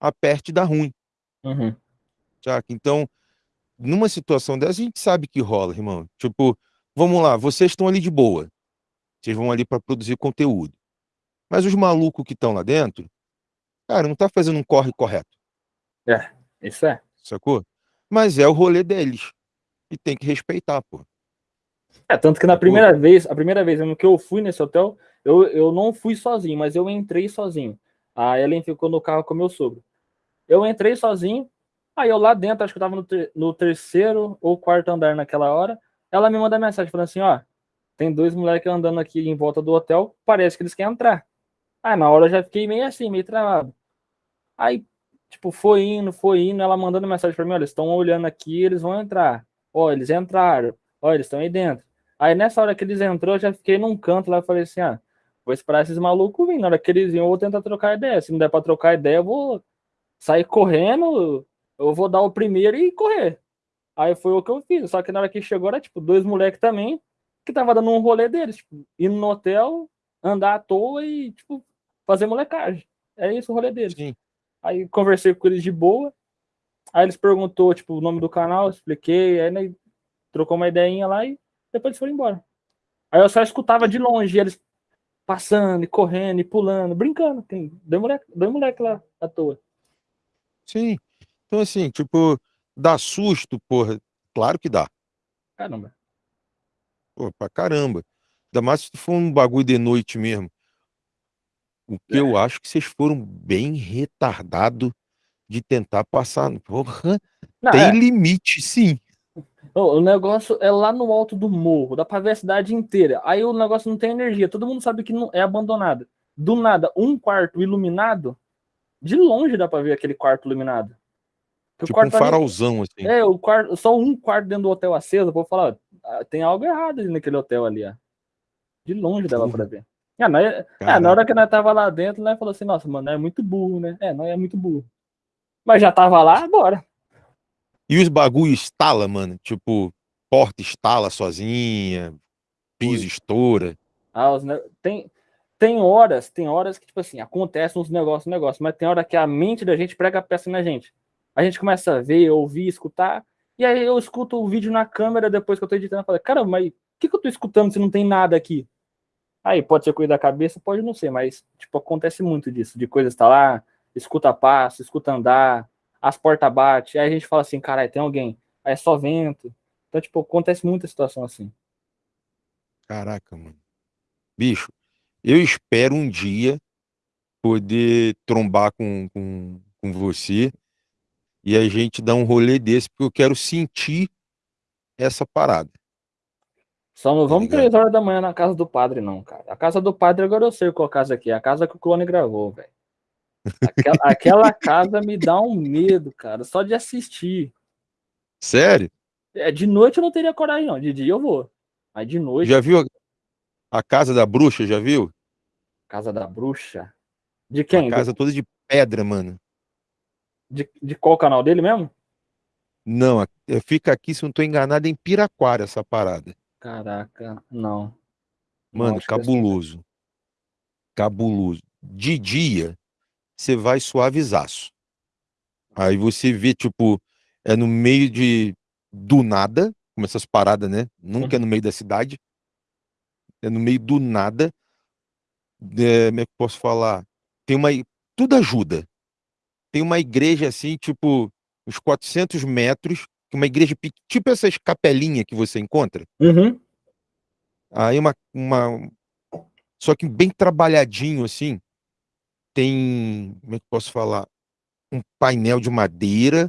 aperte dá ruim. Uhum. Saca? Então, numa situação dessa, a gente sabe que rola, irmão. Tipo, vamos lá, vocês estão ali de boa. Vocês vão ali para produzir conteúdo. Mas os malucos que estão lá dentro, cara, não tá fazendo um corre correto. É, isso é. Sacou? Mas é o rolê deles. E tem que respeitar, pô. É, tanto que na primeira vez, a primeira vez que eu fui nesse hotel, eu, eu não fui sozinho, mas eu entrei sozinho. A Ellen ficou no carro com meu sogro. Eu entrei sozinho, aí eu lá dentro, acho que eu tava no, ter, no terceiro ou quarto andar naquela hora, ela me manda mensagem falando assim, ó, tem dois moleques andando aqui em volta do hotel, parece que eles querem entrar. Aí na hora eu já fiquei meio assim, meio travado. Aí, tipo, foi indo, foi indo, ela mandando mensagem pra mim, olha, eles estão olhando aqui, eles vão entrar. Ó, eles entraram. Ó, eles estão aí dentro. Aí nessa hora que eles entrou, eu já fiquei num canto lá falei assim, ah, vou esperar esses malucos vir. Na hora que eles virem, eu vou tentar trocar ideia. Se não der pra trocar ideia, eu vou sair correndo, eu vou dar o primeiro e correr. Aí foi o que eu fiz. Só que na hora que chegou, era tipo dois moleques também, que tava dando um rolê deles, tipo, indo no hotel, andar à toa e, tipo, fazer molecagem. É isso o rolê deles. Sim. Aí conversei com eles de boa. Aí eles perguntou, tipo, o nome do canal, expliquei, aí né, trocou uma ideinha lá e depois eles foram embora. Aí eu só escutava de longe eles passando, e correndo, e pulando, brincando. Dois moleque, dois moleque lá à toa. Sim. Então, assim, tipo, dá susto, porra. Claro que dá. Caramba. Pô, pra caramba. Ainda mais se for um bagulho de noite mesmo. O que É. eu acho que vocês foram bem retardados de tentar passar. Porra, Não, tem é, limite, sim. o negócio é lá no alto do morro, dá pra ver a cidade inteira. Aí o negócio não tem energia, todo mundo sabe que não é abandonado. Do nada, um quarto iluminado, de longe dá pra ver aquele quarto iluminado. Que o Tipo um quarto ali- farolzão, assim. É, o quarto, só um quarto dentro do hotel aceso, vou falar, ó, ah, tem algo errado ali naquele hotel ali, ó. De longe dava Porra. pra ver. É, nós, é, na hora que nós tava lá dentro, nós falou assim, nossa, mano, é muito burro, né? É, nós é muito burro. Mas já tava lá, bora. E os bagulho estala, mano. Tipo, porta estala sozinha, piso Ui. estoura. Ah, os ne- tem, tem horas, tem horas que, tipo assim, acontecem uns negócios, negócios, mas tem hora que a mente da gente prega a peça na gente. A gente começa a ver, ouvir, escutar, e aí eu escuto o vídeo na câmera depois que eu tô editando, eu falo, caramba, mas o que, que eu tô escutando se não tem nada aqui? Aí pode ser coisa da cabeça, pode não ser, mas, tipo, acontece muito disso, de coisas tá lá, escuta passo, escuta andar, as portas batem, aí a gente fala assim, caralho, tem alguém, aí é só vento. Então, tipo, acontece muita situação assim. Caraca, mano. Bicho, eu espero um dia poder trombar com, com, com você e a gente dar um rolê desse, porque eu quero sentir essa parada. Só não Tá vamos três horas da manhã na casa do padre, não, cara. A casa do padre agora eu sei qual casa aqui é. A casa que o clone gravou, velho. Aquela, aquela casa me dá um medo, cara, só de assistir. Sério? É, de noite eu não teria coragem, não. De dia eu vou. Mas de noite, Já viu a, a casa da bruxa? Já viu? casa da bruxa. De quem? A casa toda de pedra, mano. De, de qual canal dele mesmo? Não, fica aqui, se não tô enganado, em Piraquara essa parada. Caraca, não. Não, Mano, assim. cabuloso. Cabuloso. De dia, você vai suavizaço. Aí você vê, tipo, é no meio de do nada, como essas paradas, né? Nunca é no meio da cidade. É no meio do nada. É, como é que eu posso falar? Tem uma. Tudo ajuda. Tem uma igreja assim, tipo, uns 400 metros, uma igreja, tipo essas capelinhas que você encontra. Uhum. Aí uma, uma. Só que bem trabalhadinho, assim. Tem. Como é que eu posso falar? Um painel de madeira.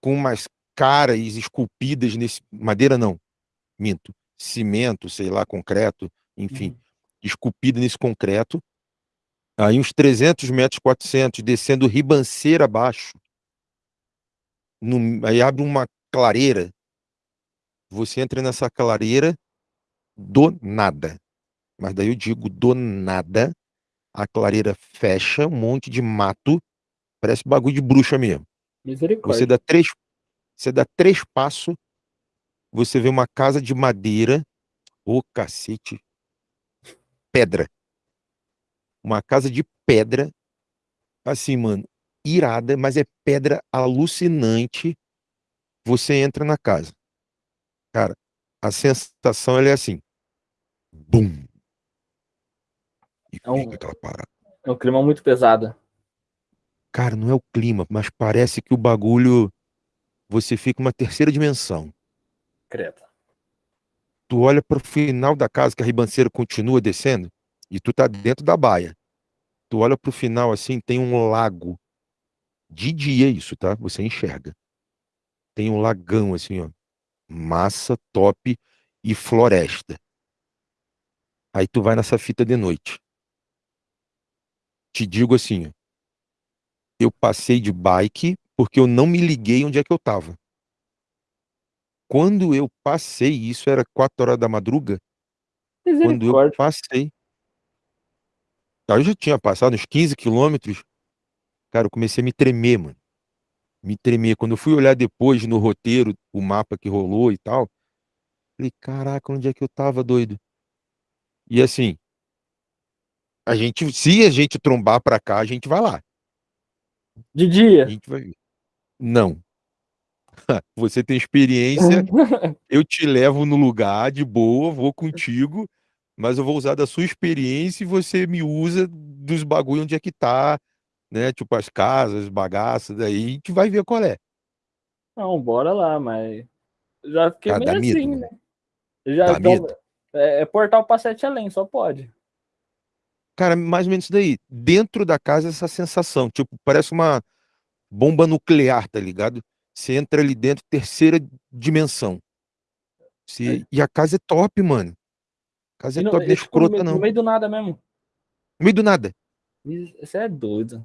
com umas caras esculpidas nesse. Madeira não, minto. Cimento, sei lá, concreto, enfim, uhum. esculpida nesse concreto. Aí uns 300 metros, 400, descendo ribanceira abaixo. No, aí abre uma clareira. Você entra nessa clareira do nada. Mas daí eu digo do nada. A clareira fecha, um monte de mato. Parece bagulho de bruxa mesmo. Misericórdia. Você dá três, você dá três passos, você vê uma casa de madeira. Ô, oh, cacete. Pedra. Uma casa de pedra. Assim, mano, irada, mas é pedra alucinante. Você entra na casa. Cara, a sensação é assim. Bum. E é um, aquela parada. É um clima muito pesado. Cara, não é o clima, mas parece que o bagulho. Você fica uma terceira dimensão. Credo. Tu olha para o final da casa, que a ribanceira continua descendo, e tu tá dentro da baia. Tu olha para o final assim, tem um lago. De dia isso, tá? Você enxerga. Tem um lagão assim, ó. Massa, top e floresta. Aí tu vai nessa fita de noite. Te digo assim, ó, eu passei de bike porque eu não me liguei onde é que eu tava. Quando eu passei, isso era 4 horas da madruga. Quando eu passei. Eu já tinha passado uns 15 quilômetros. Cara, eu comecei a me tremer, mano. Me tremer. Quando eu fui olhar depois no roteiro, o mapa que rolou e tal, falei, caraca, onde é que eu tava, doido? E assim, a gente, se a gente trombar pra cá, a gente vai lá. De dia? A gente vai. Não. Você tem experiência, eu te levo no lugar de boa, vou contigo, mas eu vou usar da sua experiência e você me usa dos bagulho onde é que tá, né? Tipo as casas, bagaças, daí a gente vai ver qual é. Não, bora lá, mas já fiquei ah, meio assim, medo, né? Já, dá então. É, é portal pra sete além, só pode. Cara, mais ou menos isso daí. Dentro da casa, essa sensação. Tipo, parece uma bomba nuclear, tá ligado? Você entra ali dentro, terceira dimensão. Você... É. E a casa é top, mano. A casa é no, top, não é escrota, não. No meio do nada mesmo. No meio do nada. Você é doido.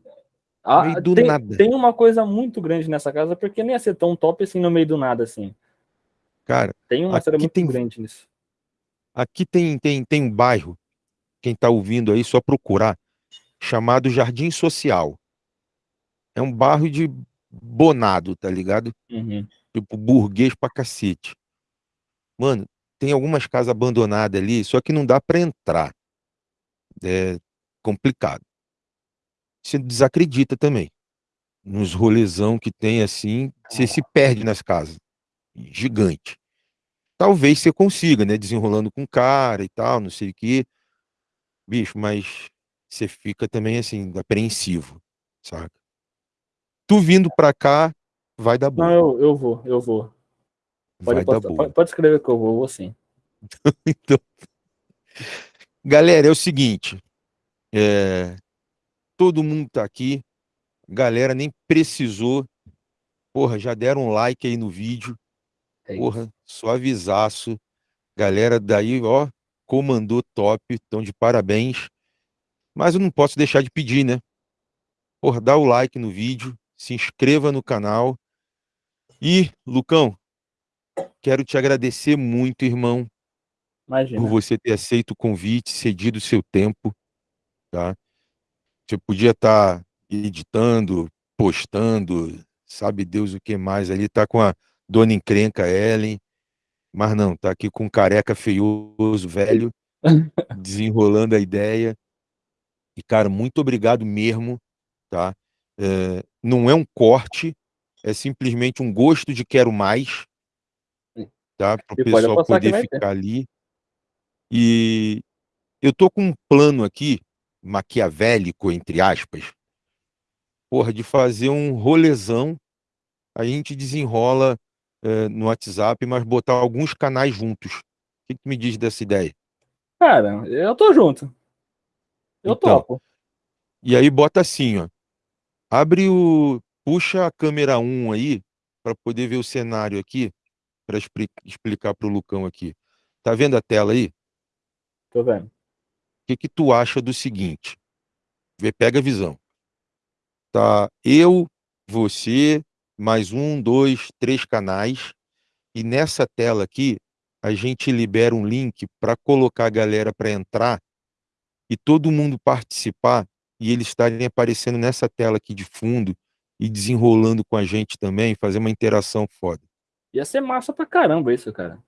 Ah, meio do tem, nada. tem uma coisa muito grande nessa casa, porque nem ia ser tão top assim no meio do nada, assim. Cara, tem uma história muito tem, grande nisso. Aqui tem, tem, tem um bairro quem está ouvindo aí, só procurar, chamado Jardim Social. É um bairro de bonado, tá ligado? Uhum. Tipo, burguês pra cacete. Mano, tem algumas casas abandonadas ali, só que não dá para entrar. É complicado. Você desacredita também. Nos rolezão que tem assim, você se perde nas casas. Gigante. Talvez você consiga, né? Desenrolando com cara e tal, não sei o quê bicho, mas você fica também assim, apreensivo, saca? Tu vindo pra cá, vai dar bom. Não, eu, eu vou, eu vou. Pode. Pode, pode, escrever que eu vou, eu vou sim. então, galera, é o seguinte, é, todo mundo tá aqui, galera nem precisou, porra, já deram um like aí no vídeo, é porra, só avisaço, galera daí, ó, comandou top, então de parabéns. Mas eu não posso deixar de pedir, né? Por dar o like no vídeo, se inscreva no canal. E, Lucão, quero te agradecer muito, irmão, Imagina. por você ter aceito o convite, cedido o seu tempo, tá? Você podia estar tá editando, postando, sabe Deus o que mais ali, tá com a dona encrenca Ellen, mas não, tá aqui com um careca feioso, velho, desenrolando a ideia. E, cara, muito obrigado mesmo, tá? É, não é um corte, é simplesmente um gosto de quero mais, tá? Para o pessoal poder ficar ali. E eu tô com um plano aqui, maquiavélico, entre aspas, porra, de fazer um rolezão. A gente desenrola é, no WhatsApp, mas botar alguns canais juntos. O que, que me diz dessa ideia? Cara, eu tô junto. Eu então, topo. E aí bota assim, ó. Abre o. Puxa a câmera 1 aí para poder ver o cenário aqui, para explicar para o Lucão aqui. Tá vendo a tela aí? Tô vendo. Que, que tu acha do seguinte? Vê, pega a visão. Tá eu, você, mais um, dois, três canais. E nessa tela aqui, a gente libera um link para colocar a galera para entrar e todo mundo participar e eles estarem aparecendo nessa tela aqui de fundo e desenrolando com a gente também, fazer uma interação foda. Ia ser massa pra caramba isso, cara.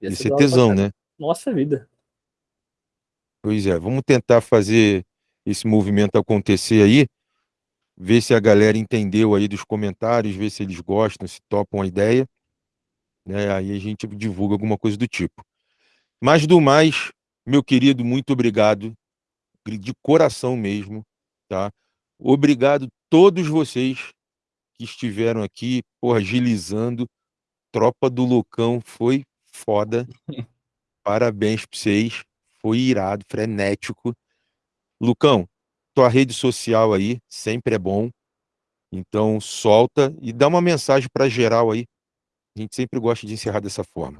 Ia, Ia ser, ser tesão, né? Nossa vida. Pois é, vamos tentar fazer esse movimento acontecer aí, ver se a galera entendeu aí dos comentários, ver se eles gostam, se topam a ideia né? Aí a gente divulga alguma coisa do tipo. Mas do mais, meu querido, muito obrigado, de coração mesmo, tá? Obrigado todos vocês que estiveram aqui, porra, agilizando. Tropa do Lucão foi foda. Parabéns para vocês. Foi irado, frenético. Lucão, tua rede social aí sempre é bom. Então solta e dá uma mensagem para geral aí a gente sempre gosta de encerrar dessa forma.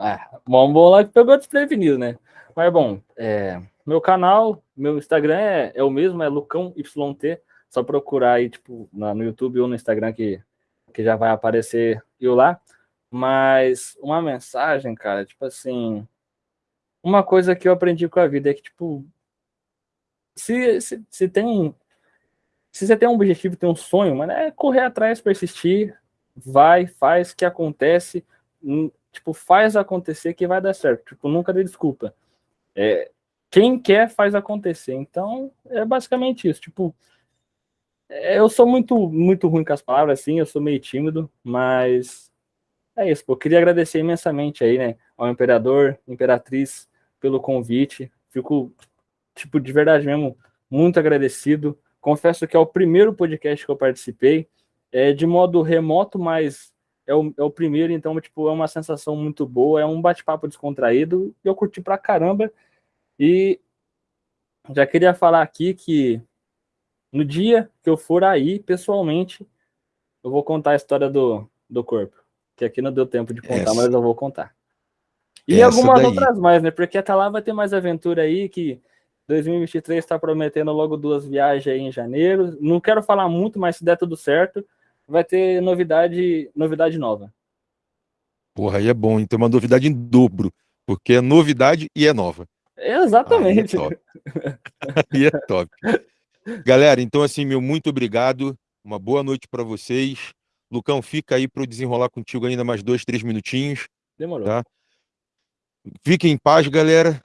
É, bom, bom lá que pegou desprevenido, né? Mas bom, é, meu canal, meu Instagram é, é o mesmo, é Lucão YT. Só procurar aí, tipo, na, no YouTube ou no Instagram que, que já vai aparecer eu lá. Mas uma mensagem, cara, tipo assim. Uma coisa que eu aprendi com a vida é que, tipo, se, se, se tem. Se você tem um objetivo, tem um sonho, mas é correr atrás, persistir, vai, faz que acontece, tipo, faz acontecer que vai dar certo. Tipo, nunca dê desculpa. É, quem quer faz acontecer. Então, é basicamente isso. Tipo, é, eu sou muito, muito ruim com as palavras, assim, eu sou meio tímido, mas é isso. Pô. Queria agradecer imensamente aí, né, ao imperador, imperatriz, pelo convite. Fico, tipo, de verdade mesmo, muito agradecido. Confesso que é o primeiro podcast que eu participei é de modo remoto, mas é o, é o primeiro, então, tipo, é uma sensação muito boa, é um bate-papo descontraído, e eu curti pra caramba, e já queria falar aqui que no dia que eu for aí, pessoalmente, eu vou contar a história do, do corpo, que aqui não deu tempo de contar, Essa. mas eu vou contar. E Essa algumas daí. outras mais, né, porque até lá vai ter mais aventura aí, que 2023 está prometendo logo duas viagens aí em janeiro, não quero falar muito, mas se der tudo certo, vai ter novidade, novidade nova. Porra, aí é bom, então uma novidade em dobro, porque é novidade e é nova. Exatamente. Aí é top. aí é top. Galera, então assim, meu muito obrigado. Uma boa noite para vocês. Lucão, fica aí para eu desenrolar contigo ainda mais dois, três minutinhos. Demorou. Tá? Fiquem em paz, galera.